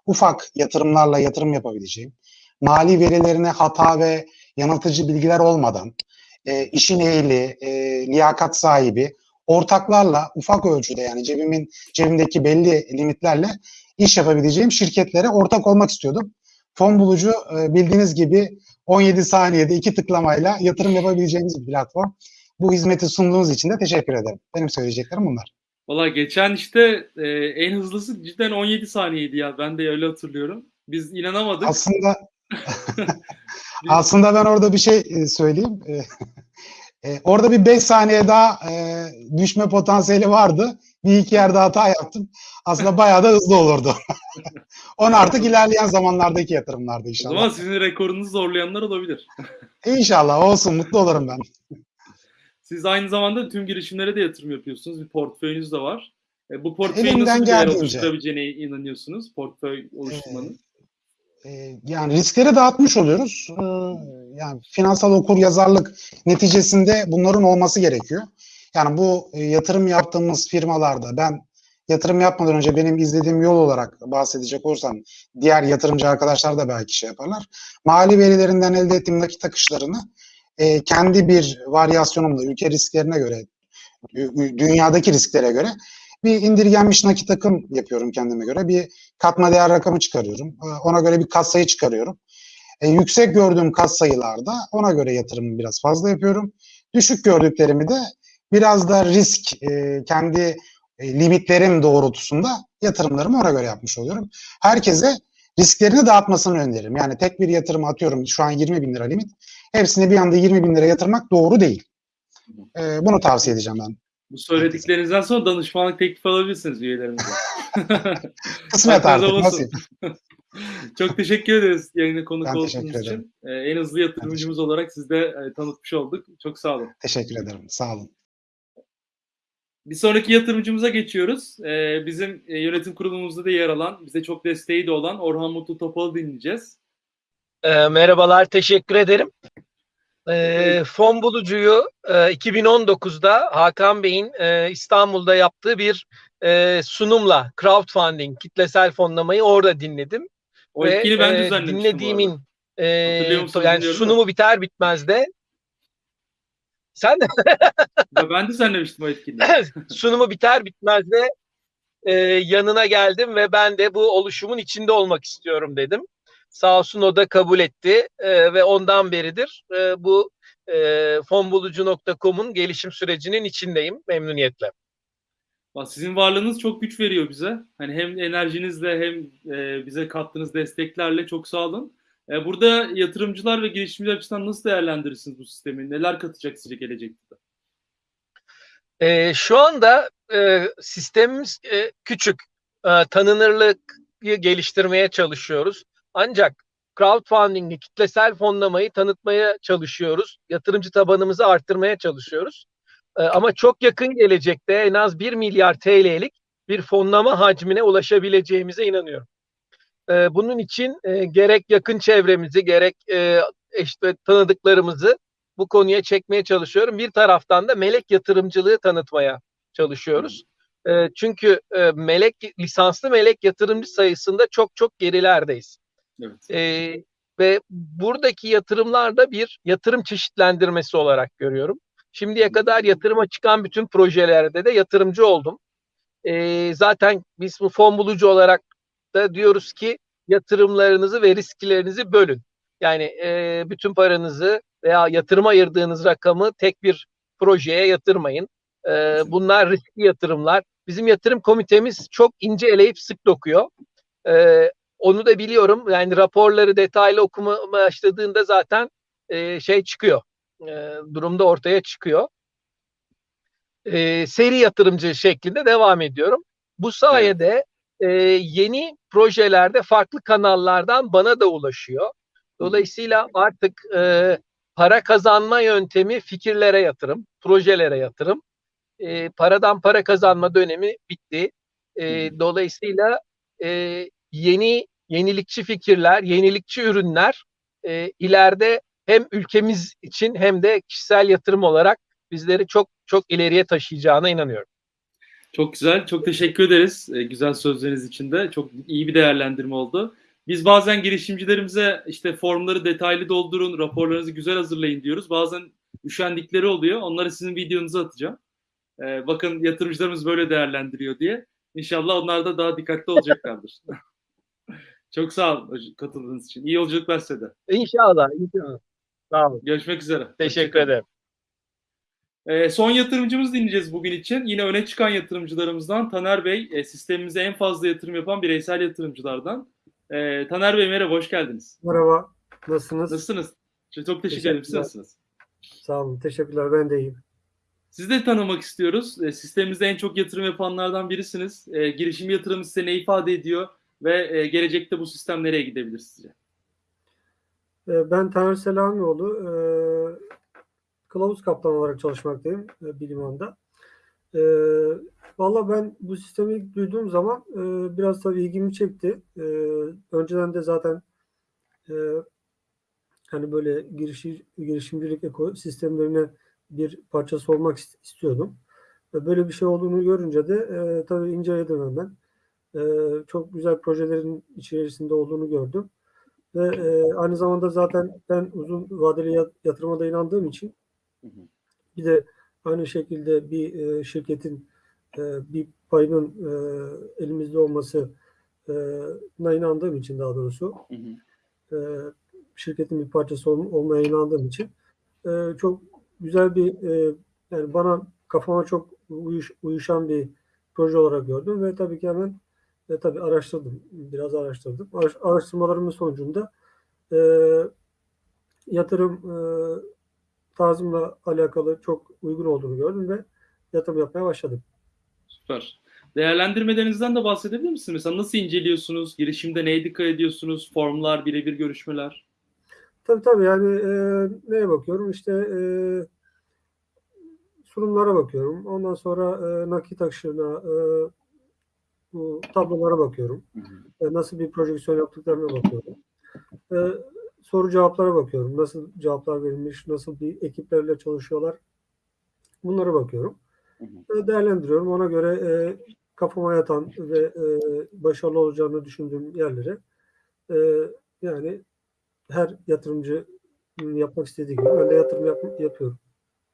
ufak yatırımlarla yatırım yapabileceğim, mali verilerine hata ve yanıltıcı bilgiler olmadan e, işin ehli, e, liyakat sahibi, ortaklarla ufak ölçüde yani cebimin cebimdeki belli limitlerle iş yapabileceğim şirketlere ortak olmak istiyordum. Fon bulucu e, bildiğiniz gibi 17 saniyede iki tıklamayla yatırım yapabileceğiniz bir platform. Bu hizmeti sunduğunuz için de teşekkür ederim. Benim söyleyeceklerim bunlar. Valla geçen işte e, en hızlısı cidden 17 saniyeydi ya. Ben de öyle hatırlıyorum. Biz inanamadık. Aslında aslında ben orada bir şey e, söyleyeyim. E, orada bir 5 saniye daha e, düşme potansiyeli vardı. Bir iki yerde hata yaptım. Aslında bayağı da hızlı olurdu. Onu artık ilerleyen zamanlardaki yatırımlarda O inşallah. zaman sizin rekorunuzu zorlayanlar olabilir. İnşallah olsun mutlu olurum ben. Siz aynı zamanda tüm girişimlere de yatırım yapıyorsunuz. Bir portföyünüz de var. E, bu portföyü Elimden nasıl bir değer oluşturabileceğine inanıyorsunuz? Portföy oluşturmanın. E, yani riskleri dağıtmış oluyoruz. E, yani finansal okur yazarlık neticesinde bunların olması gerekiyor. Yani bu e, yatırım yaptığımız firmalarda ben yatırım yapmadan önce benim izlediğim yol olarak bahsedecek olursam diğer yatırımcı arkadaşlar da belki şey yaparlar. Mali verilerinden elde ettiğim nakit akışlarını e, kendi bir varyasyonumla ülke risklerine göre dü- dünyadaki risklere göre bir indirgenmiş nakit akım yapıyorum kendime göre. Bir katma değer rakamı çıkarıyorum. E, Ona göre bir kat sayı çıkarıyorum. E, yüksek gördüğüm kat sayılarda ona göre yatırımı biraz fazla yapıyorum. Düşük gördüklerimi de biraz da risk e, kendi e, limitlerim doğrultusunda yatırımlarımı ona göre yapmış oluyorum. Herkese risklerini dağıtmasını öneririm. Yani tek bir yatırım atıyorum şu an 20 bin lira limit. Hepsini bir anda 20 bin lira yatırmak doğru değil. E, bunu tavsiye edeceğim ben. Bu söylediklerinizden sonra danışmanlık teklifi alabilirsiniz üyelerimize. Kısmet artık, nasip. Çok teşekkür ederiz yayına konuk Ben olduğunuz için. Ee, en hızlı yatırımcımız olarak siz de e, tanıtmış olduk. Çok sağ olun. Teşekkür ederim. Sağ olun. Bir sonraki yatırımcımıza geçiyoruz. Ee, bizim e, yönetim kurulumuzda da yer alan, bize çok desteği de olan Orhan Mutlu Topal'ı dinleyeceğiz. E, merhabalar, teşekkür ederim. E, fon bulucuyu e, 2019'da Hakan Bey'in e, İstanbul'da yaptığı bir e, sunumla crowdfunding, kitlesel fonlamayı orada dinledim. O etkini ben e, dinlediğimin e, yani sunumu biter bitmez de sen de ben düzenlemiştim o etkinliği. sunumu biter bitmez de e, yanına geldim ve ben de bu oluşumun içinde olmak istiyorum dedim. Sağ olsun o da kabul etti e, ve ondan beridir e, bu e, fonbulucu.com'un gelişim sürecinin içindeyim memnuniyetle. Bak, Sizin varlığınız çok güç veriyor bize. Hani hem enerjinizle hem e, bize kattığınız desteklerle çok sağ olun. E, burada yatırımcılar ve girişimciler açısından nasıl değerlendirirsiniz bu sistemi? Neler katacak sizce gelecekte? E, şu anda e, sistemimiz e, küçük. E, tanınırlığı geliştirmeye çalışıyoruz. Ancak crowdfunding'i, kitlesel fonlamayı tanıtmaya çalışıyoruz. Yatırımcı tabanımızı arttırmaya çalışıyoruz. E, ama çok yakın gelecekte en az 1 milyar TL'lik bir fonlama hacmine ulaşabileceğimize inanıyorum. E, bunun için e, gerek yakın çevremizi gerek e, işte tanıdıklarımızı bu konuya çekmeye çalışıyorum. Bir taraftan da melek yatırımcılığı tanıtmaya çalışıyoruz. E, çünkü e, melek lisanslı melek yatırımcı sayısında çok çok gerilerdeyiz. Evet. E, ve buradaki yatırımlarda bir yatırım çeşitlendirmesi olarak görüyorum. Şimdiye kadar yatırıma çıkan bütün projelerde de yatırımcı oldum. E, zaten biz bu fon bulucu olarak da diyoruz ki yatırımlarınızı ve risklerinizi bölün. Yani e, bütün paranızı veya yatırıma ayırdığınız rakamı tek bir projeye yatırmayın. E, bunlar riskli yatırımlar. Bizim yatırım komitemiz çok ince eleyip sık dokuyor. E, onu da biliyorum. Yani raporları detaylı okuma başladığında zaten e, şey çıkıyor. E, durumda ortaya çıkıyor. E, seri yatırımcı şeklinde devam ediyorum. Bu sayede e, yeni projelerde farklı kanallardan bana da ulaşıyor. Dolayısıyla artık e, para kazanma yöntemi fikirlere yatırım, projelere yatırım. E, paradan para kazanma dönemi bitti. E, dolayısıyla e, yeni yenilikçi fikirler, yenilikçi ürünler e, ileride hem ülkemiz için hem de kişisel yatırım olarak bizleri çok çok ileriye taşıyacağına inanıyorum. Çok güzel. Çok teşekkür ederiz e, güzel sözleriniz için de. Çok iyi bir değerlendirme oldu. Biz bazen girişimcilerimize işte formları detaylı doldurun, raporlarınızı güzel hazırlayın diyoruz. Bazen üşendikleri oluyor. Onları sizin videonuza atacağım. E, bakın yatırımcılarımız böyle değerlendiriyor diye. İnşallah onlar da daha dikkatli olacaklardır. Çok sağ olun hocam, katıldığınız için. İyi yolculuklar size de. İnşallah. inşallah. Sağ olun. Görüşmek üzere. Teşekkür ederim. Ee, son yatırımcımızı dinleyeceğiz bugün için. Yine öne çıkan yatırımcılarımızdan Taner Bey, e, sistemimize en fazla yatırım yapan bireysel yatırımcılardan. Ee, Taner Bey merhaba, hoş geldiniz. Merhaba, nasılsınız? Nasılsınız? Çok teşekkür ederim. Siz nasılsınız? Sağ olun, teşekkürler. Ben de iyiyim. Sizi de tanımak istiyoruz. E, sistemimizde en çok yatırım yapanlardan birisiniz. E, girişim yatırımı size ne ifade ediyor ve e, gelecekte bu sistem nereye gidebilir sizce? Ee, Ben Taner Selamioğlu, e, kılavuz kaptan olarak çalışmaktayım e, Biliman'da. E, Valla ben bu sistemi duyduğum zaman e, biraz tabii ilgimi çekti. E, önceden de zaten e, hani böyle girişi, girişimcilik ekosistemlerine bir parçası olmak ist- istiyordum. Böyle bir şey olduğunu görünce de e, tabii inceledim hemen. E, çok güzel projelerin içerisinde olduğunu gördüm. Ve e, aynı zamanda zaten ben uzun vadeli yat- yatırıma da inandığım için bir de aynı şekilde bir e, şirketin e, bir payının e, elimizde olması e, na inandığım için daha doğrusu e, şirketin bir parçası ol- olmaya inandığım için e, çok güzel bir e, yani bana kafama çok uyuş, uyuşan bir proje olarak gördüm ve tabii ki hemen e, tabii araştırdım. Biraz araştırdım. Araş- araştırmalarımın sonucunda e, yatırım e, tarzımla alakalı çok uygun olduğunu gördüm ve yatırım yapmaya başladım. Süper. Değerlendirmelerinizden de bahsedebilir misiniz? Mesela nasıl inceliyorsunuz? Girişimde neye dikkat ediyorsunuz? Formlar, birebir görüşmeler? Tabii tabii yani e, neye bakıyorum? İşte e, sunumlara bakıyorum. Ondan sonra e, nakit akışına, e, bu tablolara bakıyorum. E, nasıl bir projeksiyon yaptıklarına bakıyorum. E, soru cevaplara bakıyorum. Nasıl cevaplar verilmiş, nasıl bir ekiplerle çalışıyorlar. Bunlara bakıyorum. E, değerlendiriyorum. Ona göre e, kafama yatan ve e, başarılı olacağını düşündüğüm yerlere e, yani her yatırımcının yapmak istediği gibi ben de yatırım yap- yapıyorum.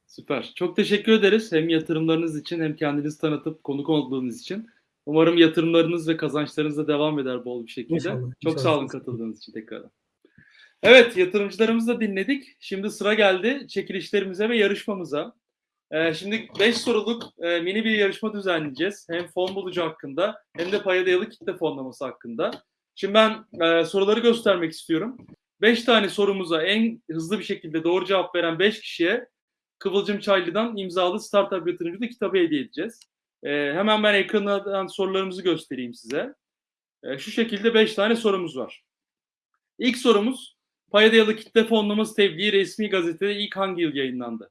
Süper. Çok teşekkür ederiz. Hem yatırımlarınız için hem kendinizi tanıtıp konuk olduğunuz için. Umarım yatırımlarınız ve kazançlarınız da devam eder bol bir şekilde. İnşallah, Çok inşallah. sağ olun katıldığınız için tekrar. Evet, yatırımcılarımızı da dinledik. Şimdi sıra geldi çekilişlerimize ve yarışmamıza. Ee, şimdi 5 soruluk e, mini bir yarışma düzenleyeceğiz. Hem fon bulucu hakkında hem de paya dayalı kitle fonlaması hakkında. Şimdi ben e, soruları göstermek istiyorum. 5 tane sorumuza en hızlı bir şekilde doğru cevap veren 5 kişiye Kıvılcım Çaylı'dan imzalı Startup Yatırımcılığı kitabı hediye edeceğiz. Ee, hemen ben ekrandan sorularımızı göstereyim size. Ee, şu şekilde 5 tane sorumuz var. İlk sorumuz, paya dayalı kitle fonlaması tebliği resmi gazetede ilk hangi yıl yayınlandı?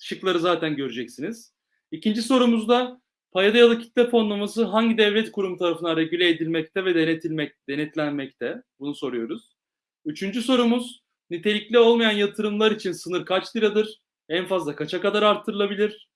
Şıkları zaten göreceksiniz. İkinci sorumuzda, paya dayalı kitle fonlaması hangi devlet kurumu tarafından regüle edilmekte ve denetilmek, denetlenmekte? Bunu soruyoruz. Üçüncü sorumuz, nitelikli olmayan yatırımlar için sınır kaç liradır? En fazla kaça kadar arttırılabilir?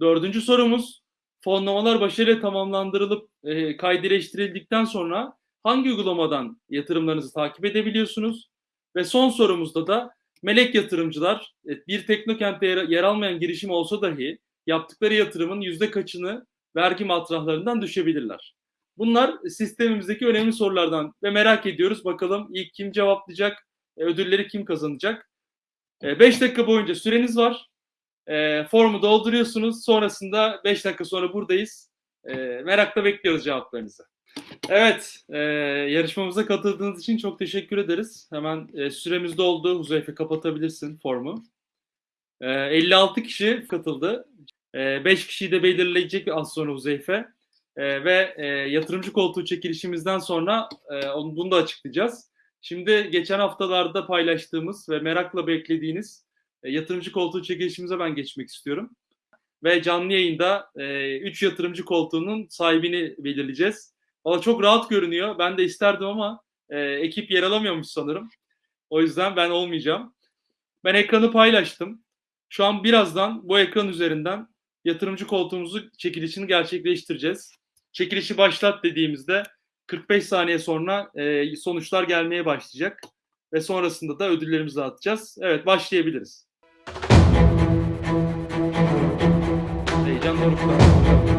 Dördüncü sorumuz, fonlamalar başarıyla tamamlandırılıp e, kaydeleştirildikten sonra hangi uygulamadan yatırımlarınızı takip edebiliyorsunuz? Ve son sorumuzda da melek yatırımcılar e, bir teknokente yer, yer almayan girişim olsa dahi yaptıkları yatırımın yüzde kaçını vergi matrahlarından düşebilirler. Bunlar sistemimizdeki önemli sorulardan ve merak ediyoruz bakalım ilk kim cevaplayacak, e, ödülleri kim kazanacak? 5 dakika boyunca süreniz var. E, formu dolduruyorsunuz. Sonrasında 5 dakika sonra buradayız. E, merakla bekliyoruz cevaplarınızı. Evet, e, yarışmamıza katıldığınız için çok teşekkür ederiz. Hemen e, süremiz doldu. Huzeyfe kapatabilirsin formu. E, 56 kişi katıldı. 5 kişiyi de belirleyecek az sonra Huzeyfe. E, ve e, yatırımcı koltuğu çekilişimizden sonra e, onu, bunu da açıklayacağız. Şimdi geçen haftalarda paylaştığımız ve merakla beklediğiniz e, yatırımcı koltuğu çekilişimize ben geçmek istiyorum. Ve canlı yayında 3 e, yatırımcı koltuğunun sahibini belirleyeceğiz. Valla çok rahat görünüyor. Ben de isterdim ama e, ekip yer alamıyormuş sanırım. O yüzden ben olmayacağım. Ben ekranı paylaştım. Şu an birazdan bu ekran üzerinden yatırımcı koltuğumuzu çekilişini gerçekleştireceğiz. Çekilişi başlat dediğimizde 45 saniye sonra e, sonuçlar gelmeye başlayacak ve sonrasında da ödüllerimizi dağıtacağız. Evet başlayabiliriz. Heyecan dorukta.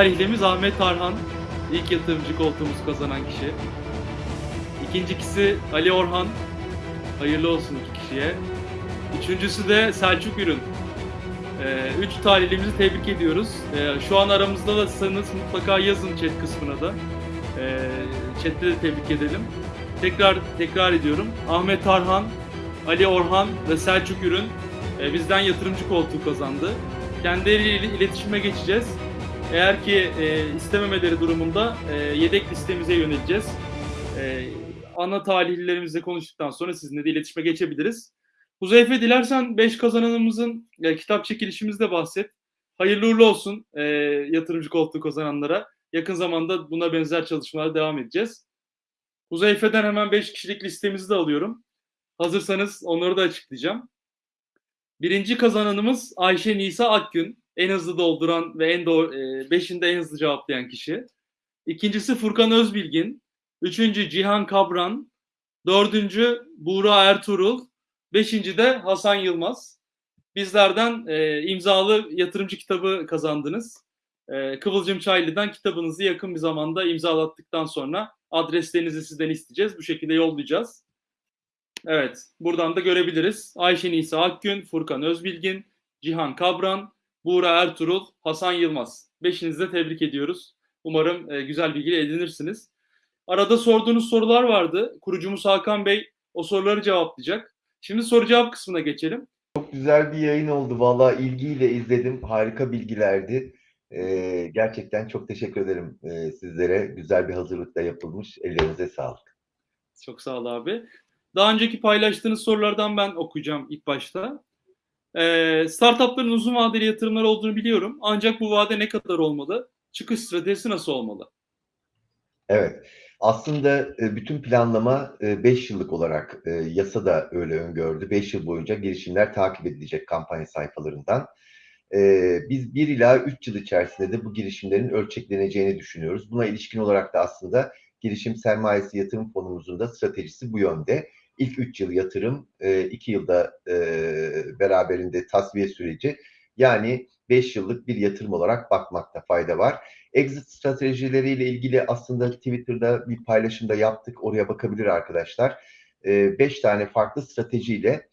Tarihlimiz Ahmet Tarhan. İlk yatırımcı koltuğumuzu kazanan kişi. İkincisi Ali Orhan. Hayırlı olsun iki kişiye. Üçüncüsü de Selçuk Ürün. Ee, üç talihlimizi tebrik ediyoruz. Ee, şu an aramızda da sanız mutlaka yazın chat kısmına da. Ee, chatte de tebrik edelim. Tekrar tekrar ediyorum. Ahmet Tarhan, Ali Orhan ve Selçuk Ürün e, bizden yatırımcı koltuğu kazandı. Kendileriyle iletişime geçeceğiz. Eğer ki e, istememeleri durumunda e, yedek listemize yöneleceğiz. E, ana talihlilerimizle konuştuktan sonra sizinle de iletişime geçebiliriz. Huzeyfe dilersen 5 kazananımızın e, kitap çekilişimizde bahset. Hayırlı uğurlu olsun e, yatırımcı koltuğu kazananlara. Yakın zamanda buna benzer çalışmalara devam edeceğiz. Huzeyfe'den hemen 5 kişilik listemizi de alıyorum. Hazırsanız onları da açıklayacağım. Birinci kazananımız Ayşe Nisa Akgün en hızlı dolduran ve en doğru, e, beşinde en hızlı cevaplayan kişi. İkincisi Furkan Özbilgin. Üçüncü Cihan Kabran. Dördüncü Buğra Ertuğrul. Beşinci de Hasan Yılmaz. Bizlerden e, imzalı yatırımcı kitabı kazandınız. E, Kıvılcım Çaylı'dan kitabınızı yakın bir zamanda imzalattıktan sonra adreslerinizi sizden isteyeceğiz. Bu şekilde yollayacağız. Evet, buradan da görebiliriz. Ayşe Nisa Akgün, Furkan Özbilgin, Cihan Kabran, Buğra Ertuğrul, Hasan Yılmaz. Beşinizi de tebrik ediyoruz. Umarım e, güzel bilgi edinirsiniz. Arada sorduğunuz sorular vardı. Kurucumuz Hakan Bey o soruları cevaplayacak. Şimdi soru cevap kısmına geçelim. Çok güzel bir yayın oldu. Valla ilgiyle izledim. Harika bilgilerdi. Ee, gerçekten çok teşekkür ederim e, sizlere. Güzel bir hazırlıkla yapılmış. Ellerinize sağlık. Çok sağ ol abi. Daha önceki paylaştığınız sorulardan ben okuyacağım ilk başta. Ee, startupların uzun vadeli yatırımlar olduğunu biliyorum. Ancak bu vade ne kadar olmalı? Çıkış stratejisi nasıl olmalı? Evet. Aslında e, bütün planlama 5 yıllık olarak e, yasa da öyle öngördü. 5 yıl boyunca girişimler takip edilecek kampanya sayfalarından. E, biz 1 ila 3 yıl içerisinde de bu girişimlerin ölçekleneceğini düşünüyoruz. Buna ilişkin olarak da aslında girişim sermayesi yatırım fonumuzun da stratejisi bu yönde. İlk 3 yıl yatırım, 2 yılda beraberinde tasfiye süreci. Yani 5 yıllık bir yatırım olarak bakmakta fayda var. Exit stratejileriyle ilgili aslında Twitter'da bir paylaşımda yaptık. Oraya bakabilir arkadaşlar. 5 tane farklı stratejiyle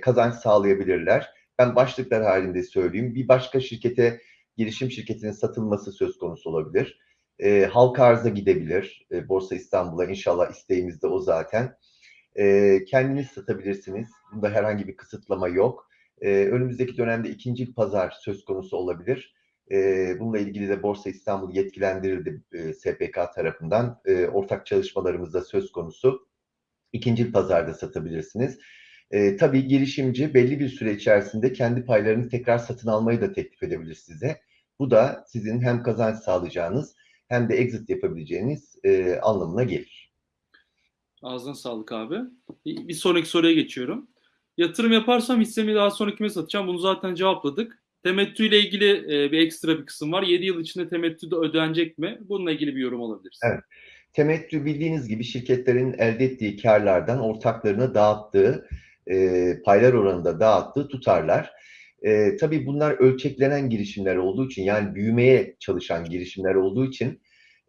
kazanç sağlayabilirler. Ben başlıklar halinde söyleyeyim. Bir başka şirkete, girişim şirketinin satılması söz konusu olabilir. Halka arza gidebilir. Borsa İstanbul'a inşallah isteğimiz de o zaten. Kendiniz satabilirsiniz. Bunda herhangi bir kısıtlama yok. Önümüzdeki dönemde ikinci pazar söz konusu olabilir. Bununla ilgili de Borsa İstanbul yetkilendirildi SPK tarafından. Ortak çalışmalarımız da söz konusu. İkinci pazarda satabilirsiniz. E, tabii girişimci belli bir süre içerisinde kendi paylarını tekrar satın almayı da teklif edebilir size. Bu da sizin hem kazanç sağlayacağınız hem de exit yapabileceğiniz e, anlamına gelir. Ağzına sağlık abi. Bir sonraki soruya geçiyorum. Yatırım yaparsam hissemi daha sonra kime satacağım? Bunu zaten cevapladık. Temettü ile ilgili e, bir ekstra bir kısım var. 7 yıl içinde temettü de ödenecek mi? Bununla ilgili bir yorum alabiliriz. Evet. Temettü bildiğiniz gibi şirketlerin elde ettiği karlardan ortaklarına dağıttığı, e, paylar oranında dağıttığı tutarlar. E, tabii bunlar ölçeklenen girişimler olduğu için yani büyümeye çalışan girişimler olduğu için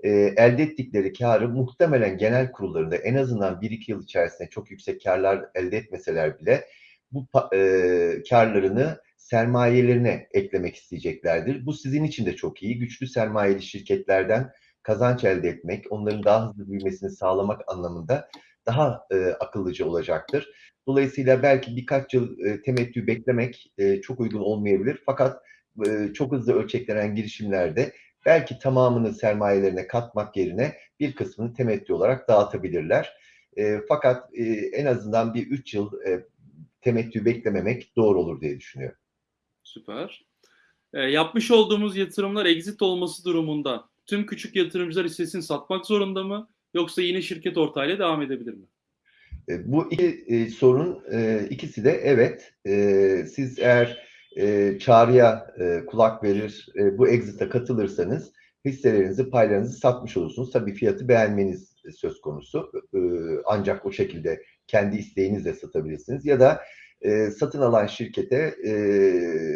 e, elde ettikleri karı muhtemelen genel kurullarında en azından 1-2 yıl içerisinde çok yüksek karlar elde etmeseler bile bu e, karlarını sermayelerine eklemek isteyeceklerdir. Bu sizin için de çok iyi. Güçlü sermayeli şirketlerden kazanç elde etmek, onların daha hızlı büyümesini sağlamak anlamında daha e, akıllıca olacaktır. Dolayısıyla belki birkaç yıl e, temettü beklemek e, çok uygun olmayabilir. Fakat e, çok hızlı ölçeklenen girişimlerde belki tamamını sermayelerine katmak yerine bir kısmını temettü olarak dağıtabilirler. E, fakat e, en azından bir 3 yıl e, temettü beklememek doğru olur diye düşünüyorum. Süper. E, yapmış olduğumuz yatırımlar exit olması durumunda tüm küçük yatırımcılar hissesini satmak zorunda mı? Yoksa yine şirket ortağıyla devam edebilir mi? E, bu iki e, sorun e, ikisi de evet. E, siz eğer e, çağrıya e, kulak verir, e, bu exit'e katılırsanız hisselerinizi, paylarınızı satmış olursunuz. Tabii fiyatı beğenmeniz söz konusu. E, ancak o şekilde kendi isteğinizle satabilirsiniz. Ya da e, satın alan şirkete e,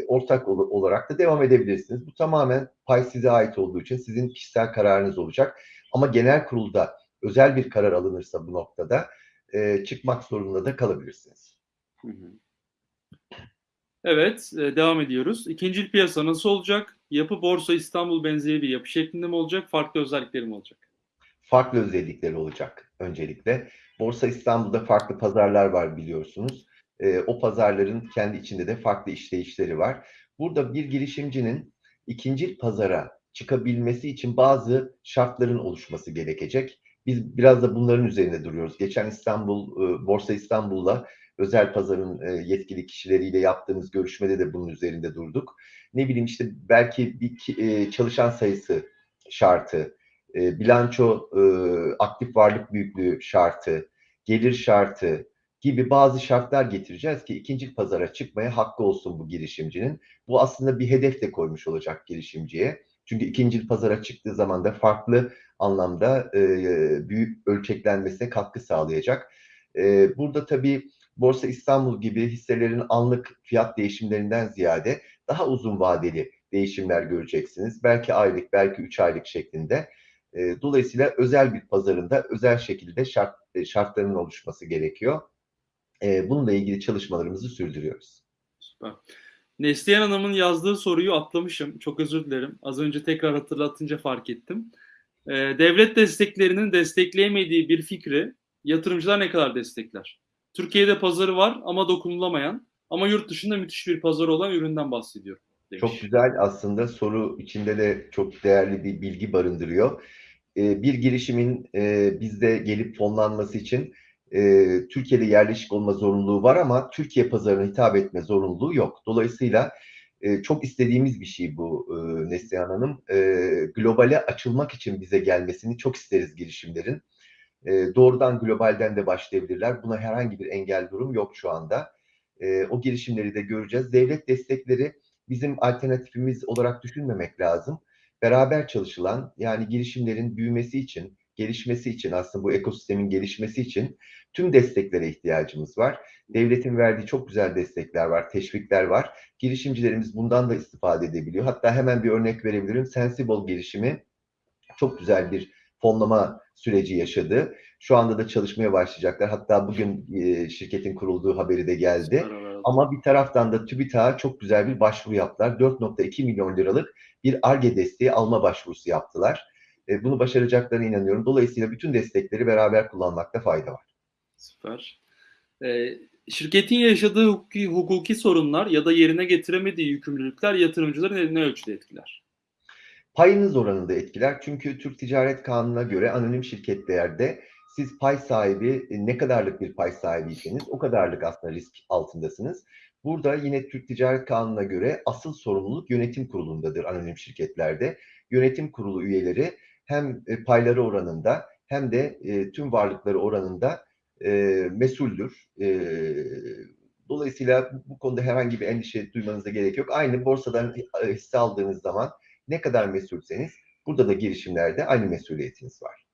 ortak ol, olarak da devam edebilirsiniz. Bu tamamen pay size ait olduğu için sizin kişisel kararınız olacak. Ama genel kurulda özel bir karar alınırsa bu noktada e, çıkmak zorunda da kalabilirsiniz. Hı hı. Evet, e, devam ediyoruz. İkinci piyasa nasıl olacak? Yapı Borsa İstanbul benzeri bir yapı şeklinde mi olacak? Farklı özellikleri mi olacak? Farklı özellikleri olacak öncelikle. Borsa İstanbul'da farklı pazarlar var biliyorsunuz. E, o pazarların kendi içinde de farklı işleyişleri var. Burada bir girişimcinin ikinci pazara çıkabilmesi için bazı şartların oluşması gerekecek. Biz biraz da bunların üzerinde duruyoruz. Geçen İstanbul, e, Borsa İstanbul'la özel pazarın e, yetkili kişileriyle yaptığımız görüşmede de bunun üzerinde durduk. Ne bileyim işte belki bir e, çalışan sayısı şartı, bilanço aktif varlık büyüklüğü şartı, gelir şartı gibi bazı şartlar getireceğiz ki ikinci pazara çıkmaya hakkı olsun bu girişimcinin. Bu aslında bir hedef de koymuş olacak girişimciye. Çünkü ikinci pazara çıktığı zaman da farklı anlamda e, büyük ölçeklenmesine katkı sağlayacak. E, burada tabii Borsa İstanbul gibi hisselerin anlık fiyat değişimlerinden ziyade daha uzun vadeli değişimler göreceksiniz. Belki aylık, belki üç aylık şeklinde. E, dolayısıyla özel bir pazarında özel şekilde şart, e, şartların oluşması gerekiyor. E, bununla ilgili çalışmalarımızı sürdürüyoruz. Süper. Neslihan Hanım'ın yazdığı soruyu atlamışım. Çok özür dilerim. Az önce tekrar hatırlatınca fark ettim. Ee, devlet desteklerinin destekleyemediği bir fikri yatırımcılar ne kadar destekler? Türkiye'de pazarı var ama dokunulamayan ama yurt dışında müthiş bir pazarı olan üründen bahsediyorum. Demiş. Çok güzel aslında soru içinde de çok değerli bir bilgi barındırıyor. Ee, bir girişimin e, bizde gelip fonlanması için e, Türkiye'de yerleşik olma zorunluluğu var ama Türkiye pazarına hitap etme zorunluluğu yok. Dolayısıyla e, çok istediğimiz bir şey bu e, Neslihan Hanım. E, globale açılmak için bize gelmesini çok isteriz girişimlerin. E, doğrudan globalden de başlayabilirler. Buna herhangi bir engel durum yok şu anda. E, o girişimleri de göreceğiz. Devlet destekleri bizim alternatifimiz olarak düşünmemek lazım. Beraber çalışılan yani girişimlerin büyümesi için, gelişmesi için aslında bu ekosistemin gelişmesi için tüm desteklere ihtiyacımız var. Devletin verdiği çok güzel destekler var, teşvikler var. Girişimcilerimiz bundan da istifade edebiliyor. Hatta hemen bir örnek verebilirim. Sensible girişimi çok güzel bir fonlama süreci yaşadı. Şu anda da çalışmaya başlayacaklar. Hatta bugün e, şirketin kurulduğu haberi de geldi. Ama bir taraftan da TÜBİTAK'a çok güzel bir başvuru yaptılar. 4.2 milyon liralık bir ARGE desteği alma başvurusu yaptılar. E, bunu başaracaklarına inanıyorum. Dolayısıyla bütün destekleri beraber kullanmakta fayda var. Süper. Ee, şirketin yaşadığı hukuki, hukuki sorunlar ya da yerine getiremediği yükümlülükler yatırımcıları ne, ne ölçüde etkiler? Payınız oranında etkiler. Çünkü Türk Ticaret Kanunu'na göre anonim şirketlerde siz pay sahibi ne kadarlık bir pay sahibiyseniz o kadarlık aslında risk altındasınız. Burada yine Türk Ticaret Kanunu'na göre asıl sorumluluk yönetim kurulundadır anonim şirketlerde. Yönetim kurulu üyeleri hem payları oranında hem de tüm varlıkları oranında e, mesuldür. E, Dolayısıyla bu, konuda herhangi bir endişe duymanıza gerek yok. Aynı borsadan e, hisse aldığınız zaman ne kadar mesulseniz burada da girişimlerde aynı mesuliyetiniz var.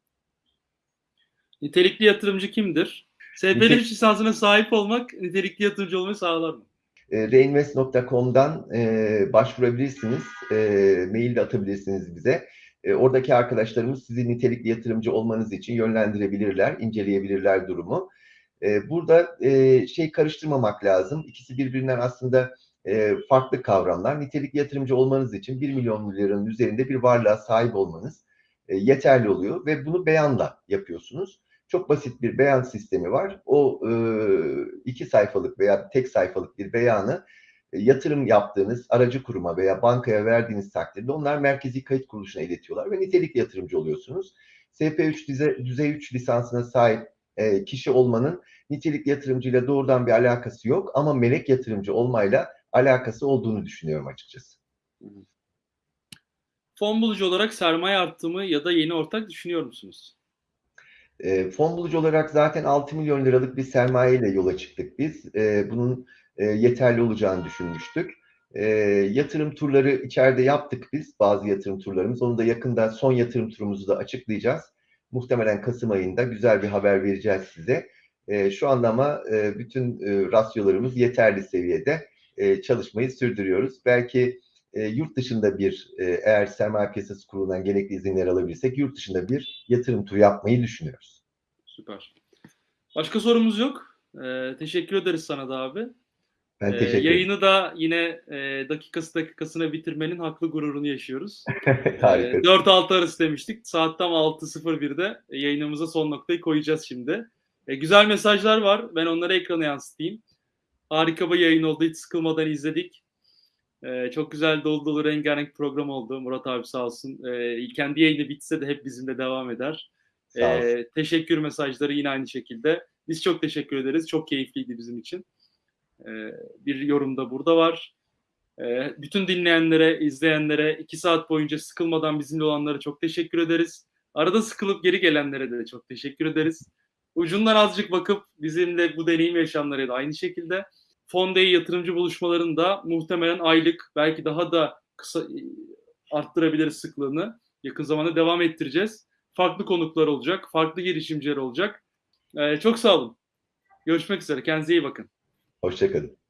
Nitelikli yatırımcı kimdir? SPL Nitek- lisansına sahip olmak nitelikli yatırımcı olmayı sağlar mı? E, reinvest.com'dan e, başvurabilirsiniz. E, mail de atabilirsiniz bize. E, oradaki arkadaşlarımız sizi nitelikli yatırımcı olmanız için yönlendirebilirler, inceleyebilirler durumu. E, burada e, şey karıştırmamak lazım. İkisi birbirinden aslında e, farklı kavramlar. Nitelikli yatırımcı olmanız için 1 milyon liranın üzerinde bir varlığa sahip olmanız e, yeterli oluyor ve bunu beyanla yapıyorsunuz. Çok basit bir beyan sistemi var. O e, iki sayfalık veya tek sayfalık bir beyanı e, yatırım yaptığınız aracı kuruma veya bankaya verdiğiniz takdirde onlar merkezi kayıt kuruluşuna iletiyorlar ve nitelikli yatırımcı oluyorsunuz. SP3 düzey, düzey 3 lisansına sahip e, kişi olmanın nitelikli yatırımcıyla doğrudan bir alakası yok ama melek yatırımcı olmayla alakası olduğunu düşünüyorum açıkçası. Fon bulucu olarak sermaye arttımı ya da yeni ortak düşünüyor musunuz? E, fon bulucu olarak zaten 6 milyon liralık bir sermaye ile yola çıktık biz. E, bunun e, yeterli olacağını düşünmüştük. E, yatırım turları içeride yaptık biz, bazı yatırım turlarımız. Onu da yakında son yatırım turumuzu da açıklayacağız. Muhtemelen Kasım ayında güzel bir haber vereceğiz size. E, şu anda ama e, bütün e, rasyolarımız yeterli seviyede e, çalışmayı sürdürüyoruz. Belki e, yurt dışında bir e, eğer sermaye piyasası kurulundan gerekli izinler alabilirsek yurt dışında bir yatırım turu yapmayı düşünüyoruz. Süper. Başka sorumuz yok. Ee, teşekkür ederiz sana da abi. Ben teşekkür ederim. Yayını da yine e, dakikası dakikasına bitirmenin haklı gururunu yaşıyoruz. Harika. Ee, 4-6 arası demiştik. Saat tam 6.01'de yayınımıza son noktayı koyacağız şimdi. E, güzel mesajlar var. Ben onları ekrana yansıtayım. Harika bir yayın oldu. Hiç sıkılmadan izledik. Ee, çok güzel dolu dolu rengarenk program oldu. Murat abi sağ olsun. Ee, kendi yayını bitse de hep bizimle devam eder. Ee, teşekkür mesajları yine aynı şekilde. Biz çok teşekkür ederiz. Çok keyifliydi bizim için. Ee, bir yorum da burada var. Ee, bütün dinleyenlere, izleyenlere, iki saat boyunca sıkılmadan bizimle olanlara çok teşekkür ederiz. Arada sıkılıp geri gelenlere de çok teşekkür ederiz. Ucundan azıcık bakıp bizimle bu deneyim yaşayanlara da aynı şekilde. Fondey yatırımcı buluşmalarında muhtemelen aylık belki daha da kısa arttırabiliriz sıklığını. Yakın zamanda devam ettireceğiz. Farklı konuklar olacak, farklı girişimciler olacak. Ee, çok sağ olun. Görüşmek üzere. Kendinize iyi bakın. Hoşçakalın.